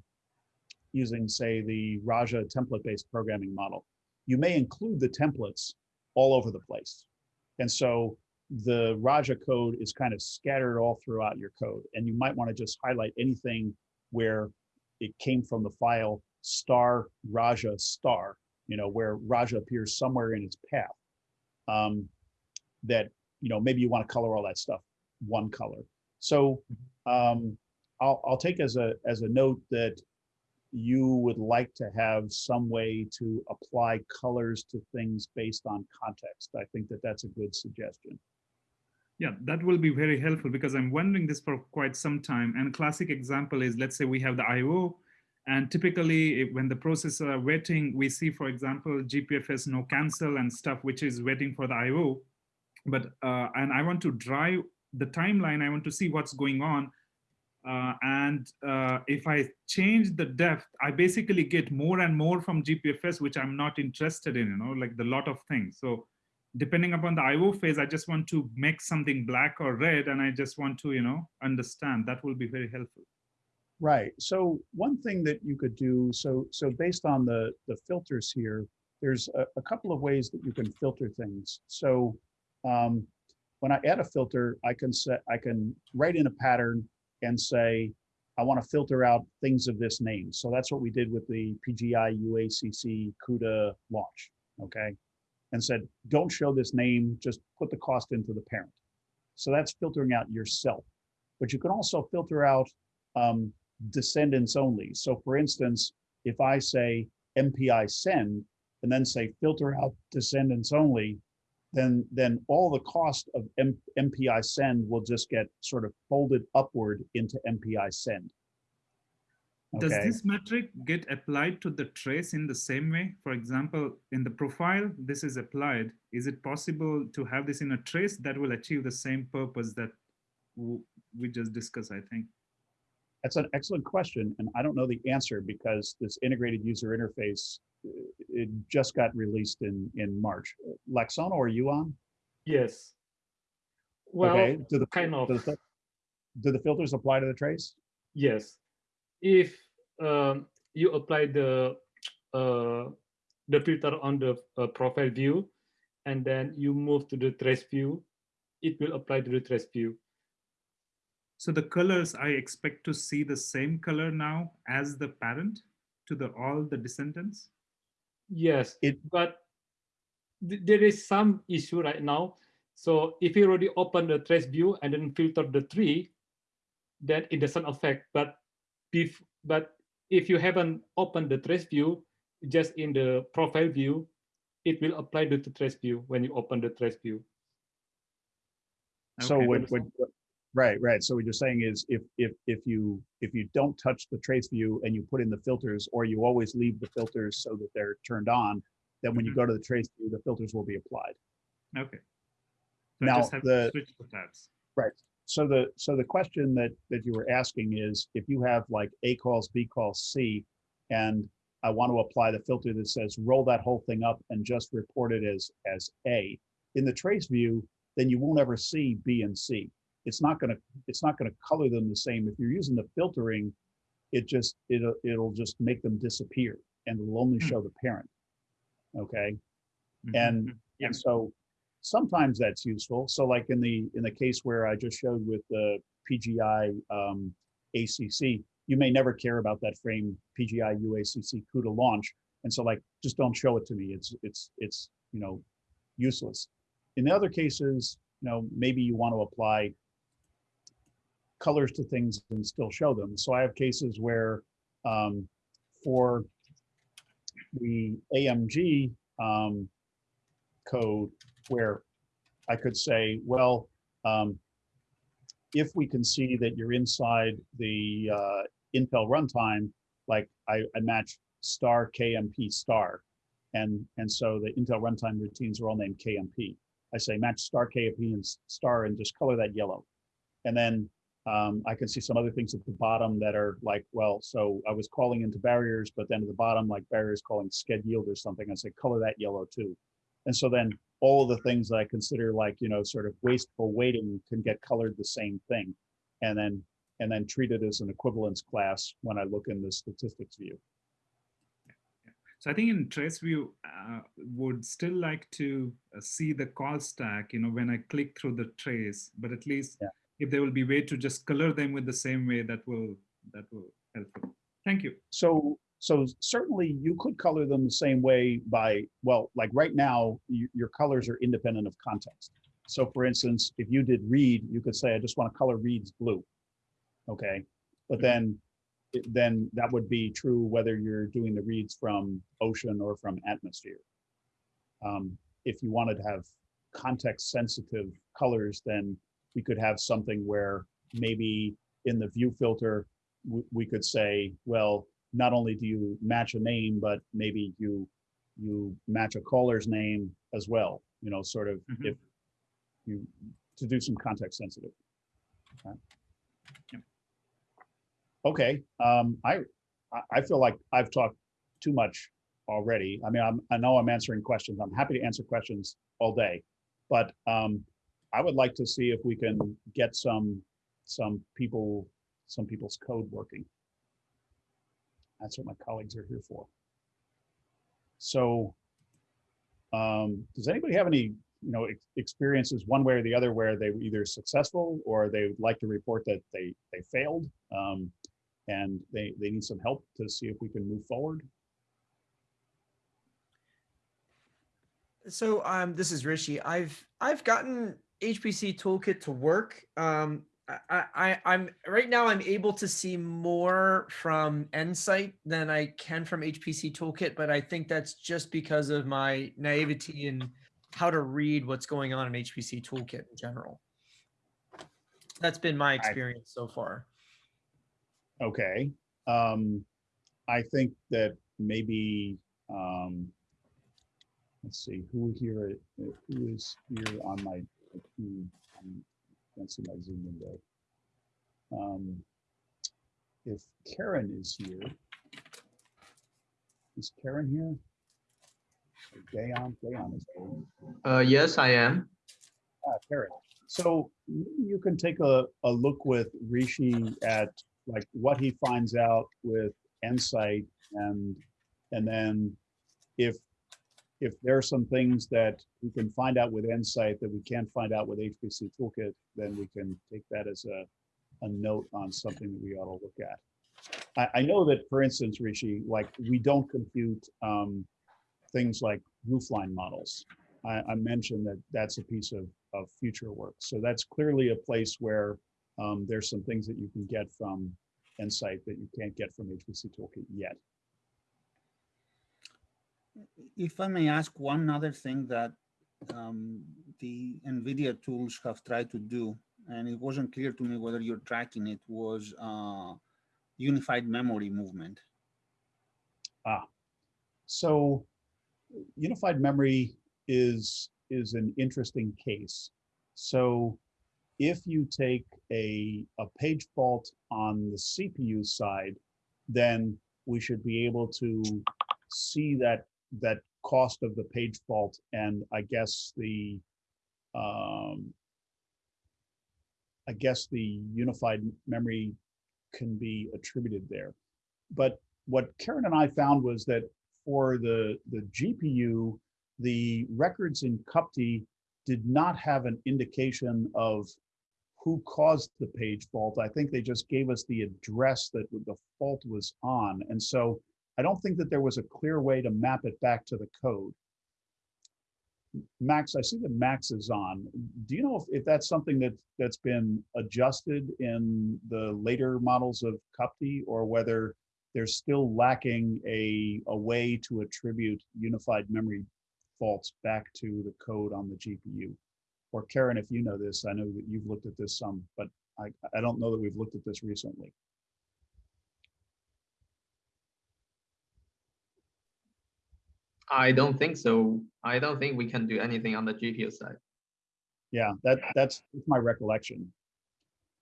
using say the RAJA template-based programming model, you may include the templates all over the place. And so the RAJA code is kind of scattered all throughout your code. And you might want to just highlight anything where it came from the file star RAJA star, you know, where RAJA appears somewhere in its path. Um, that, you know, maybe you want to color all that stuff one color. So um, I'll, I'll take as a, as a note that you would like to have some way to apply colors to things based on context. I think that that's a good suggestion. Yeah, that will be very helpful because I'm wondering this for quite some time. And classic example is, let's say we have the IO, and typically when the process are waiting, we see, for example, GPFS no cancel and stuff, which is waiting for the IO. But, uh, and I want to drive the timeline, I want to see what's going on. Uh, and uh, if I change the depth, I basically get more and more from GPFS, which I'm not interested in, you know, like the lot of things. So depending upon the IO phase, I just want to make something black or red, and I just want to, you know, understand. That will be very helpful. Right. So one thing that you could do, so so based on the the filters here, there's a, a couple of ways that you can filter things. So um, when I add a filter, I can set I can write in a pattern and say I want to filter out things of this name. So that's what we did with the PGI UACC CUDA launch. Okay, and said don't show this name, just put the cost into the parent. So that's filtering out yourself. But you can also filter out um, descendants only. So for instance, if I say MPI send and then say filter out descendants only, then then all the cost of M- MPI send will just get sort of folded upward into MPI send. Does Okay. this metric get applied to the trace in the same way? For example, in the profile, this is applied. Is it possible to have this in a trace that will achieve the same purpose that we just discussed, I think? That's an excellent question, and I don't know the answer because this integrated user interface uh, it just got released in in March. Laksono or on? Yes. Well, okay. Do the kind of. do the, do the filters apply to the trace? yes. If um, you apply the uh, the filter on the uh, profile view, and then you move to the trace view, it will apply to the trace view. So the colors, I expect to see the same color now as the parent to the all the descendants? Yes, It- but th- there is some issue right now. So if you already open the trace view and then filter the tree, then it doesn't affect. But if but if you haven't opened the trace view, just in the profile view, it will apply to the trace view when you open the trace view. So Okay. what, what, what- right, right. So what you're saying is if, if, if you, if you don't touch the trace view and you put in the filters, or you always leave the filters so that they're turned on, then when you Mhm. go to the trace view, the filters will be applied. Okay. So I Now, just have to the- switch the tabs. So the, so the question that, that you were asking is if you have like A calls, B calls, C, and I want to apply the filter that says roll that whole thing up and just report it as, as A. In the trace view, then you won't ever see B and C. It's not gonna, it's not gonna color them the same. If you're using the filtering, it just, it'll, it'll just make them disappear and it'll only Hmm. show the parent. Okay? Mhm, And, mhm. Yeah. and so sometimes that's useful. So like in the, in the case where I just showed with the PGI um, ACC, you may never care about that frame PGI UACC CUDA launch. And so like, just don't show it to me. It's, it's, it's, you know, useless. In the other cases, you know, maybe you want to apply colors to things and still show them. So I have cases where um, for the AMG um, code where I could say, well, um, if we can see that you're inside the uh, Intel runtime, like I, I match star KMP star. And, and so the Intel runtime routines are all named KMP. I say match star KMP and star and just color that yellow. And then Um, I can see some other things at the bottom that are like, well, so I was calling into barriers, but then at the bottom, like barriers calling sched yield or something, I say color that yellow too. And so then all of the things that I consider like, you know, sort of wasteful waiting can get colored the same thing. And then, and then treated as an equivalence class when I look in the statistics view. So I think in trace view, uh, would still like to uh, see the call stack, you know, when I click through the trace, but at least Yeah. if there will be way to just color them with the same way, that will, that will help. Thank you. So, so certainly you could color them the same way by, well, like right now, you, your colors are independent of context. So for instance, if you did read, you could say, I just want to color reads blue. Okay, but Mhm. then, then that would be true whether you're doing the reads from ocean or from atmosphere. Um, if you wanted to have context sensitive colors, then we could have something where maybe in the view filter, we could say, well, not only do you match a name, but maybe you you match a caller's name as well. You know, sort of Mhm. if you to do some context sensitive. Okay. Yep. Okay. Um, I I- I feel like I've talked too much already. I mean, I'm I know I'm answering questions. I'm happy to answer questions all day, but um, I would like to see if we can get some some people some people's code working. That's what my colleagues are here for. So, um, does anybody have any, you know, ex- experiences one way or the other where they were either successful or they would like to report that they they failed, um, and they they need some help to see if we can move forward? So um, this is Rishi. I've I've gotten HPC Toolkit to work. Um, I, I I'm right now I'm able to see more from Nsight than I can from HPC Toolkit, but I think that's just because of my naivety in how to read what's going on in HPC Toolkit in general. That's been my experience so far. Okay. Um, I think that maybe, um, let's see, who here, uh, who is here on my, hmm, I can't see my Zoom window. Um, if Keren is here, is Keren here? Dayon, Dayon is here. Uh, yes, I am. Ah, Keren. So you can take a, a look with Rishi at like what he finds out with Nsight and, and then if, if there are some things that we can find out with Nsight that we can't find out with HPC Toolkit, then we can take that as a, a note on something that we ought to look at. I, I know that, for instance, Rishi, like we don't compute um, things like roofline models. I, I mentioned that that's a piece of, of future work. So that's clearly a place where um, there's some things that you can get from Nsight that you can't get from HPC Toolkit yet. If I may ask one other thing that um, the NVIDIA tools have tried to do, and it wasn't clear to me whether you're tracking it, was uh, unified memory movement. Ah, so unified memory is is an interesting case. So if you take a, a page fault on the CPU side, then we should be able to see that that cost of the page fault and I guess the um, I guess the unified memory can be attributed there. But what Keren and I found was that for the, the GPU, the records in CUPTI did not have an indication of who caused the page fault. I think they just gave us the address that the fault was on. And so I don't think that there was a clear way to map it back to the code. Max, I see that Max is on. Do you know if, if that's something that, that's been adjusted in the later models of CUPTI or whether there's still lacking a, a way to attribute unified memory faults back to the code on the GPU? Or Keren, if you know this, I know that you've looked at this some, but I, I don't know that we've looked at this recently. I don't think so. I don't think we can do anything on the GPU side. Yeah, that, that's my recollection.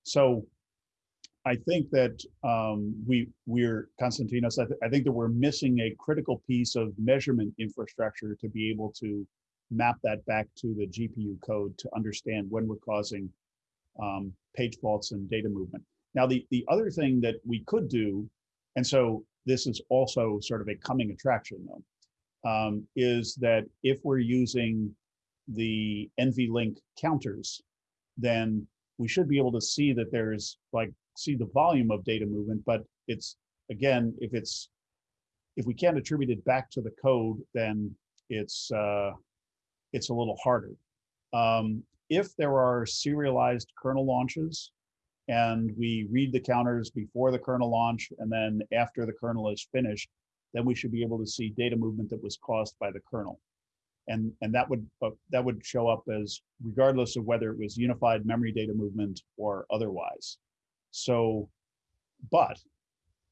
So I think that um, we, we're, Konstantinos, I, th- I think that we're missing a critical piece of measurement infrastructure to be able to map that back to the GPU code to understand when we're causing um, page faults and data movement. Now, the, the other thing that we could do, and so this is also sort of a coming attraction though, um, is that if we're using the NVLink counters, then we should be able to see that there's like, see the volume of data movement, but it's, again, if it's, if we can't attribute it back to the code, then it's, uh, it's a little harder. Um, if there are serialized kernel launches and we read the counters before the kernel launch and then after the kernel is finished, then we should be able to see data movement that was caused by the kernel. And, and that would uh, that would show up as regardless of whether it was unified memory data movement or otherwise. So, but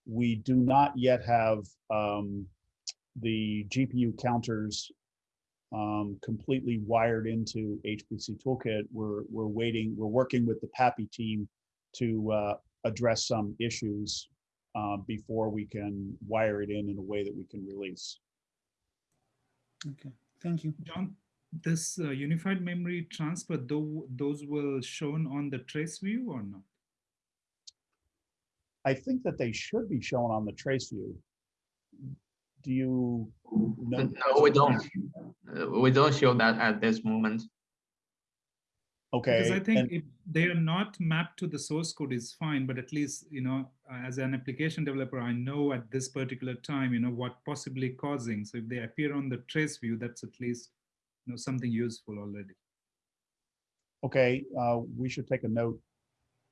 we do not yet have um, the GPU counters um, completely wired into HPC Toolkit. We're, we're waiting, we're working with the PAPI team to uh, address some issues uh, before we can wire it in in a way that we can release. Okay, thank you. John, this uh, unified memory transfer, though, those were shown on the trace view or not? I think that they should be shown on the trace view. Do you know? No, we don't. Uh, We don't show that at this moment. Okay. Because I think and- if they are not mapped to the source code is fine, but at least, you know, uh, as an application developer, I know at this particular time, you know, what possibly causing. So if they appear on the trace view, that's at least, you know, something useful already. Okay, uh, we should take a note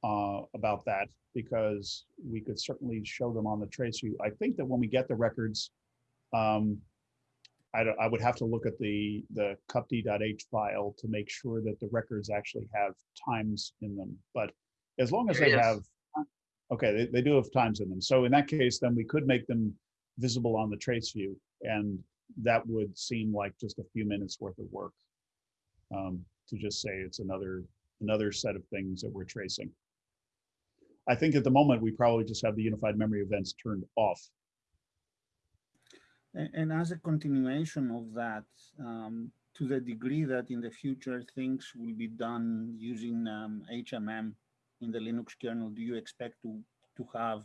uh, about that because we could certainly show them on the trace view. I think that when we get the records, um, I, don't- I would have to look at the, the cupti.h file to make sure that the records actually have times in them. But as long as they Yes. have, okay, they, they do have times in them. So in that case, then we could make them visible on the trace view. And that would seem like just a few minutes worth of work um, to just say it's another another set of things that we're tracing. I think at the moment we probably just have the unified memory events turned off. And as a continuation of that, um, to the degree that in the future things will be done using um, HMM in the Linux kernel, do you expect to, to have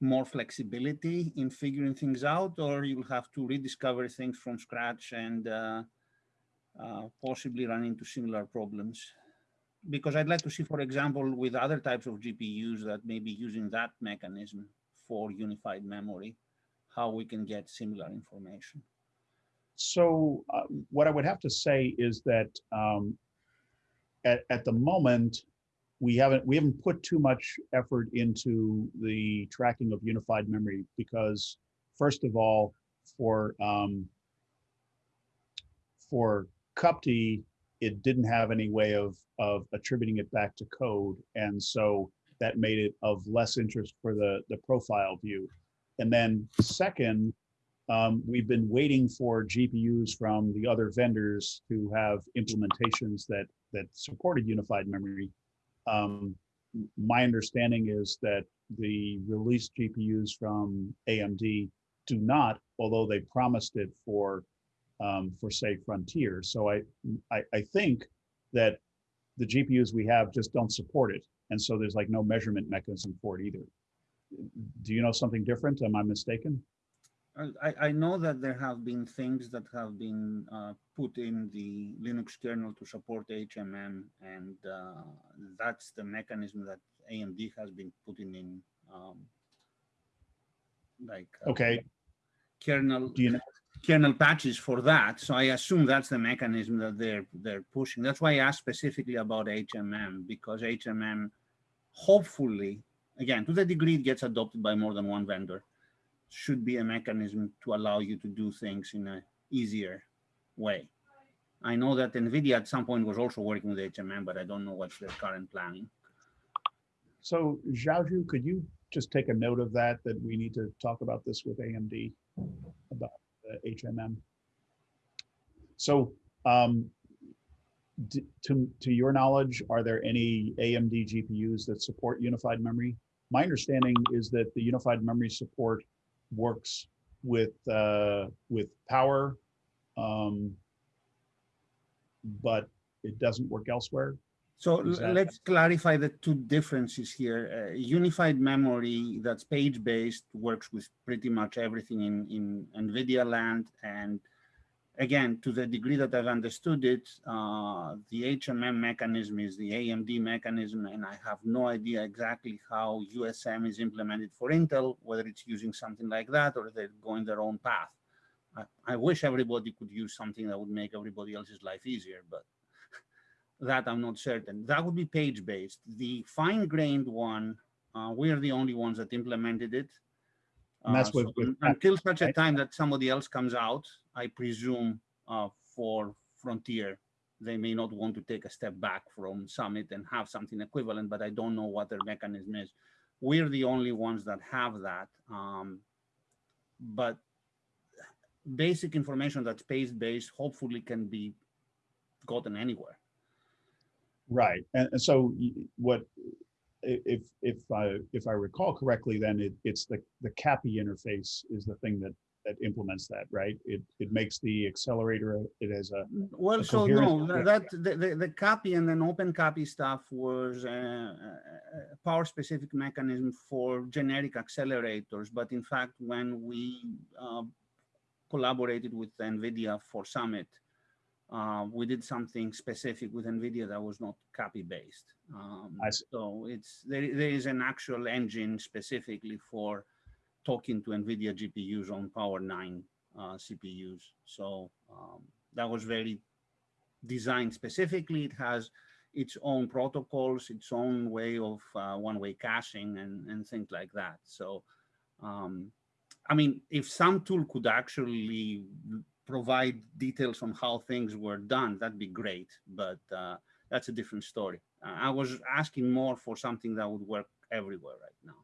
more flexibility in figuring things out, or you'll have to rediscover things from scratch and uh, uh, possibly run into similar problems? Because I'd like to see, for example, with other types of GPUs that may be using that mechanism for unified memory, how we can get similar information. So uh, what I would have to say is that um, at, at the moment, we haven't we haven't put too much effort into the tracking of unified memory because first of all, for um, for CUPTI, it didn't have any way of of attributing it back to code, and so that made it of less interest for the the profile view. And then second, um, we've been waiting for GPUs from the other vendors to have implementations that that supported unified memory. Um, my understanding is that the released GPUs from AMD do not, although they promised it for um, for say Frontier. So I, I I think that the GPUs we have just don't support it, and so there's like no measurement mechanism for it either. Do you know something different? Am I mistaken? I- I, know that there have been things that have been uh, put in the Linux kernel to support HMM, and uh, that's the mechanism that AMD has been putting in, um, like uh, Okay. kernel you know? kernel patches for that. So I assume that's the mechanism that they're they're pushing. That's why I asked specifically about HMM because HMM, hopefully, again to the degree it gets adopted by more than one vendor, should be a mechanism to allow you to do things in a easier way. I know that NVIDIA at some point was also working with HMM, but I don't know what's their current planning. So Xiaozhu, could you just take a note of that, that we need to talk about this with AMD about the HMM? So um, to, to your knowledge, are there any AMD GPUs that support unified memory my understanding is that the unified memory support works with, uh, with power. Um, but it doesn't work elsewhere. So let's clarify the two differences here. Uh, unified memory that's page-based works with pretty much everything in, in NVIDIA land. And again, to the degree that I've understood it, uh, the HMM mechanism is the AMD mechanism, and I have no idea exactly how USM is implemented for Intel, whether it's using something like that or they're going their own path. I, I wish everybody could use something that would make everybody else's life easier, but that I'm not certain. That would be page-based. The fine-grained one, uh, we're the only ones that implemented it. And that's with- so Until such a time that somebody else comes out, I presume uh, for Frontier, they may not want to take a step back from Summit and have something equivalent, but I don't know what their mechanism is. We're the only ones that have that. um, But basic information that's page-based hopefully can be gotten anywhere. Right, and, so what, if, if I, if I recall correctly, then it, it's the, the CAPI interface is the thing that, that implements that, right? It, it makes the accelerator, it has a, Well, a so no, that, the, the, the CAPI and then OpenCAPI stuff was uh, a a power specific mechanism for generic accelerators. But in fact, when we uh, collaborated with NVIDIA for Summit, uh, we did something specific with NVIDIA that was not CAPI based. Um, so it's, there, there is an actual engine specifically for talking to NVIDIA GPUs on Power 9 uh, CPUs. So um, that was very designed specifically. It has its own protocols, its own way of uh, one-way caching and, and things like that. So, um, I mean, if some tool could actually provide details on how things were done, that'd be great. But uh, that's a different story. Uh, I was asking more for something that would work everywhere right now.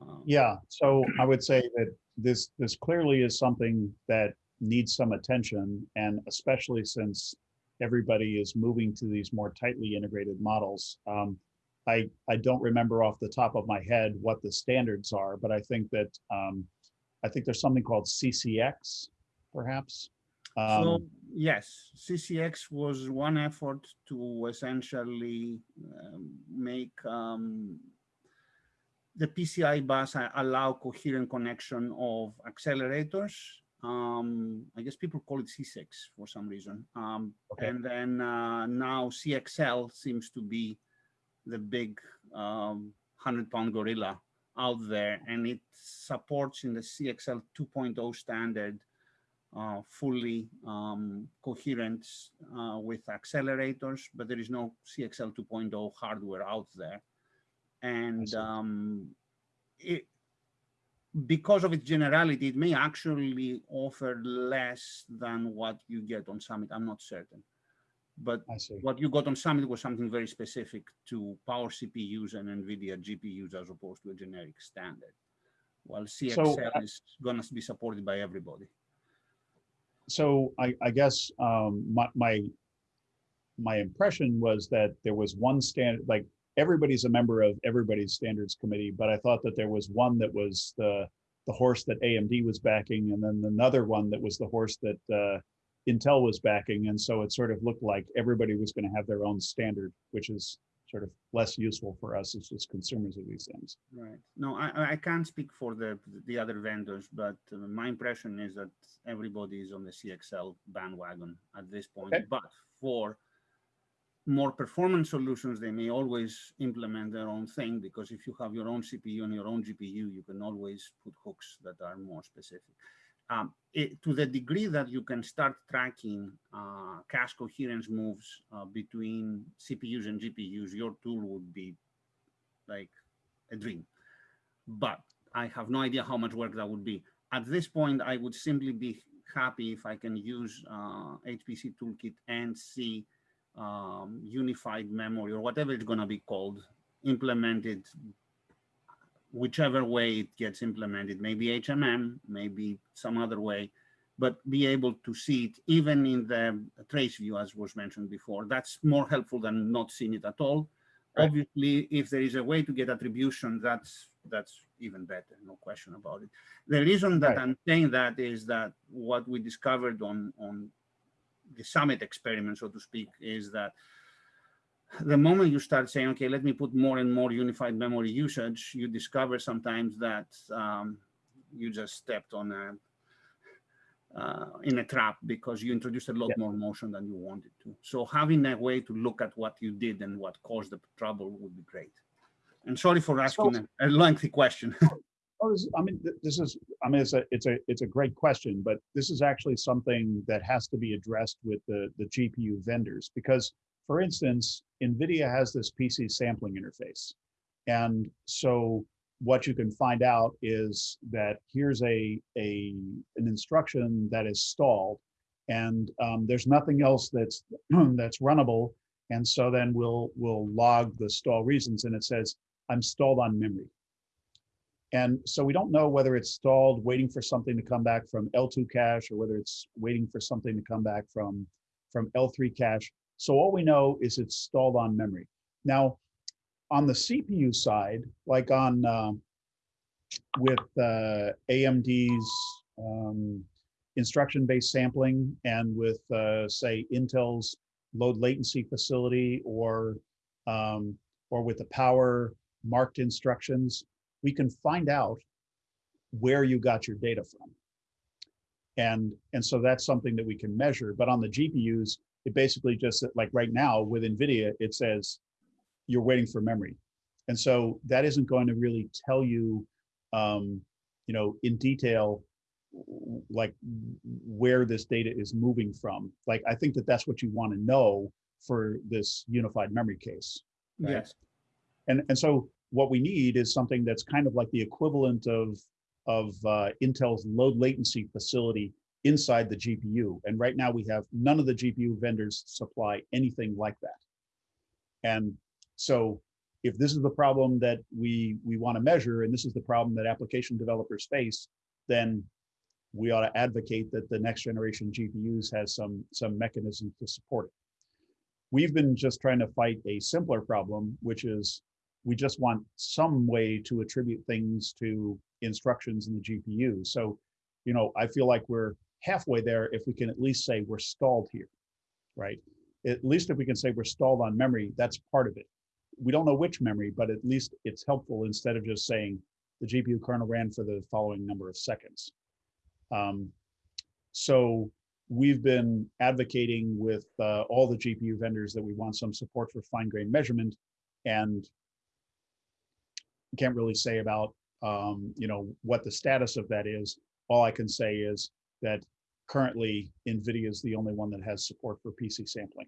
Um, yeah, so I would say that this, this clearly is something that needs some attention. And especially since everybody is moving to these more tightly integrated models. Um, I, I don't remember off the top of my head what the standards are, but I think that, um, I think there's something called CCX, perhaps. So Um, yes, CCX was one effort to essentially um, make um, the PCI bus allow coherent connection of accelerators. Um, I guess people call it C6 for some reason. Um, Okay. And then uh, now CXL seems to be the big um, 100 pound gorilla out there and it supports in the CXL 2.0 standard uh, fully um, coherent uh, with accelerators, but there is no CXL 2.0 hardware out there. And um, it, because of its generality, it may actually offer less than what you get on Summit. I'm not certain. But what you got on Summit was something very specific to power CPUs and NVIDIA GPUs as opposed to a generic standard. While CXL uh, is going to be supported by everybody. So I, I guess um, my, my my impression was that there was one standard, like everybody's a member of everybody's standards committee, but I thought that there was one that was the the horse that AMD was backing, and then another one that was the horse that uh, Intel was backing, and so it sort of looked like everybody was going to have their own standard, which is sort of less useful for us as just consumers of these things. Right. No, I, I- can't speak for the, the other vendors, but uh, my impression is that everybody is on the CXL bandwagon at this point. Okay. But for more performance solutions, they may always implement their own thing because if you have your own CPU and your own GPU, you can always put hooks that are more specific. Um, it, to the degree that you can start tracking uh, cache coherence moves uh, between CPUs and GPUs, your tool would be like a dream. But I have no idea how much work that would be. At this point, I would simply be happy if I can use uh, HPC Toolkit and see um, unified memory or whatever it's going to be called implemented whichever way it gets implemented, maybe HMM, maybe some other way, but be able to see it even in the trace view, as was mentioned before. That's more helpful than not seeing it at all. Right. Obviously, if there is a way to get attribution, that's that's even better, no question about it. The reason that Right. I'm saying that is that what we discovered on on the summit experiment, so to speak, is that the moment you start saying, okay, let me put more and more unified memory usage, you discover sometimes that um, you just stepped on a uh, in a trap because you introduced a lot Yeah. more motion than you wanted to. So having a way to look at what you did and what caused the trouble would be great. And sorry for asking a, a lengthy question. Oh, this- I mean, this is, I mean, it's a, it's a, it's a great question, but this is actually something that has to be addressed with the, the GPU vendors. Because, for instance, NVIDIA has this PC sampling interface. And so what you can find out is that here's a, a, an instruction that is stalled. And um, there's nothing else that's, that's runnable. And so then we'll, we'll log the stall reasons and it says, I'm stalled on memory. And so we don't know whether it's stalled, waiting for something to come back from L2 cache, or whether it's waiting for something to come back from, from L3 cache. So all we know is it's stalled on memory. Now, on the CPU side, like on uh, with uh, AMD's um, instruction-based sampling and with, uh, say, Intel's load latency facility or um, or with the power marked instructions, we can find out where you got your data from. And, and so that's something that we can measure. But on the GPUs, it basically just like right now with NVIDIA, it says you're waiting for memory. And so that isn't going to really tell you, um, you know, in detail, like where this data is moving from. Like, I think that that's what you want to know for this unified memory case. right? Yes. And, and so what we need is something that's kind of like the equivalent of, of uh, Intel's load latency facility inside the GPU. And right now we have none of the GPU vendors supply anything like that. And so if this is the problem that we, we want to measure, and this is the problem that application developers face, then we ought to advocate that the next generation GPUs has some, some mechanism to support it. We've been just trying to fight a simpler problem, which is we just want some way to attribute things to instructions in the GPU. So, you know, I feel like we're halfway there if we can at least say we're stalled here, right? At least if we can say we're stalled on memory, that's part of it. We don't know which memory, but at least it's helpful instead of just saying the GPU kernel ran for the following number of seconds. Um, so we've been advocating with uh, all the GPU vendors that we want some support for fine grained measurement and can't really say about um, you know what the status of that is. All I can say is that currently NVIDIA is the only one that has support for PC sampling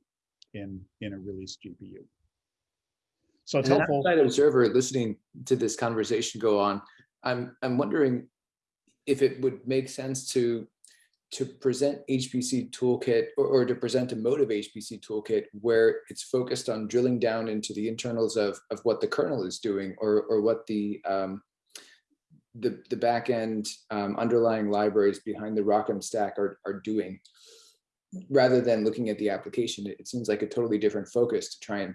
in in a released GPU. So it's an helpful. outside observer listening to this conversation go on, I'm I'm wondering if it would make sense to to present HPC toolkit or, or to present a motive HPC toolkit where it's focused on drilling down into the internals of, of what the kernel is doing or, or what the um, the, the backend um, underlying libraries behind the ROCm stack are, are doing rather than looking at the application. It, it seems like a totally different focus to try and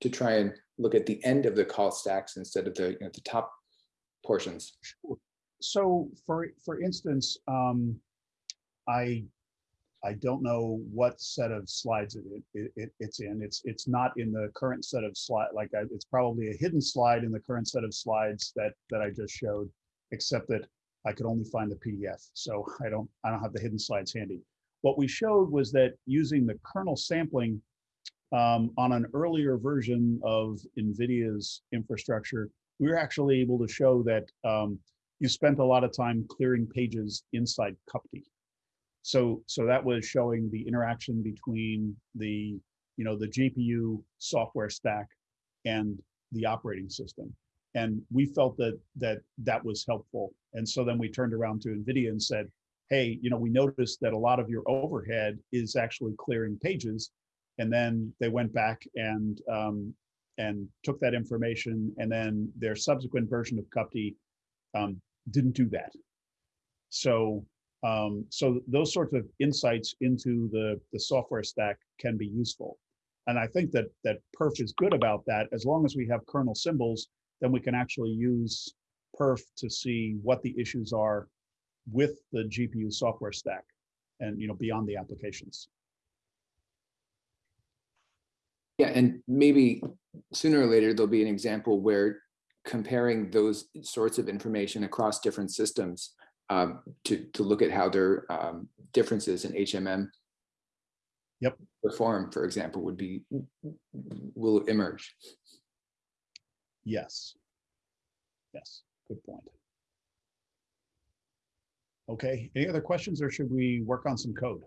to try and look at the end of the call stacks instead of the, you know, the top portions. So for for instance, um, I I don't know what set of slides it, it, it it's in. It's it's not in the current set of slide. Like I, it's probably a hidden slide in the current set of slides that that I just showed, except that I could only find the PDF. So I don't I don't have the hidden slides handy. What we showed was that using the kernel sampling um, on an earlier version of NVIDIA's infrastructure, we were actually able to show that um, you spent a lot of time clearing pages inside CUPTI. So, so that was showing the interaction between the, you know, the GPU software stack and the operating system. And we felt that that that was helpful. And so then we turned around to NVIDIA and said, hey, you know, we noticed that a lot of your overhead is actually clearing pages. And then they went back and um, and took that information, and then their subsequent version of CUPTI um, didn't do that. So um, so those sorts of insights into the the software stack can be useful. and I think that, that perf is good about that. As long as we have kernel symbols, then we can actually use perf to see what the issues are with the GPU software stack and, you know, beyond the applications. Yeah, and maybe sooner or later, there'll be an example where comparing those sorts of information across different systems um, to, to look at how their um, differences in HMM Yep. perform, for example, would be, will emerge. Yes. Yes, good point. Okay, any other questions or should we work on some code?